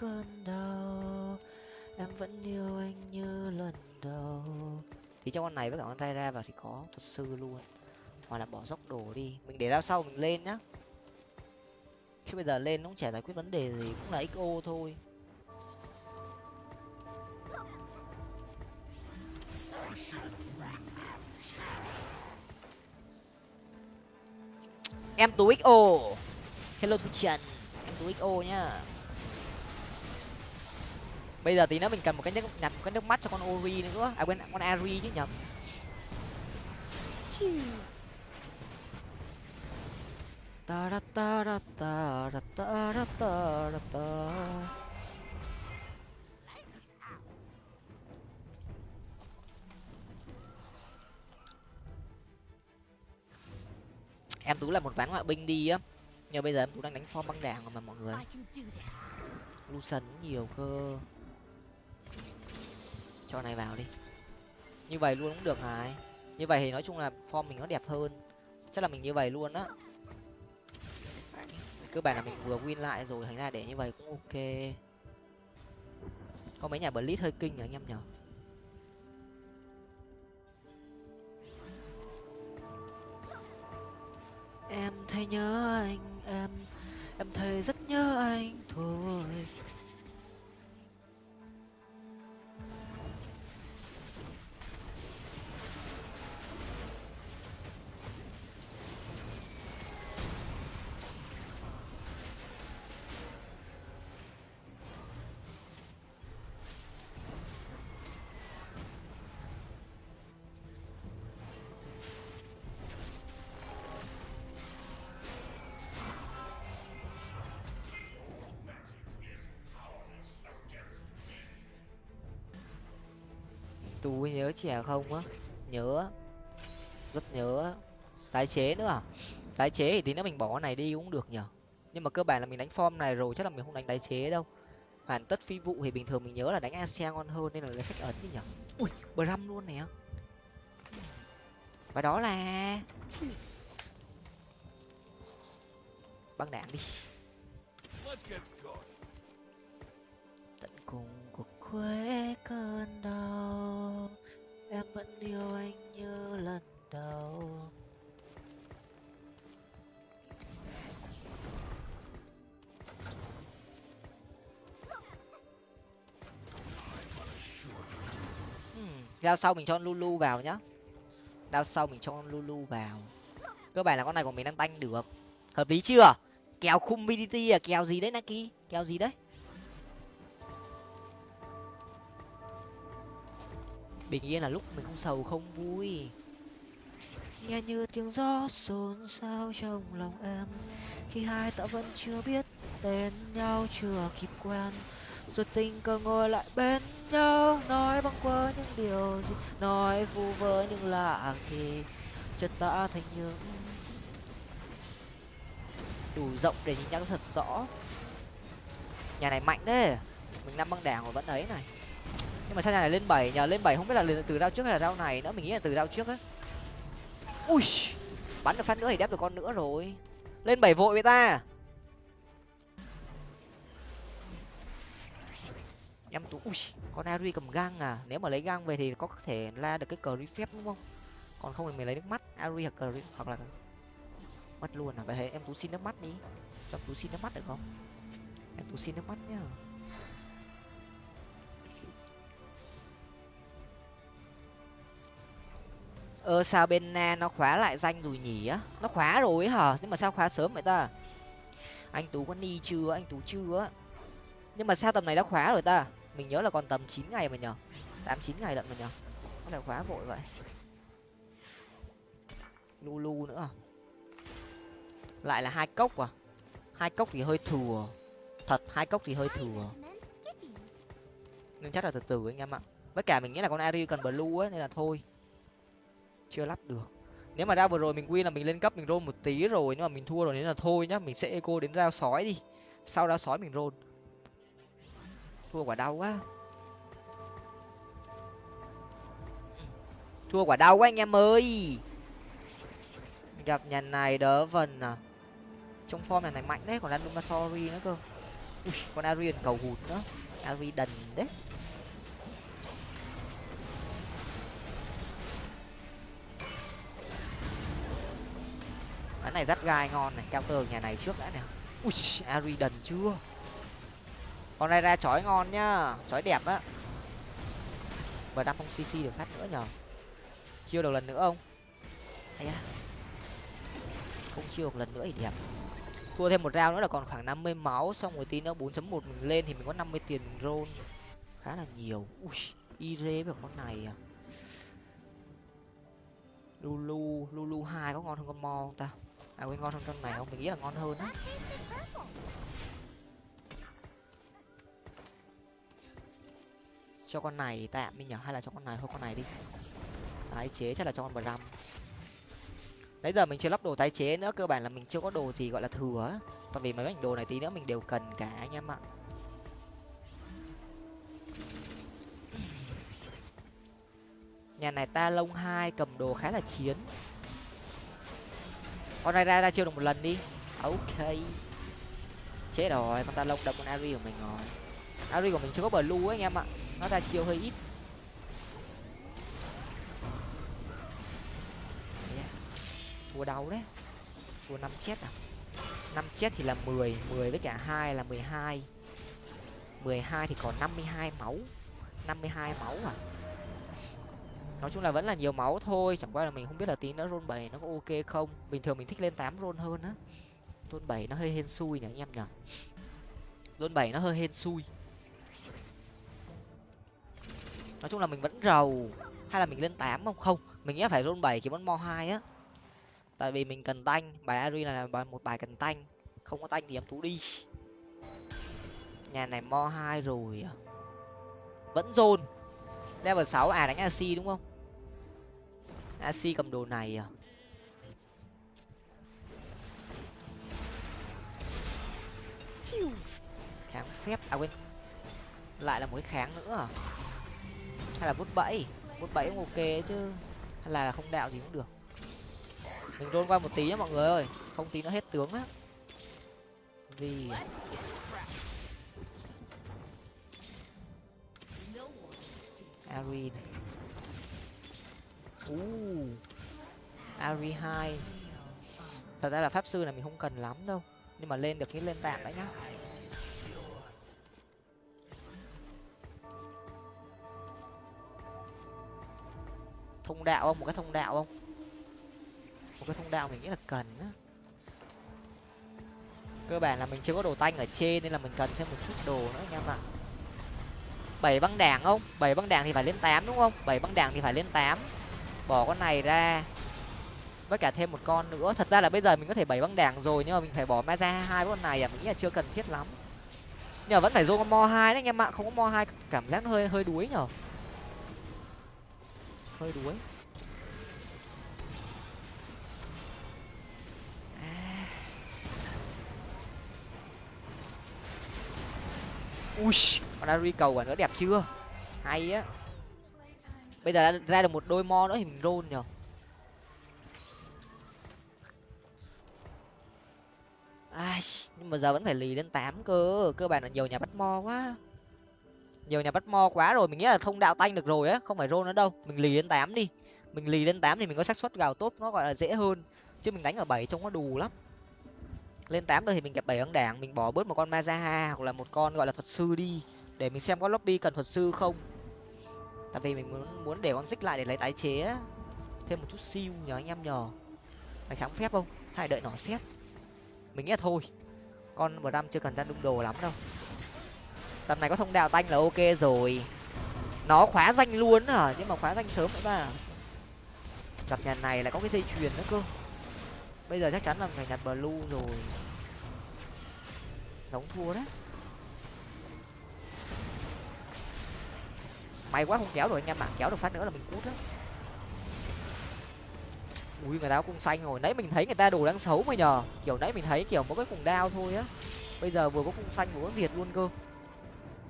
Cơn đau, em vẫn yêu anh như lần đầu. Thì trong con này với cả con tay ra vào thì có thật sự luôn. Hoặc là bỏ dốc đồ đi. Mình để ra sau mình lên nhá. Chứ bây giờ lên nó cũng chả giải quyết vấn đề gì, cũng là xo thôi. Em tú xo hello thu trần, em tú xo nhá bây giờ tí nữa mình cần một cái nước nhặt một cái nước mắt cho con ori nữa. À quên con ari chứ nhầm ta ra ta ra ta ra ta ra ta ra ta em tú là một ván ngoại binh đi á. Nhưng bây giờ em tú đang đánh form băng đảng mà mọi người. Lucian nhiều cơ cho này vào đi. Như vậy luôn cũng được hài như vậy thì nói chung là form mình nó đẹp hơn. Chắc là mình như vậy luôn á. Cơ bản là mình vừa win lại rồi, thành ra để như vậy cũng ok. Có mấy nhà blitz hơi kinh nhỉ anh em nhở em thấy nhớ anh, em em thấy rất nhớ anh. Thôi tú nhớ trẻ không á? Nhớ. Rất nhớ. Tái chế nữa à? Tái chế thì tí nữa mình bỏ cái này đi cũng được nhở nhưng mà cơ bản là mình đánh form này rồi, chắc là mình không đánh tái chế đâu. Hoàn tất phi vụ thì bình thường mình nhớ là đánh asean ngon hơn nên là lấy sách ấn đi nhở ui bờ răm luôn nè. Và đó là băng đạn đi. Tận cùng cuộc quê cơn đau em vẫn yêu anh như lần đầu hmm, Đao sau mình cho Lulu vào nhá. Đao sau mình cho Lulu vào. Cơ bản là con này của mình đang tanh được. Hợp lý chưa? Kèo khung BDT à? Kèo gì đấy Naki? Kèo gì đấy? Bình yên là lúc mình không sầu, không vui. Nghe như tiếng gió xôn xao trong lòng em, khi hai ta vẫn chưa biết tên nhau, chưa kịp quen. Rồi tình cờ ngồi lại bên nhau, nói băng qua những điều gì, nói vu vơ những lạ thì chợt ta thành những đủ rộng để nhìn nhau thật rõ. Nhà này mạnh thế, mình năm băng đảng mà vẫn ấy này nhưng mà sao nhà này lên bảy, nhờ lên bảy không biết là từ rau trước hay là rau này nữa, mình nghĩ là từ rau trước á. Ui, bắn được phát nữa thì đép được con nữa rồi. Lên bảy vội với ta. Em tú ui, con ari cầm gang à? Nếu mà lấy gang về thì có thể la được cái cờ phép đúng không? Còn không thì mình lấy nước mắt ari hoặc cờ hoặc là mất luôn à? Vậy thế em tú xin nước mắt đi. Cho tú xin nước mắt được không? Em tú xin nước mắt nhá. Ơ, sao bên na nó khóa lại danh rồi nhỉ? Á nó khóa rồi ấy hả? Nhưng mà sao khóa sớm vậy ta? Anh tú có ni chưa? Anh tú chưa? Á nhưng mà sao tầm này đã khóa rồi ta? Mình nhớ là còn tầm chín ngày mà nhở tám, chín ngày lận mà nhở có lại khóa vội vậy. Lu lu nữa. Lại là hai cốc à? Hai cốc thì hơi thừa. Thật, hai cốc thì hơi thừa. Nên chắc là từ từ anh em ạ. Tất cả mình nghĩ là con ari cần blue ấy, nên là thôi chưa lắp được. Nếu mà ra vừa rồi mình win là mình lên cấp mình roll một tí rồi nhưng mà mình thua rồi nên là thôi nhá mình sẽ eco đến rao sói đi. Sau rao sói mình roll. Thua quả đau quá. Thua quả đau quá anh em ơi. Gặp nhà này đỡ vần à. Trong form này này mạnh đấy còn luma sorry nữa cơ. Ui, còn arian cầu hụt nữa. Ari đần đấy. Cái này dắt gai ngon này cao tường nhà này trước đã này, ui aridan chưa? Con này ra chói ngon nhá chói đẹp á. Và đang không cc được phát nữa nhở chiêu được lần nữa không? Hay à không chiêu được lần nữa thì đẹp. Thua thêm một rau nữa là còn khoảng năm mươi máu xong rồi tí nữa bốn chấm một mình lên thì mình có năm mươi tiền roll. Khá là nhiều. Ui ire với con này à. Lulu lulu hai có ngon hơn con mo không ta? À quên ngon hơn con này không mình nghĩ là ngon hơn á. Cho con này tạm mình nhở, hay là cho con này, thôi con này đi. Tái chế chắc là cho con bờ răm nãy giờ mình chưa lắp đồ tái chế nữa, cơ bản là mình chưa có đồ gì gọi là thừa tại vì mấy mảnh đồ này tí nữa mình đều cần cả, anh em ạ. Nhà này ta lông hai, cầm đồ khá là chiến con này ra ra chiêu được một lần đi. À, ok. Chết rồi, con ta lông đập con ari của mình rồi. Ari của mình chưa có bờ lu anh em ạ. Nó ra chiêu hơi ít. Thua đau đấy. Thua năm chết à? Năm chết thì là mười mười với cả hai là mười hai. mười hai thì còn năm mươi hai máu. năm mươi hai máu à? Nói chung là vẫn là nhiều máu thôi, chẳng qua là mình không biết là tí nữa rôn bảy nó có ok không. Bình thường mình thích lên tám rôn hơn á. Rôn bảy nó hơi hên xui nhỉ anh em nhở rôn bảy nó hơi hên xui. Nói chung là mình vẫn rầu. Hay là mình lên tám không? Không, mình nghĩ phải rôn bảy kiếm vẫn mo hai á. Tại vì mình cần tanh, bài ari là bài một bài cần tanh. Không có tanh thì em tú đi. Nhà này mo hai rồi à. Vẫn dồn level sáu à đánh ac đúng không? Ac cầm đồ này à? Chiu kháng phép à quên. Lại là một cái kháng nữa à? Hay là vút bẫy? Vút bẫy cũng ok chứ. Hay là không đạo gì cũng được. Mình rôn qua một tí nhá mọi người ơi. Không tí nó hết tướng á. Vì ari này uh, ari hai. Thật ra là pháp sư này mình không cần lắm đâu nhưng mà lên được cái lên tạm đấy nhá. Thông đạo không? Một cái thông đạo không? Một cái thông đạo mình nghĩ là cần á. Cơ bản là mình chưa có đồ tanh ở trên nên là mình cần thêm một chút đồ nữa anh em ạ bảy băng đảng không? Bảy băng đảng thì phải lên tám đúng không? Bảy băng đảng thì phải lên tám bỏ con này ra. Với cả thêm một con nữa. Thật ra là bây giờ mình có thể bảy băng đảng rồi, nhưng mà mình phải bỏ ma ra hai con này à? Mình nghĩ là chưa cần thiết lắm. Nhờ vẫn phải dô con mo hai đấy, anh em ạ. Không có mo hai, cảm giác nó hơi hơi đuối nhở? Hơi đuối. À. ui, con ari cầu quả nữa, đẹp chưa? Hay á bây giờ ra được một đôi mo nữa thì mình roll nhở ai, nhưng mà giờ vẫn phải lì lên tám cơ. Cơ bản là nhiều nhà bắt mo quá. Nhiều nhà bắt mo quá rồi, mình nghĩ là thông đạo tanh được rồi á, không phải rôn nữa đâu. Mình lì lên tám đi. Mình lì lên tám thì mình có xác suất gào tốt, nó gọi là dễ hơn. Chứ mình đánh ở bảy trông nó đù lắm. Lên tám rồi thì mình gặp bảy ấn đảng, mình bỏ bớt một con mazaha hoặc là một con gọi là thuật sư đi, để mình xem có lobby cần thuật sư không tại vì mình muốn muốn để con xích lại để lấy tái chế thêm một chút siêu nhờ, anh em nhờ. Phải kháng phép không? Hay đợi nó xét. Mình nghĩ là thôi. Con bờ chưa cần ra đung đồ lắm đâu. Tầm này có thông đạo tanh là ok rồi. Nó khóa danh luôn à nhưng mà khóa danh sớm nữa mà gặp nhà này lại có cái dây chuyền nữa cơ. Bây giờ chắc chắn là phải nhặt blue rồi. Sống thua đấy. May quá không kéo được anh em ạ. Kéo được phát nữa là mình cút á. Ui người ta cũng xanh rồi nãy mình thấy người ta đồ đang xấu mà nhờ. Kiểu nãy mình thấy kiểu mỗi cái cùng đao thôi á. Bây giờ vừa có cung xanh, vừa có diệt luôn cơ.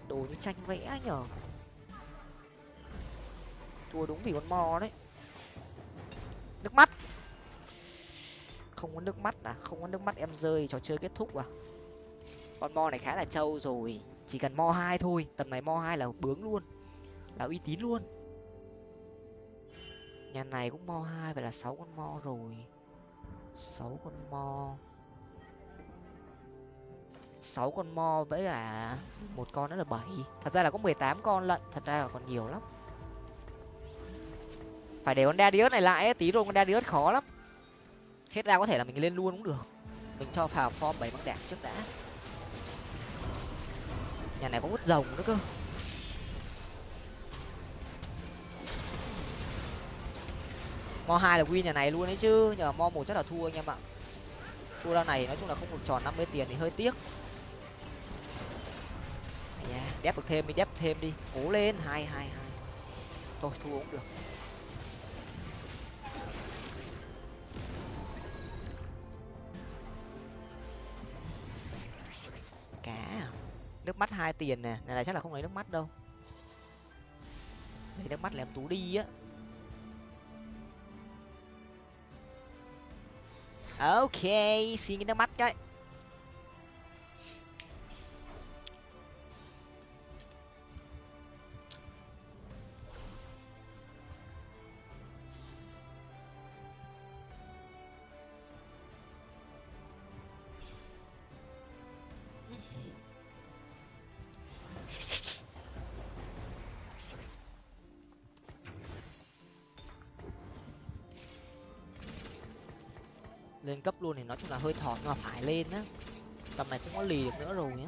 Đồ như tranh vẽ nhở thua đúng vì con mò đấy. Nước mắt. Không có nước mắt à? Không có nước mắt em rơi, trò chơi kết thúc à? Con mo này khá là trâu rồi. Chỉ cần mo hai thôi. Tầm này mo hai là bướng luôn là uy tín luôn. Nhà này cũng mo hai vậy là sáu con mo rồi. Sáu con mo. Sáu con mo với cả một con nữa là bảy. Thật ra là có mười tám con lận thật ra là còn nhiều lắm. Phải để con đa Darius này lại ấy, tí rồi con đa Darius khó lắm. Hết ra có thể là mình lên luôn cũng được. Mình cho vào form bảy băng đạn trước đã. Nhà này có hút rồng nữa cơ. Mo hai là win nhà này luôn đấy chứ nhờ mo một chắc là thua anh em ạ. Thua ra này nói chung là không được tròn năm mươi tiền thì hơi tiếc. Yeah, đép được thêm đi đép thêm đi. Cố lên hai hai hai. Thôi thua cũng được. Cá à? nước mắt hai tiền nè này là chắc là không lấy nước mắt đâu. Lấy nước mắt làm tú đi á. Ok xin cái nước mắt cái. Lên cấp luôn thì nói chung là hơi thọt nhưng mà phải lên á tầm này cũng có lì được nữa rồi nhá.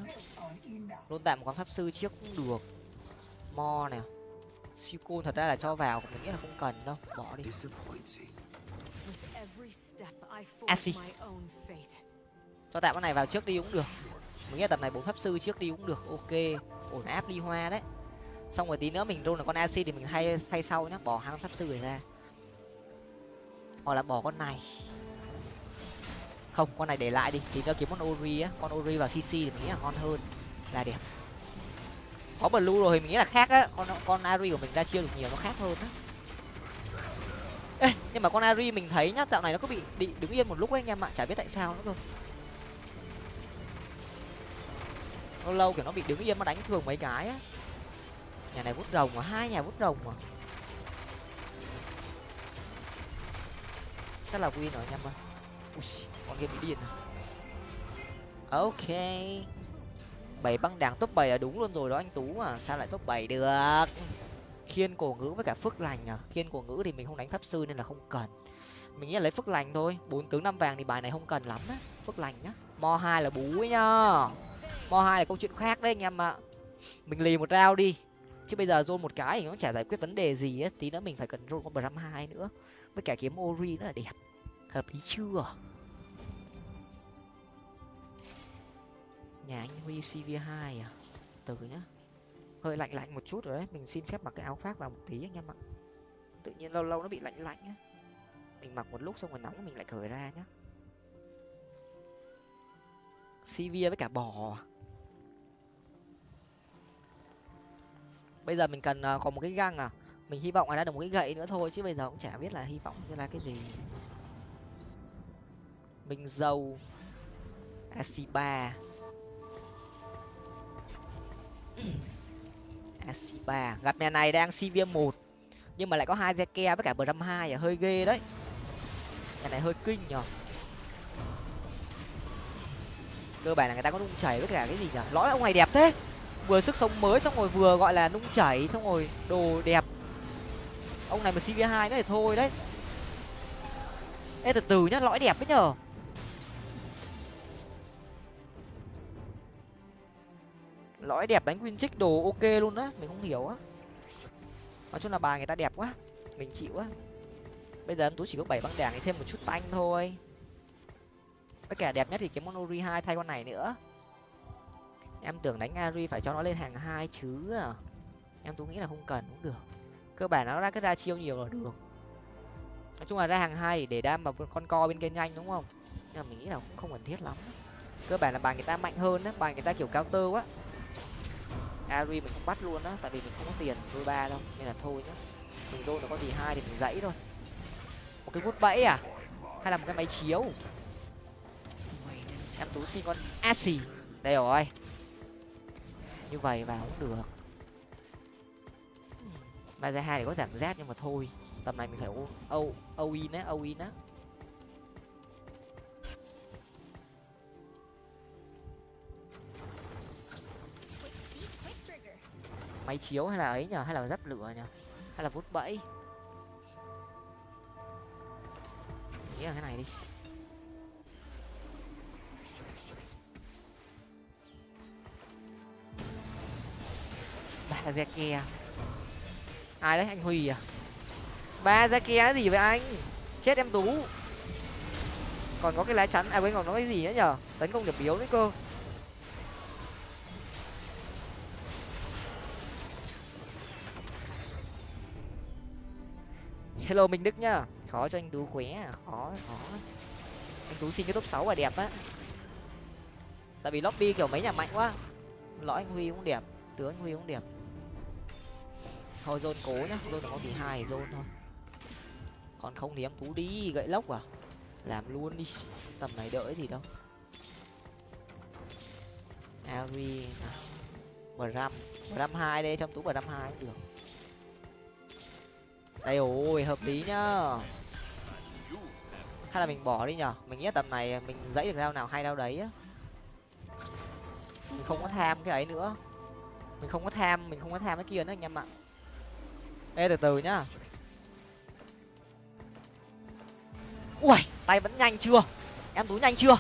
Luôn tạm một con pháp sư trước cũng được. Mo nè. Siêu côn thật ra là cho vào mình nghĩ là không cần đâu. Bỏ đi. Asi. cho tạm con này vào trước đi cũng được. Mình nghĩ là tầm này bốn pháp sư trước đi cũng được. Ok. Ổn áp đi hoa đấy. Xong rồi tí nữa mình rôn là con acid thì mình thay thay sau nhá. Bỏ hai con pháp sư này ra. Hoặc là bỏ con này không con này để lại đi. Thì nó kiếm con ori á. Con ori vào cc thì mình nghĩ là ngon hơn. Là đẹp. Có blue rồi thì mình nghĩ là khác á. Con con ari của mình ra chiêu được nhiều nó khác hơn á. Ê, nhưng mà con ari mình thấy nhá dạo này nó cứ bị bị đứng yên một lúc ấy anh em ạ. Chả biết tại sao nữa cơ. Lâu lâu kiểu nó bị đứng yên mà đánh thường mấy cái á. Nhà này vút rồng mà hai nhà vút rồng mà chắc là win rồi anh em ơi con game bị điên à. ok. Bảy băng đảng top bảy là đúng luôn rồi đó anh tú mà sao lại top bảy được? Khiên cổ ngữ với cả phước lành à. Khiên cổ ngữ thì mình không đánh pháp sư nên là không cần. Mình nghĩ là lấy phước lành thôi. Bốn tướng năm vàng thì bài này không cần lắm á. Phước lành nhá. Mo hai là bú ấy nhá. Mo hai là câu chuyện khác đấy anh em ạ. Mình lì một rau đi. Chứ bây giờ rôn một cái thì nó chả giải quyết vấn đề gì á. Tí nữa mình phải cần rôn con bram hai nữa. Với cả kiếm ori nữa là đẹp hợp lý chưa? Nhà anh huy cv hai à? Từ nhá. Hơi lạnh lạnh một chút rồi đấy. Mình xin phép mặc cái áo khoác vào một tí anh em ạ. Tự nhiên lâu lâu nó bị lạnh lạnh á. Mình mặc một lúc xong rồi nóng mình lại cởi ra nhá. Cv với cả bò à? bây giờ mình cần còn có một cái găng à? Mình hy vọng là đã được một cái gậy nữa thôi chứ bây giờ cũng chả biết là hy vọng như là cái gì mình dâu, asiba. Asiba. Gặp nhà này đang cv một, nhưng mà lại có hai zeke với cả bờ hai à hơi ghê đấy. Nhà này hơi kinh nhở. Cơ bản là người ta có nung chảy với cả cái gì nhở? Lõi ông này đẹp thế. Vừa sức sống mới, xong rồi vừa gọi là nung chảy, xong rồi đồ đẹp. Ông này mà cv hai nữa thì thôi đấy. Ê, từ từ nhá, lõi đẹp đấy nhở. Lõi đẹp đánh win trích đồ ok luôn á, mình không hiểu á. Nói chung là bài người ta đẹp quá, mình chịu á. Bây giờ em tú chỉ có bảy băng đảng thì thêm một chút tanh thôi. Tất cả đẹp nhất thì cái monori hai thay con này nữa. Em tưởng đánh ari phải cho nó lên hàng hai chứ à. Em tú nghĩ là không cần cũng được. Cơ bản nó ra cái ra chiêu nhiều rồi, được nói chung là ra hàng hai để đam vào con co bên kia nhanh đúng không? Nhưng mà mình nghĩ là cũng không cần thiết lắm. Cơ bản là bài người ta mạnh hơn á, bài người ta kiểu cao tơ quá ari mình không bắt luôn á, tại vì mình không có tiền đôi ba đâu, nên là thôi nhá. Mình đôi nó có gì hai thì mình dãy thôi. Một cái vút bẫy à? Hay là một cái máy chiếu? Em tú xin con asi đây rồi. Như vậy vào cũng được. Ba ra hai thì có giảm z nhưng mà thôi. Tầm này mình phải âu âu in á âu in á. Máy chiếu hay là ấy nhở hay là dắp lửa nhở hay là vút bẫy? Nghĩ là cái này đi. Ba ra kia à? ai đấy, anh huy à? Ba ra kia gì vậy anh? Chết em tú. Còn có cái lá chắn à quên, còn có cái gì nữa nhở tấn công điểm yếu đấy cơ. Hello minh đức nhá. Khó cho anh tú khỏe à khó khó. Anh tú xin cái top sáu là đẹp á. Tại vì lobby kiểu mấy nhà mạnh quá. Lõi anh huy cũng đẹp, tướng anh huy cũng đẹp. Thôi dôn cố nhá dôn có thì hai dôn thôi. Còn không thì em tú đi, gậy lốc à? Làm luôn đi. Tầm này đợi gì đâu. Ari bram bram hai đây trong tú bram hai cũng được đây ôi, hợp lý nhá. Hay là mình bỏ đi nhở? Mình nghĩ tầm này mình dãy được dao nào hay đâu đấy á. Mình không có tham cái ấy nữa. Mình không có tham, mình không có tham cái kia nữa anh em ạ. Ê, từ từ nhá. Ui, tay vẫn nhanh chưa? Em tú nhanh chưa?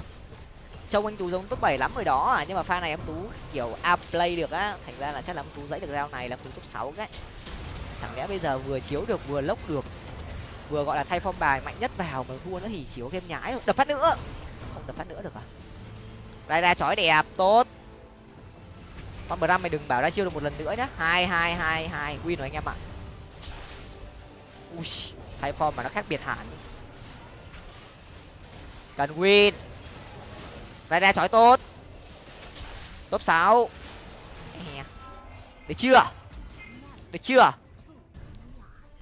Trông anh tú giống top bảy lắm rồi đó à nhưng mà pha này em tú kiểu a play được á. Thành ra là chắc là em tú dãy được dao này là em tú top sáu cái chẳng lẽ bây giờ vừa chiếu được, vừa lốc được, vừa gọi là thay phong bài mạnh nhất vào mà thua nữa thì chiếu thêm nhái đập phát nữa. Không đập phát nữa được à? Đây ra chói đẹp, tốt. Con bờ mày đừng bảo ra chiêu được một lần nữa nhá. Hai hai hai hai. Win rồi anh em ạ. Ui, thay form mà nó khác biệt hẳn. Cần win. Ra ra chói tốt. Top sáu. Được chưa? Được chưa?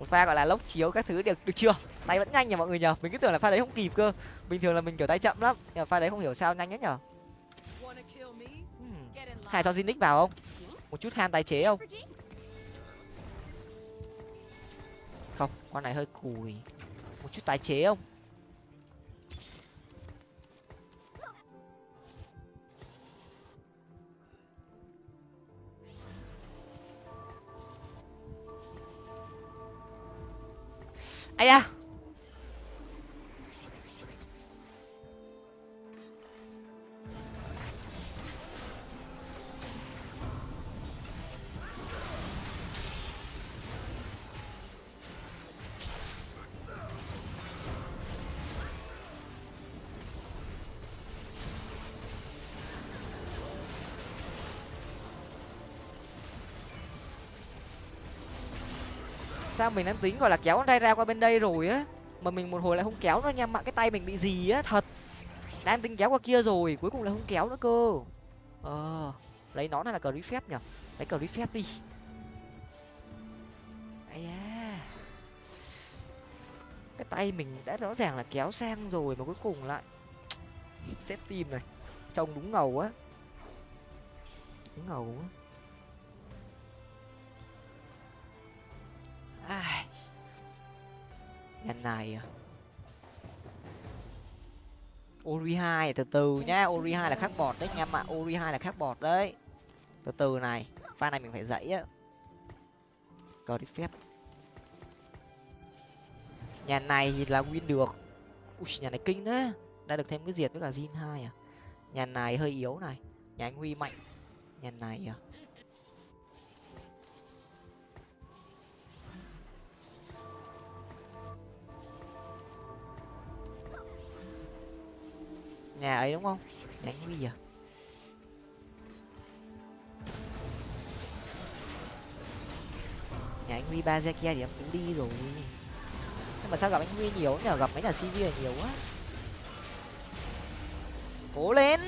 Một pha gọi là lốc chiếu các thứ được được chưa? Tay vẫn nhanh nhỉ mọi người nhờ mình cứ tưởng là pha đấy không kịp cơ. Bình thường là mình kiểu tay chậm lắm, nhưng mà pha đấy không hiểu sao nhanh nhất nhở hmm. hay cho Zinix vào không? Một chút ham tái chế không? Không, con này hơi cùi. Một chút tái chế không? Ai da. Sao mình đang tính, gọi là, kéo con tay ra qua bên đây rồi á. Mà mình một hồi lại không kéo nữa anh em ạ cái tay mình bị gì á, thật. Đang tính kéo qua kia rồi, cuối cùng là không kéo nữa cơ. Ờ lấy nó này là cờ phép nhở lấy cờ phép đi. Ai da. Cái tay mình đã rõ ràng là kéo sang rồi mà cuối cùng lại xếp tim này. Trông đúng ngầu á. Đúng ngầu á. Ai. Lần này à. Ori hai từ từ nhá. Ori hai là khác bọt đấy anh em ạ. Ori hai là khác bọt đấy. Từ từ này pha này mình phải dậy á. Cờ đi phép. Nhà này thì là win được. Ui, nhà này kinh thế. Đã được thêm cái diệt với cả zin hai à. Nhà này hơi yếu này. Nhà anh huy mạnh. Nhà này à nhà ấy đúng không? Nhà anh huy nhà anh huy ba kia thì em cũng đi rồi. Nhưng mà sao gặp anh huy nhiều nhờ gặp mấy nhà cv là nhiều quá. Cố lên!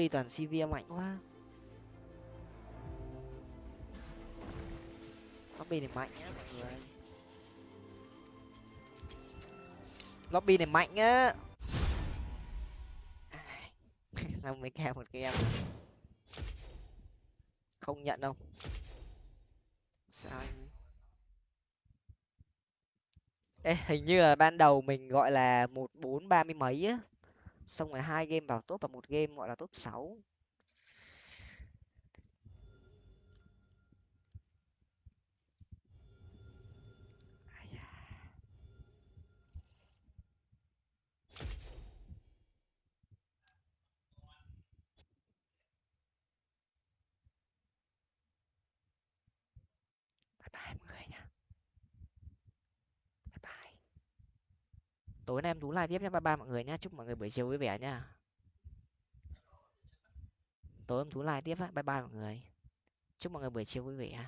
Lobby toàn cv mạnh quá lobby này mạnh á mọi người. Lobby này mạnh á năm mươi k một game. Không nhận đâu. Sao anh Ê, hình như là ban đầu mình gọi là một bốn ba mươi mấy á xong rồi hai game vào top và một game gọi là top 6. Bye bye mọi người. Tối nay em tú live tiếp nhé ba ba mọi người nhé, chúc mọi người buổi chiều vui vẻ nha. tối em tú live tiếp á. Bye bye mọi người. Chúc mọi người buổi chiều vui vẻ.